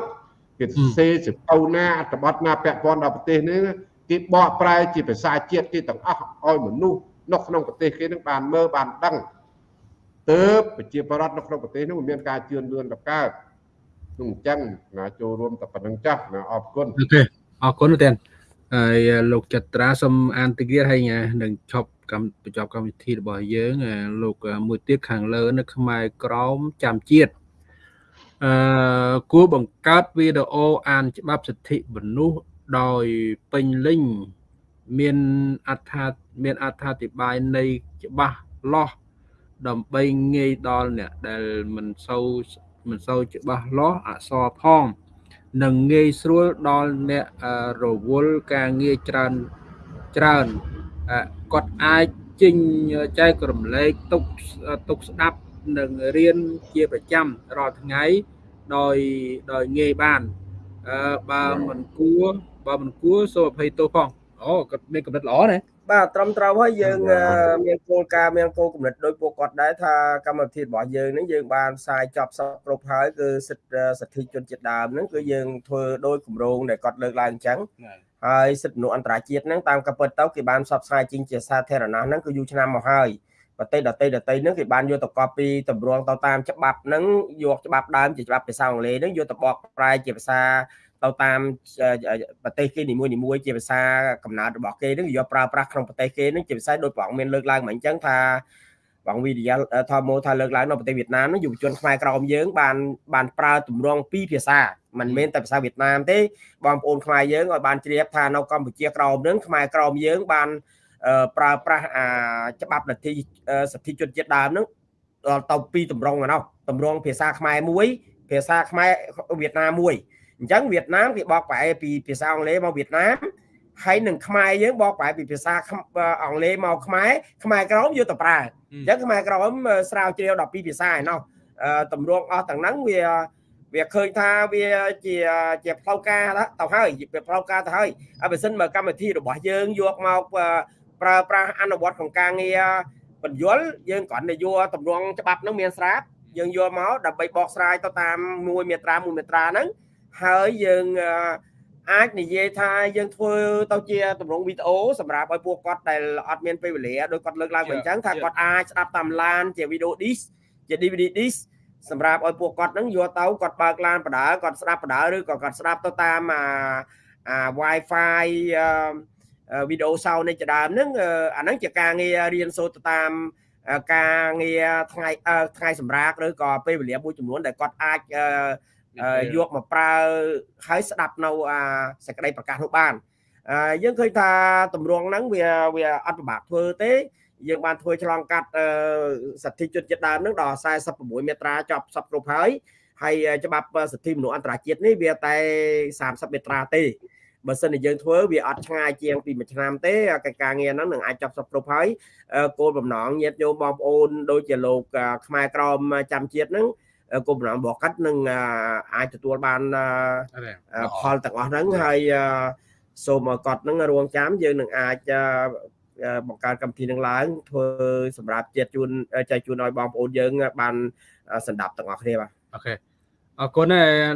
គេសរសេរសភៅណាអត្ថបទណាពាក់ព័ន្ធដល់ប្រទេសនេះគេបកប្រែជាភាសាជាតិគេទាំងអស់ឲ្យមនុស្សនៅក្នុងប្រទេសគេនឹងបានមើលបានដឹងទើបប្រជាប្រដ្ឋនៅក្នុងប្រទេសនោះមានការជឿនលឿនដល់កើតនោះអញ្ចឹងណាចូលរួមតែប៉ុណ្្នឹងចាស់ណាអរគុណអូខេអរគុណទេហើយលោកចត្រាសូមអានតិគាហើយនឹងឈប់កម្មបញ្ចប់កម្មវិធីរបស់យើងលោកមួយទៀតខាងលើនៅខ្មែរក្រមចាំជាតិ អឺគួរបង្កើតវីដេអូអានច្បាប់សិទ្ធិមនុស្សដោយពេញលេញមានអត្ថាមានអត្ថាធិប្បាយនៃច្បាស់លាស់ដើម្បីងាយដល់អ្នកដែលមិនសូវមិនសូវច្បាស់លាស់អក្សរផងនិងងាយស្រួលដល់អ្នករវល់ការងារច្រើនច្រើនគាត់អាចចេញចែករំលែកទុកទុកស្ដាប់ និងរៀនជាប្រចាំរាល់ថ្ងៃដោយដោយងាយបានអឺបើមិនគួរបើមិនគួរសូមអភ័យទោសផងអូគាត់មានកម្រិតល្អណាបាទត្រឹមត្រូវហើយយើងមានគោលការណ៍មានគោលគំនិតដោយពួកគាត់ដែរថាកម្មវិធីរបស់យើងនេះយើងបានផ្សាយចប់សពគ្រប់ហើយគឺសិទ្ធិសិទ្ធិជនជាតិដើមហ្នឹងគឺយើងធ្វើដោយគម្រោងដែលគាត់លើកឡើងអញ្ចឹងហើយសិទ្ធិមនុស្សអន្តរជាតិហ្នឹងតាមកាពិតទៅគេបានផ្សព្វផ្សាយជាងជាសាធារណៈហ្នឹងគឺយូរឆ្នាំមកហើយ ប្រទេសដតីដតីហ្នឹងគេបានយកទៅកប់ពីតម្រងទៅតាមច្បាប់ហ្នឹងយកច្បាប់ដើមជាច្បាប់ភាសាអង់គ្លេសហ្នឹងយកទៅបកប្រែជាភាសាទៅតាមប្រទេសគេនីមួយនីមួយជាភាសាកំណើតរបស់គេហ្នឹងយកប្រើប្រាស់ក្នុងប្រទេសគេហ្នឹងជាភាសាដូចប្រងមានលើកឡើងមកអញ្ចឹងថាបងវិទ្យាធម្មថាលើកឡើងនៅប្រទេសវៀតណាមនោះយុវជនខ្មែរក្រមយើងបានបានប្រើទម្រង់ពីរភាសាមិនមែនតែភាសាវៀតណាមទេបងប្អូនខ្មែរយើងឲ្យបានជ្រាបថានៅកម្ពុជាក្រមនឹងខ្មែរក្រមយើងបាន ប្រើប្រាស់អាច្បាប់លទ្ធិសិទ្ធិជនជាតិដើមនឹងដល់ទៅពីទម្រង់ហ្នឹងទម្រង់ភាសាខ្មែរមួយ ភាសាខ្មែរវៀតណាមមួយអញ្ចឹងវៀតណាមគេបកប្រែពីភាសាអង់គ្លេសមកវៀតណាមហើយនឹងខ្មែរយើងបកប្រែពីភាសាអង់គ្លេសមកខ្មែរខ្មែរក្រមយកទៅប្រើអញ្ចឹងខ្មែរក្រមស្រាវជ្រាវ12ភាសាឯណោះតម្រងអស់ទាំងហ្នឹងវាវាឃើញថាវាជាជាផ្លូវការទៅហើយវាផ្លូវការទៅហើយហើយបើសិនមកកម្មវិធីរបស់យើងយកមក ប្រើប្រាស់អនុវត្តក្នុងការងារបញ្យលយើងគ្រាន់តែយកតម្រងច្បាប់ហ្នឹងមានស្រាប់យើងយកមកដើម្បីបកស្រាយទៅតាមមួយមាត្រាមួយមាត្រាហ្នឹងហើយយើងអាចនិយាយថាយើងធ្វើទៅជាតម្រងវីដេអូសម្រាប់ឲ្យពួកគាត់ដែលអត់មានពេលវេលាដោយគាត់លើកឡើងមកអញ្ចឹងថាគាត់អាចស្ដាប់តាមឡានជាវីដេអូ disc ជា DVD disc សម្រាប់ឲ្យពួកគាត់នឹងយកទៅគាត់បើកឡានបដើគាត់ស្ដាប់បដើឬក៏គាត់ស្ដាប់ទៅតាមអាអា Wi-Fi វីដេអូសោនេះជាដើមហ្នឹងអាហ្នឹងជាការងាររៀនសូត្រទៅតាមការងារថ្ងៃថ្ងៃសម្រាប់ឬក៏ពេលវេលាមួយចំនួនដែលគាត់អាចយកមកប្រើហើយស្ដាប់នៅអាសេចក្តីប្រកាសនោះបានយើងឃើញថាតម្រងហ្នឹងវាវាអត់ពិបាកធ្វើទេយើងបានធ្វើឆ្លងកាត់សិទ្ធិជនជាតិដើមនឹងដល់46មាត្រាចប់សពគ្រប់ហើយហើយច្បាប់សិទ្ធិមនុស្សអន្តរជាតិនេះវាតែ30មាត្រាទេ បើសិនជាយើងធ្វើវាអត់ឆ្ងាយជាងពីមួយឆ្នាំទេកិច្ចការងារហ្នឹងនឹងអាចចប់សពគ្រប់ហើយគោលបំណងញាតិញោមបងប្អូនដូចជាលោកខ្មែរក្រមចាំជាតិហ្នឹងគោលបំណងរបស់គាត់នឹងអាចទទួលបានផលទាំងអស់ហ្នឹងហើយសូមឲ្យគាត់នឹងរងចាំយើងនឹងអាចបង្កើតកម្មវិធីនឹងឡើងធ្វើសម្រាប់ជាតិជូនចែកជូនឲ្យបងប្អូនយើងបានសម្ដាប់ទាំងអស់គ្នាបាទអូខេ អរគុណ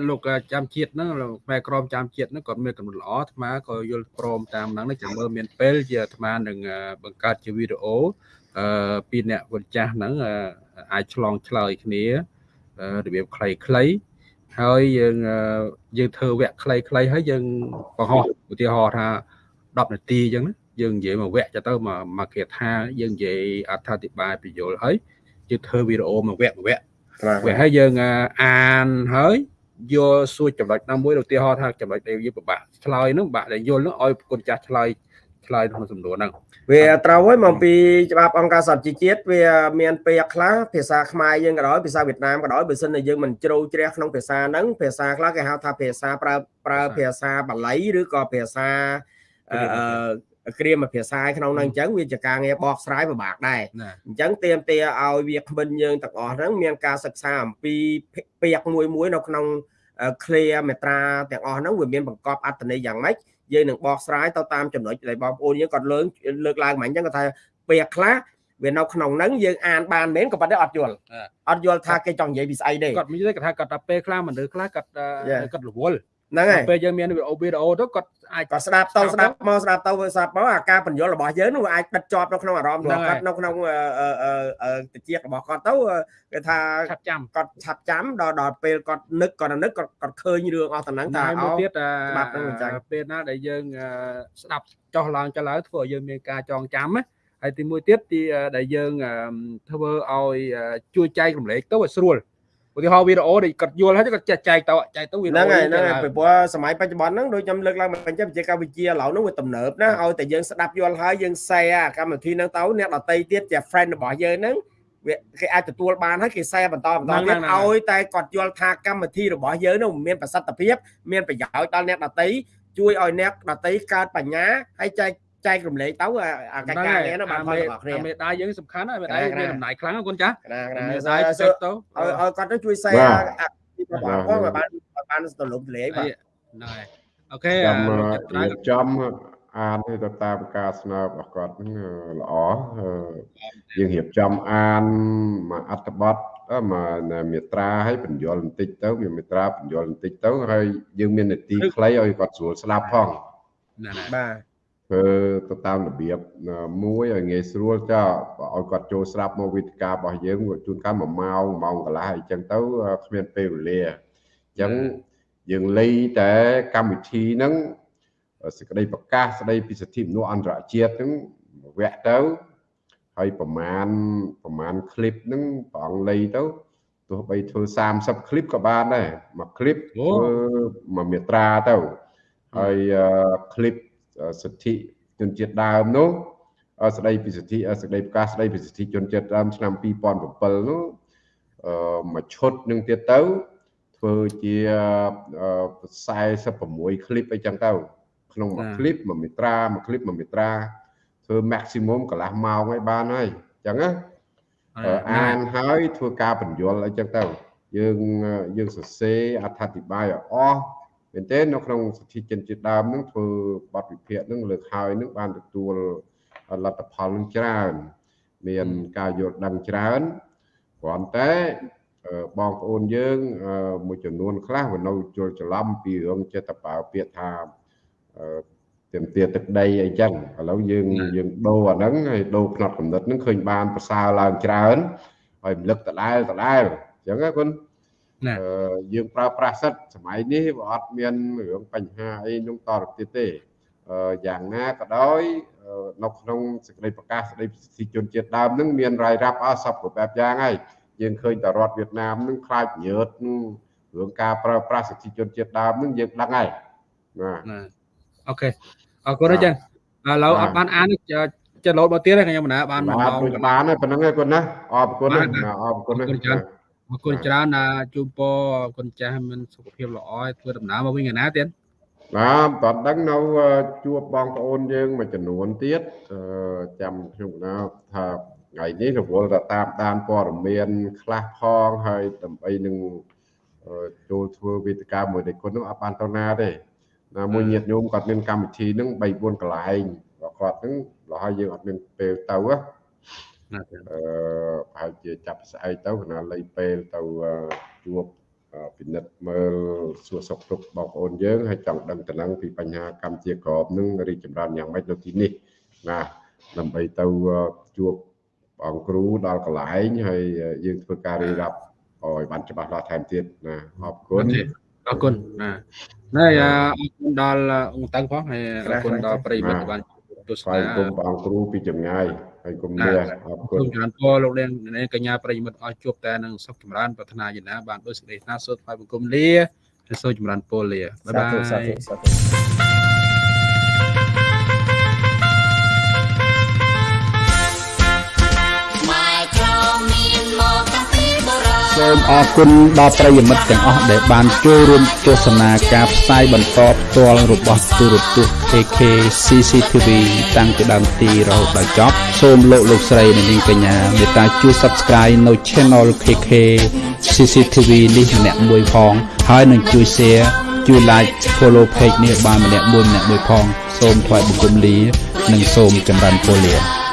លោកចាំជាតិហ្នឹងលោកផ្នែកក្រមចាំជាតិហ្នឹងគាត់មានកំណត់ល្អអាត្មាក៏យល់ព្រមតាមហ្នឹងចាំមើលមានពេលជាអាត្មានឹងបង្កើតជាវីដេអូអឺពីអ្នកវិចាស់ហ្នឹងអាចឆ្លងឆ្លើយគ្នារបៀបខ្លីៗហើយយើងយើងធ្វើវគ្គខ្លីៗហើយយើងបង្ហោះឧទាហរណ៍ថា10នាទីអញ្ចឹងណាយើងនិយាយមួយវគ្គទៅមកមកគេថាយើងនិយាយអត្ថាធិប្បាយបញ្យលហើយយើងធ្វើវីដេអូមួយវគ្គមួយវគ្គ វាហើយយើងអានហើយយកសួរចំណុចណាមួយឧទាហរណ៍ថាចំណុចដែលយើងពិបាកឆ្លើយហ្នឹងបាក់ដែលយល់ហ្នឹងឲ្យប្រគុណចាស់ឆ្លើយឆ្លើយក្នុងសំណួរហ្នឹងវាត្រូវហើយមកពីច្បាប់អង្គការសហជីវជាតិវាមានពាក្យខ្លះភាសាខ្មែរយើងក៏ដោយភាសាវៀតណាមក៏ដោយបើសិនជាយើងមិនជ្រៅជ្រះក្នុងភាសាហ្នឹងភាសាខ្លះគេហៅថាភាសាប្រើប្រើភាសាបាលីឬក៏ភាសាអឺ គ្រាមភាសាក្នុងនោះអញ្ចឹងវាជាការងារបកស្រាយពិបាកដែរអញ្ចឹងទៀមទាឲ្យវាក្បិនយើងទាំងអស់ហ្នឹងមានការសិក្សាអំពីពាក្យមួយមួយនៅក្នុង clear មេត្រាទាំងអស់ហ្នឹងវាមានបង្កប់អត្ថន័យយ៉ាងម៉េចយើងនឹងបកស្រាយទៅតាមចំណុចដែលបងប្អូនយើងគាត់លើកលើកឡើងមកអញ្ចឹងគាត់ថាពាក្យខ្លះវានៅក្នុងហ្នឹងយើងអានបានមែនក៏ប៉ុន្តែអត់យល់អត់យល់ថាគេចង់និយាយពីស្អីទេគាត់មានគាត់ថាគាត់ថាពេលខ្លះមនុស្សខ្លះគាត់គាត់រវល់ ហ្នឹងហើយពេលយើងមានវីដេអូវីដេអូទៅគាត់អាចគាត់ស្ដាប់ទៅស្ដាប់មកស្ដាប់ទៅស្ដាប់មកអាការបញ្យល់របស់យើងនោះអាចដិតជាប់នៅក្នុងអារម្មណ៍របស់គាត់នៅក្នុងតិចរបស់គាត់ទៅគេថាឆាប់ចាំគាត់ឆាប់ចាំដល់ដល់ពេលគាត់នឹកគាត់នឹកគាត់គាត់ឃើញរឿងអស់ទាំងហ្នឹងថាអោទៀតច្បាប់ហ្នឹងអញ្ចឹងពេលណាដែលយើងស្ដាប់ចុះឡើងចុះឡើងធ្វើឲ្យយើងមានការចងចាំណាហើយទីមួយទៀតទីដែលយើងធ្វើឲ្យជួយចែករំលែកទៅឲ្យស្រួល ឧទាហរណ៍វីដេអូដែលគាត់យល់ហើយគាត់ចែកចែកទៅចែកទៅវីដេអូហ្នឹងហើយហ្នឹងហើយពីព្រោះសម័យបច្ចុប្បន្នហ្នឹងដូចខ្ញុំលើកឡើងមកអញ្ចឹងវិទ្យាការវិទ្យាឥឡូវហ្នឹងវាទំនើបណាឲ្យតែយើងស្ដាប់យល់ហើយយើង share កម្មវិធីហ្នឹងទៅអ្នកដតីទៀតជា friend របស់យើងហ្នឹងវាគេអាចទទួលបានហើយគេ share បន្តបន្តទៀតឲ្យតែគាត់យល់ថាកម្មវិធីរបស់យើងនោះមានប្រសិទ្ធភាពមានប្រយោជន៍ដល់អ្នកដតីជួយឲ្យអ្នកដតីកើតបញ្ញាហើយចែក ចែករំលែកទៅអាកិច្ចការងារនោះបានផលរបស់គ្នាមេដាយយើងសំខាន់ហើយមេដាយមានដំណើរខ្លាំងណាស់កូនចាស់មេដាយចុចទៅឲ្យឲ្យគាត់ទៅជួយ share ពីបងប្អូនបានបានទលំទលាយបាទណែអូខេចាំចាំអានទៅតាមការស្នើរបស់គាត់ហ្នឹងល្អយើងរៀបចំអានមកអត្ថបទមកមេត្រាឲ្យបញ្យលបន្តិចទៅមានមេត្រាបញ្យលបន្តិចទៅហើយយើងមាននីតិខ្លីឲ្យគាត់ស្រួលស្ដាប់ផងបាទ ធ្វើទៅតាមរបៀបមួយឲ្យងាយស្រួលចោលឲ្យគាត់ចូលស្រាប់មកវិទ្យារបស់យើងជួនកាល1ម៉ោង1ម៉ោងកន្លះអញ្ចឹងទៅគ្មានពេលវេលាអញ្ចឹងយើងលៃតែកម្មវិធីហ្នឹងសេចក្តីប្រកាសស្តីពីសិទ្ធិមនុស្សអន្តរជាតិហ្នឹងវគ្គទៅហើយប្រមាណប្រមាណคลิปហ្នឹងព្រះអង្គលៃទៅទោះបីធ្វើ30คลิปក៏បានដែរមួយคลิปធ្វើមួយមាត្រាទៅហើយคลิป សិទ្ធិជនជាតិដើមនោះស្ដីពីសិទ្ធិសេចក្តីប្រកាសស្ដីពីសិទ្ធិជនជាតិដើមឆ្នាំ2007នោះមួយឈុតនឹងទៀតទៅធ្វើជា46 clip អីចឹងទៅក្នុងមួយ clip មួយមេត្រាមួយ clip មួយមេត្រាធ្វើ maximum កន្លះម៉ោងឲ្យបានហើយអញ្ចឹងណាអានហើយធ្វើការបញ្យលអីចឹងទៅយើងយើងសរសេរអត្ថាធិប្បាយឲ្យអស់ មែនទេនៅក្នុងសិទ្ធិជនជាតិដើមនឹងធ្វើបទវិភាគនឹងលើកហើយនឹងបានទទួលលទ្ធផលនឹងច្រើន មានការយល់ដឹងច្រើនគ្រាន់តែបងប្អូនយើងមួយចំនួនខ្លះវានៅជល់ច្រឡំពីរឿងចិត្តបើពាក្យថាទៀមទាទឹកដីអីចឹងឥឡូវយើងយើងដូរអាហ្នឹងហើយដូរផ្នត់កំណត់ហ្នឹងឃើញបានប្រសើរឡើងច្រើនហើយរំលឹកដដែលដដែលអញ្ចឹងណាគុណ យើងប្រើប្រាស់សិតសម័យនេះវាអត់មានរឿងបញ្ហាអីនោះតទៅទៀតទេយ៉ាងណាក៏ដោយនៅក្នុងសេចក្តីប្រកាសស្តីប្រជាជនជាតិដើមនឹងមានរាយរាប់អស់សពគ្រប់បែបយ៉ាងហើយយើងឃើញតរដ្ឋវៀតណាមនឹងខ្លាចញើតរឿងការប្រើប្រាស់សិទ្ធិជនជាតិដើមនឹងយើងដឹងហើយបាទអូខេអរគុណអញ្ចឹងឥឡូវអត់បានអានចិត្តលោតមកទៀតទេខ្ញុំណាបានមកបានបានហើយប៉ុណ្្នឹងឯងគាត់ណាអរគុណអរគុណច្រើន អរគុណច្រើនណាជូនពរគុណចាស់មានសុខភាពល្អឲ្យធ្វើដំណើរមកវិញឯណាទៀតបាទតតដឹងនៅជួបបងប្អូនយើងមួយចំនួនទៀតចាំខ្ញុំណាថាថ្ងៃនេះរវល់តែតាមដានព័ត៌មានខ្លះផងហើយដើម្បីនឹងចូលធ្វើវេទិកាមួយដែលគុណនោះអត់បានទៅណាទេណាមួយញាតញោមគាត់មានកម្មវិធីហ្នឹង3 4កន្លែងគាត់ហ្នឹងរហូតយើងអត់មានពេលទៅណា អឺប្រហែលជាចាប់ស្អែកទៅគណៈលៃពេលទៅជួបពិនិត្យមើលសួរសុខទុក្ខបងប្អូនយើងហើយចង់ដឹងតំណែងពីបញ្ហាកម្មជាក្របនឹងរីកចម្រើនយ៉ាងម៉េចនៅទីនេះណាដើម្បីទៅជួបបងគ្រូដល់កន្លែងហើយយើងធ្វើការរៀបរាប់ឲ្យបានច្បាស់លាស់ថែមទៀតណាអរគុណអរគុណណាហើយអរគុណដល់អង្គតឹងផងហើយអរគុណដល់ប្រិយមិត្តបាន ទស្សនាគុំបងគ្រូពីចម្ងាយហើយគុំលាអរគុណច្រើនពរលោកនាងកញ្ញាប្រិយមិត្តអស់ជួបតែនឹងសុខចម្រើនប្រាថ្នាយ៉ាងណាបានដោយសេចក្តីស្នើសុំថ្វាយបង្គំលាហើយសូមចម្រើនពរលាបាយបាយ សាធុសាធុសូមអរគុណដល់ប្រិយមិត្តទាំងអស់ដែលបានចូលរួមទស្សនាការផ្សាយបន្តផ្ទាល់របស់ទូរទស្សន៍ KK CCTV តាំងពីដើមទីរហូតដល់ចប់សូមលោកលោកស្រីនិងនាងកញ្ញាមេត្តាជួយ Subscribe នៅ Channel KK CCTV នេះម្នាក់មួយផងហើយនឹងជួយ Share ជួយ Like Follow Page នេះបានម្នាក់មួយម្នាក់មួយផង សូមថ្វាយបង្គំលា និងសូមចម្រើនពរលា